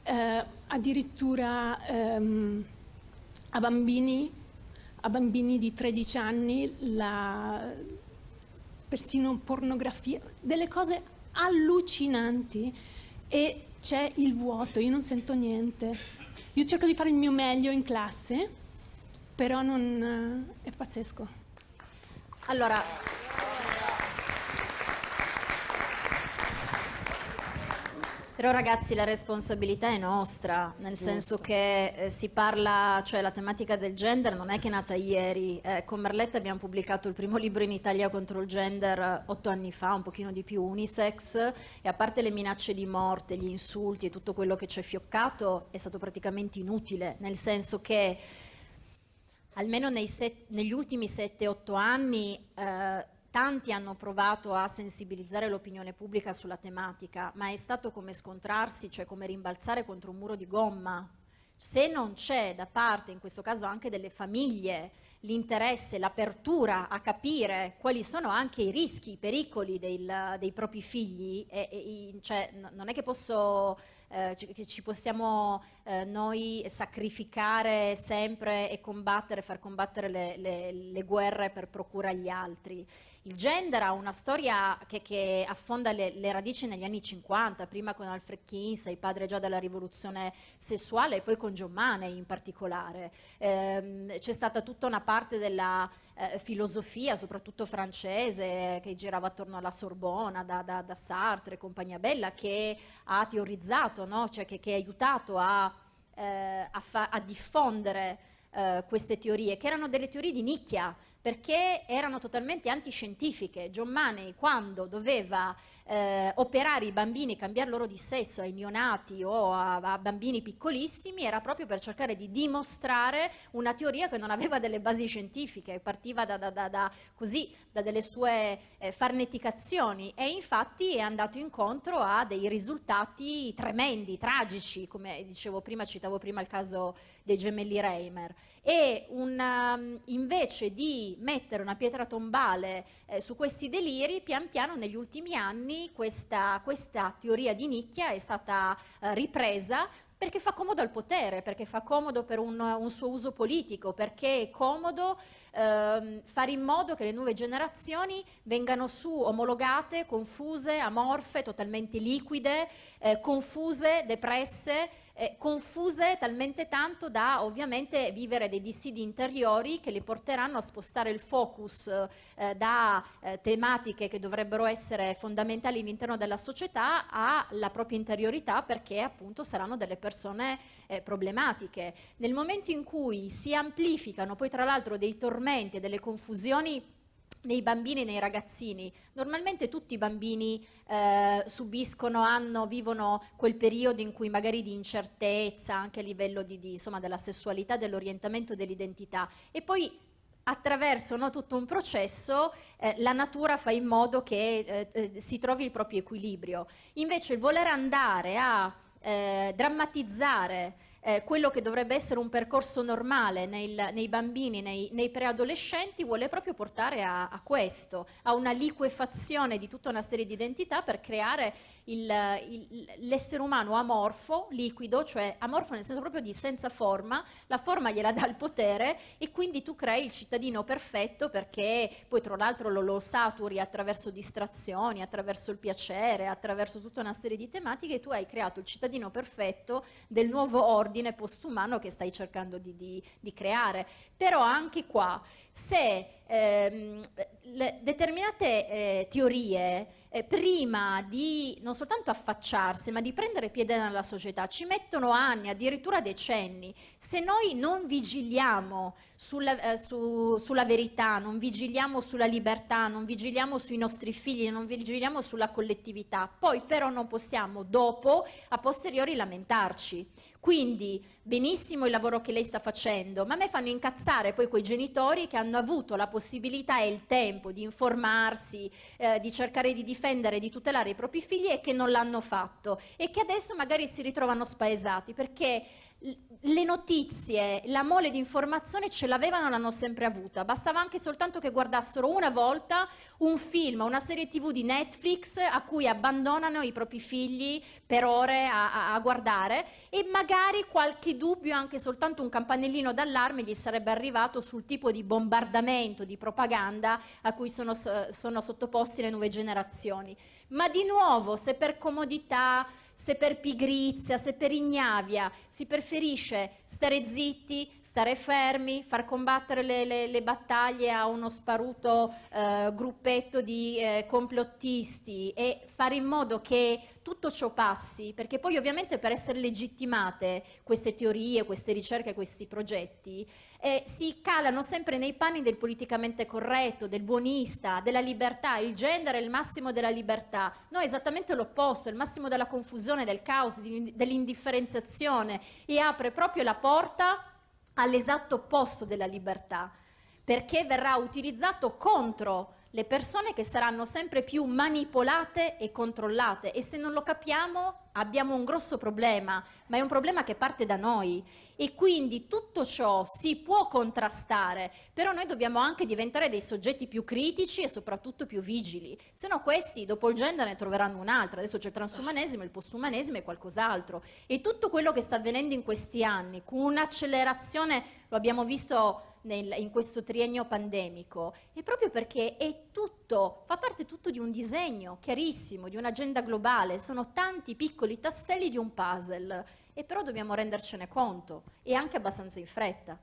eh, addirittura ehm, a, bambini, a, bambini, di 13 anni, la, persino pornografia, delle cose allucinanti e c'è il vuoto, io non sento niente. Io cerco di fare il mio meglio in classe, però non, è pazzesco. Allora, Però ragazzi la responsabilità è nostra, nel senso che eh, si parla, cioè la tematica del gender non è che è nata ieri, eh, con Merletta abbiamo pubblicato il primo libro in Italia contro il gender eh, otto anni fa, un pochino di più, unisex, e a parte le minacce di morte, gli insulti e tutto quello che ci è fioccato, è stato praticamente inutile, nel senso che almeno set, negli ultimi 7-8 anni eh, tanti hanno provato a sensibilizzare l'opinione pubblica sulla tematica, ma è stato come scontrarsi, cioè come rimbalzare contro un muro di gomma. Se non c'è da parte, in questo caso anche delle famiglie, l'interesse, l'apertura a capire quali sono anche i rischi, i pericoli del, dei propri figli, e, e, cioè, non è che posso eh, ci, possiamo eh, noi sacrificare sempre e combattere, far combattere le, le, le guerre per procura agli altri. Il gender ha una storia che, che affonda le, le, radici negli anni 50, prima con Alfred Kinsey, padre già della rivoluzione sessuale, e poi con John Money in particolare. Eh, c'è stata tutta una parte della eh, filosofia, soprattutto francese, che girava attorno alla Sorbona, da, da, da Sartre e compagnia bella, che ha teorizzato, no? cioè che, che, ha aiutato a, eh, a, a diffondere eh, queste teorie, che erano delle teorie di nicchia, perché erano totalmente antiscientifiche. John Money, quando doveva eh, operare i bambini, cambiare loro di sesso ai neonati o a, a, bambini piccolissimi, era proprio per cercare di dimostrare una teoria che non aveva delle basi scientifiche, partiva da, da, da, così, da delle sue eh, farneticazioni e infatti è andato incontro a dei risultati tremendi, tragici, come dicevo prima, citavo prima il caso dei gemelli Reimer. E una, um, invece di mettere una pietra tombale eh, su questi deliri, pian piano negli ultimi anni questa, questa teoria di nicchia è stata eh, ripresa perché fa comodo al potere, perché fa comodo per un, un suo uso politico, perché è comodo ehm, fare in modo che le nuove generazioni vengano su omologate, confuse, amorfe, totalmente liquide, eh, confuse, depresse, eh, confuse talmente tanto da ovviamente vivere dei dissidi interiori che li porteranno a spostare il focus eh, da eh, tematiche che dovrebbero essere fondamentali all'interno della società alla propria interiorità perché appunto saranno delle persone eh, problematiche. Nel momento in cui si amplificano poi tra l'altro dei tormenti e delle confusioni nei bambini e nei ragazzini. Normalmente tutti i bambini eh, subiscono, hanno, vivono quel periodo in cui magari di incertezza anche a livello di, di, insomma, della sessualità, dell'orientamento, dell'identità e poi attraverso no, tutto un processo eh, la natura fa in modo che eh, eh si trovi il proprio equilibrio. Invece il voler andare a eh, drammatizzare eh, quello che dovrebbe essere un percorso normale nei, nei bambini, nei, nei, preadolescenti, vuole proprio portare a, a, questo, a una liquefazione di tutta una serie di identità per creare l'essere umano amorfo, liquido, cioè amorfo nel senso proprio di senza forma, la forma gliela dà il potere e quindi tu crei il cittadino perfetto perché poi tra l'altro lo, lo saturi attraverso distrazioni, attraverso il piacere, attraverso tutta una serie di tematiche e tu hai creato il cittadino perfetto del nuovo ordine postumano che stai cercando di, di, di creare. Però anche qua, se ehm, determinate eh, teorie eh, prima di non soltanto affacciarsi, ma di prendere piede nella società, ci mettono anni, addirittura decenni. Se noi non vigiliamo sulla, eh, su, sulla verità, non vigiliamo sulla libertà, non vigiliamo sui nostri figli, non vigiliamo sulla collettività, poi però non possiamo dopo, a posteriori, lamentarci. Quindi benissimo il lavoro che lei sta facendo, ma a me fanno incazzare poi quei genitori che hanno avuto la possibilità e il tempo di informarsi, eh, di cercare di difendere, di tutelare i propri figli e che non l'hanno fatto. E che adesso magari si ritrovano spaesati perché le notizie, la mole di informazione ce l'avevano, l'hanno sempre avuta. Bastava anche soltanto che guardassero una volta un film, una serie tv di Netflix a cui abbandonano i propri figli per ore a, a, a guardare e magari qualche dubbio, anche soltanto un campanellino d'allarme gli sarebbe arrivato sul tipo di bombardamento, di propaganda a cui sono, sono sottoposti le nuove generazioni. Ma di nuovo, se per comodità se per pigrizia, se per ignavia si preferisce stare zitti, stare fermi, far combattere le, le, le battaglie a uno sparuto eh, gruppetto di eh, complottisti e fare in modo che tutto ciò passi, perché poi ovviamente per essere legittimate queste teorie, queste ricerche, questi progetti, eh, si calano sempre nei panni del politicamente corretto, del buonista, della libertà, il gender è il massimo della libertà, no è esattamente l'opposto, è il massimo della confusione, del caos, dell'indifferenziazione e apre proprio la porta all'esatto opposto della libertà, perché verrà utilizzato contro le persone che saranno sempre più manipolate e controllate. E se non lo capiamo abbiamo un grosso problema, ma è un problema che parte da noi e quindi tutto ciò si può contrastare, però noi dobbiamo anche diventare dei soggetti più critici e soprattutto più vigili, se no questi dopo il gender ne troveranno un'altra, adesso c'è il transumanesimo, il postumanesimo e qualcos'altro. E tutto quello che sta avvenendo in questi anni con un'accelerazione, lo abbiamo visto nel, in questo triennio pandemico è proprio perché è tutto, fa parte tutto di un disegno chiarissimo, di un'agenda globale, sono tanti piccoli tasselli di un puzzle e però dobbiamo rendercene conto e anche abbastanza in fretta.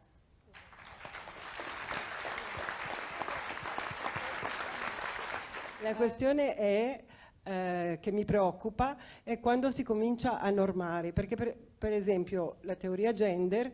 La questione è eh, che mi preoccupa è quando si comincia a normare, perché per, per esempio la teoria gender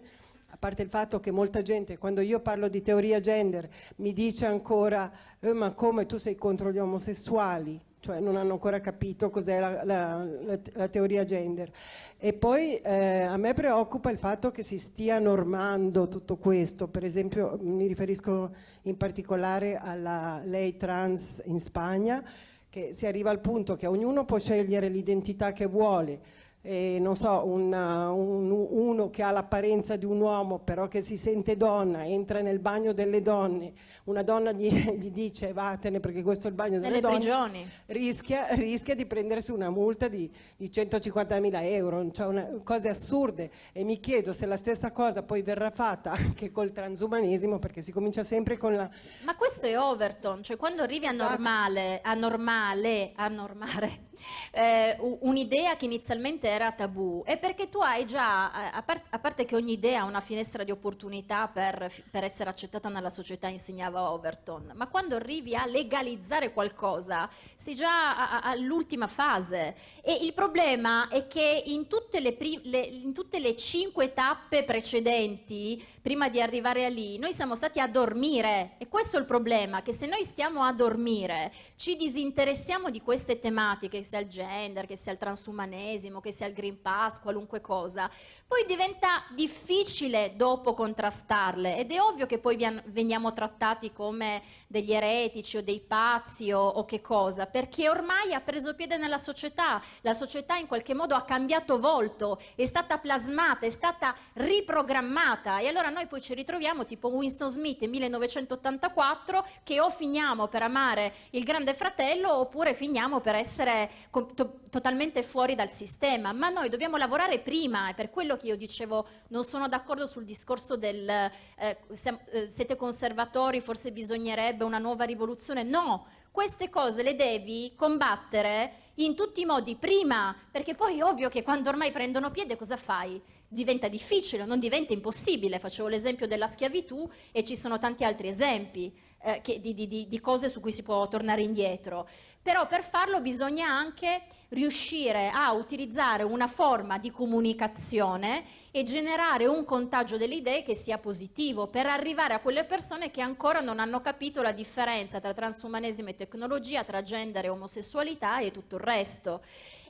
a parte il fatto che molta gente, quando io parlo di teoria gender, mi dice ancora eh, ma come tu sei contro gli omosessuali? Cioè non hanno ancora capito cos'è la, la, la, la, teoria gender. E poi eh, a me preoccupa il fatto che si stia normando tutto questo, per esempio mi riferisco in particolare alla lei trans in Spagna, che si arriva al punto che ognuno può scegliere l'identità che vuole, eh, non so, una, un, uno che ha l'apparenza di un uomo però che si sente donna, entra nel bagno delle donne, una donna gli, gli dice vattene perché questo è il bagno delle Nelle donne, rischia, rischia, di prendersi una multa di, di 150 mila euro, cioè una, cose assurde e mi chiedo se la stessa cosa poi verrà fatta anche col transumanesimo perché si comincia sempre con la... Ma questo è Overton, cioè quando arrivi a esatto. normale, a normale, a normare eh, un'idea che inizialmente era tabù. È perché tu hai già, a, par a, parte che ogni idea ha una finestra di opportunità per, per essere accettata nella società, insegnava Overton, ma quando arrivi a legalizzare qualcosa sei già all'ultima fase. E il problema è che in tutte le, le, in tutte le cinque tappe precedenti, prima di arrivare a lì, noi siamo stati a dormire. E questo è il problema, che se noi stiamo a dormire ci disinteressiamo di queste tematiche, sia il gender, che sia il transumanesimo, che sia il Green Pass, qualunque cosa, poi diventa difficile dopo contrastarle. Ed è ovvio che poi veniamo trattati come degli eretici o dei pazzi o, o che cosa, perché ormai ha preso piede nella società, la società in qualche modo ha cambiato volto, è stata plasmata, è stata riprogrammata. E allora noi poi ci ritroviamo tipo Winston Smith nel 1984 che o finiamo per amare il grande fratello oppure finiamo per essere to totalmente fuori dal sistema, ma noi dobbiamo lavorare prima, è per quello che io dicevo non sono d'accordo sul discorso del eh, eh, siete conservatori, forse bisognerebbe una nuova rivoluzione, no, queste cose le devi combattere in tutti i modi prima, perché poi è ovvio che quando ormai prendono piede cosa fai? Diventa difficile, non diventa impossibile, facevo l'esempio della schiavitù e ci sono tanti altri esempi eh, che, di, di, di cose su cui si può tornare indietro però per farlo bisogna anche riuscire a utilizzare una forma di comunicazione e generare un contagio delle idee che sia positivo per arrivare a quelle persone che ancora non hanno capito la differenza tra transumanesimo e tecnologia, tra gender e omosessualità e tutto il resto.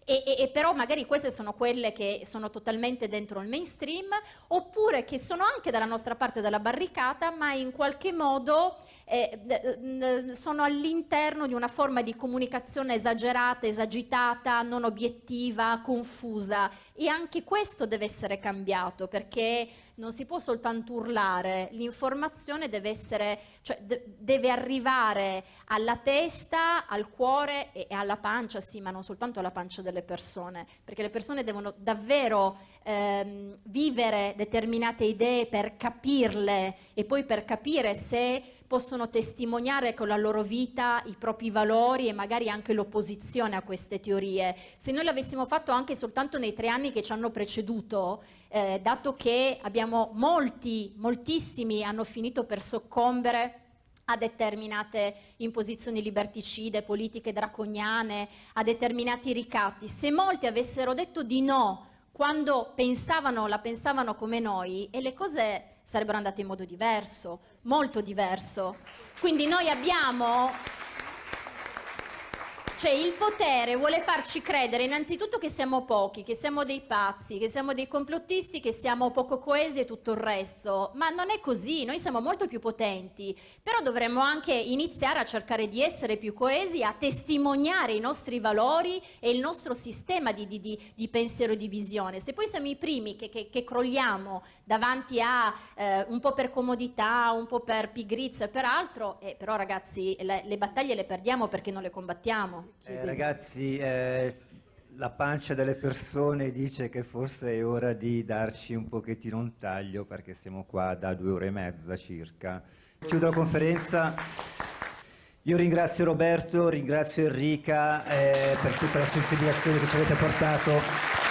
E, e, e, però magari queste sono quelle che sono totalmente dentro il mainstream oppure che sono anche dalla nostra parte della barricata ma in qualche modo eh, sono all'interno di una forma di comunicazione esagerata, esagitata, non obiettiva, confusa. E anche questo deve essere cambiato perché non si può soltanto urlare, l'informazione deve, essere, cioè, deve arrivare alla testa, al cuore e, e alla pancia, sì, ma non soltanto alla pancia delle persone, perché le persone devono davvero ehm, vivere determinate idee per capirle e poi per capire se possono testimoniare con la loro vita i propri valori e magari anche l'opposizione a queste teorie. Se noi l'avessimo fatto anche soltanto nei tre anni che ci hanno preceduto, eh, dato che abbiamo molti, moltissimi hanno finito per soccombere a determinate imposizioni liberticide, politiche draconiane, a determinati ricatti. Se molti avessero detto di no quando pensavano, la pensavano come noi e le cose sarebbero andate in modo diverso, molto diverso. Quindi noi abbiamo Cioè il potere vuole farci credere innanzitutto che siamo pochi, che siamo dei pazzi, che siamo dei complottisti, che siamo poco coesi e tutto il resto. Ma non è così, noi siamo molto più potenti. Però dovremmo anche iniziare a cercare di essere più coesi, a testimoniare i nostri valori e il nostro sistema di, di, di, pensiero e di visione. Se poi siamo i primi che, che, che crolliamo davanti a eh, un po' per comodità, un po' per pigrizia e per altro, eh, però ragazzi le, le battaglie le perdiamo perché non le combattiamo. Eh, ragazzi, eh, la pancia delle persone dice che forse è ora di darci un pochettino un taglio perché siamo qua da due ore e mezza circa. Chiudo la conferenza. Io ringrazio Roberto, ringrazio Enrica eh, per tutta la sensibilizzazione che ci avete portato.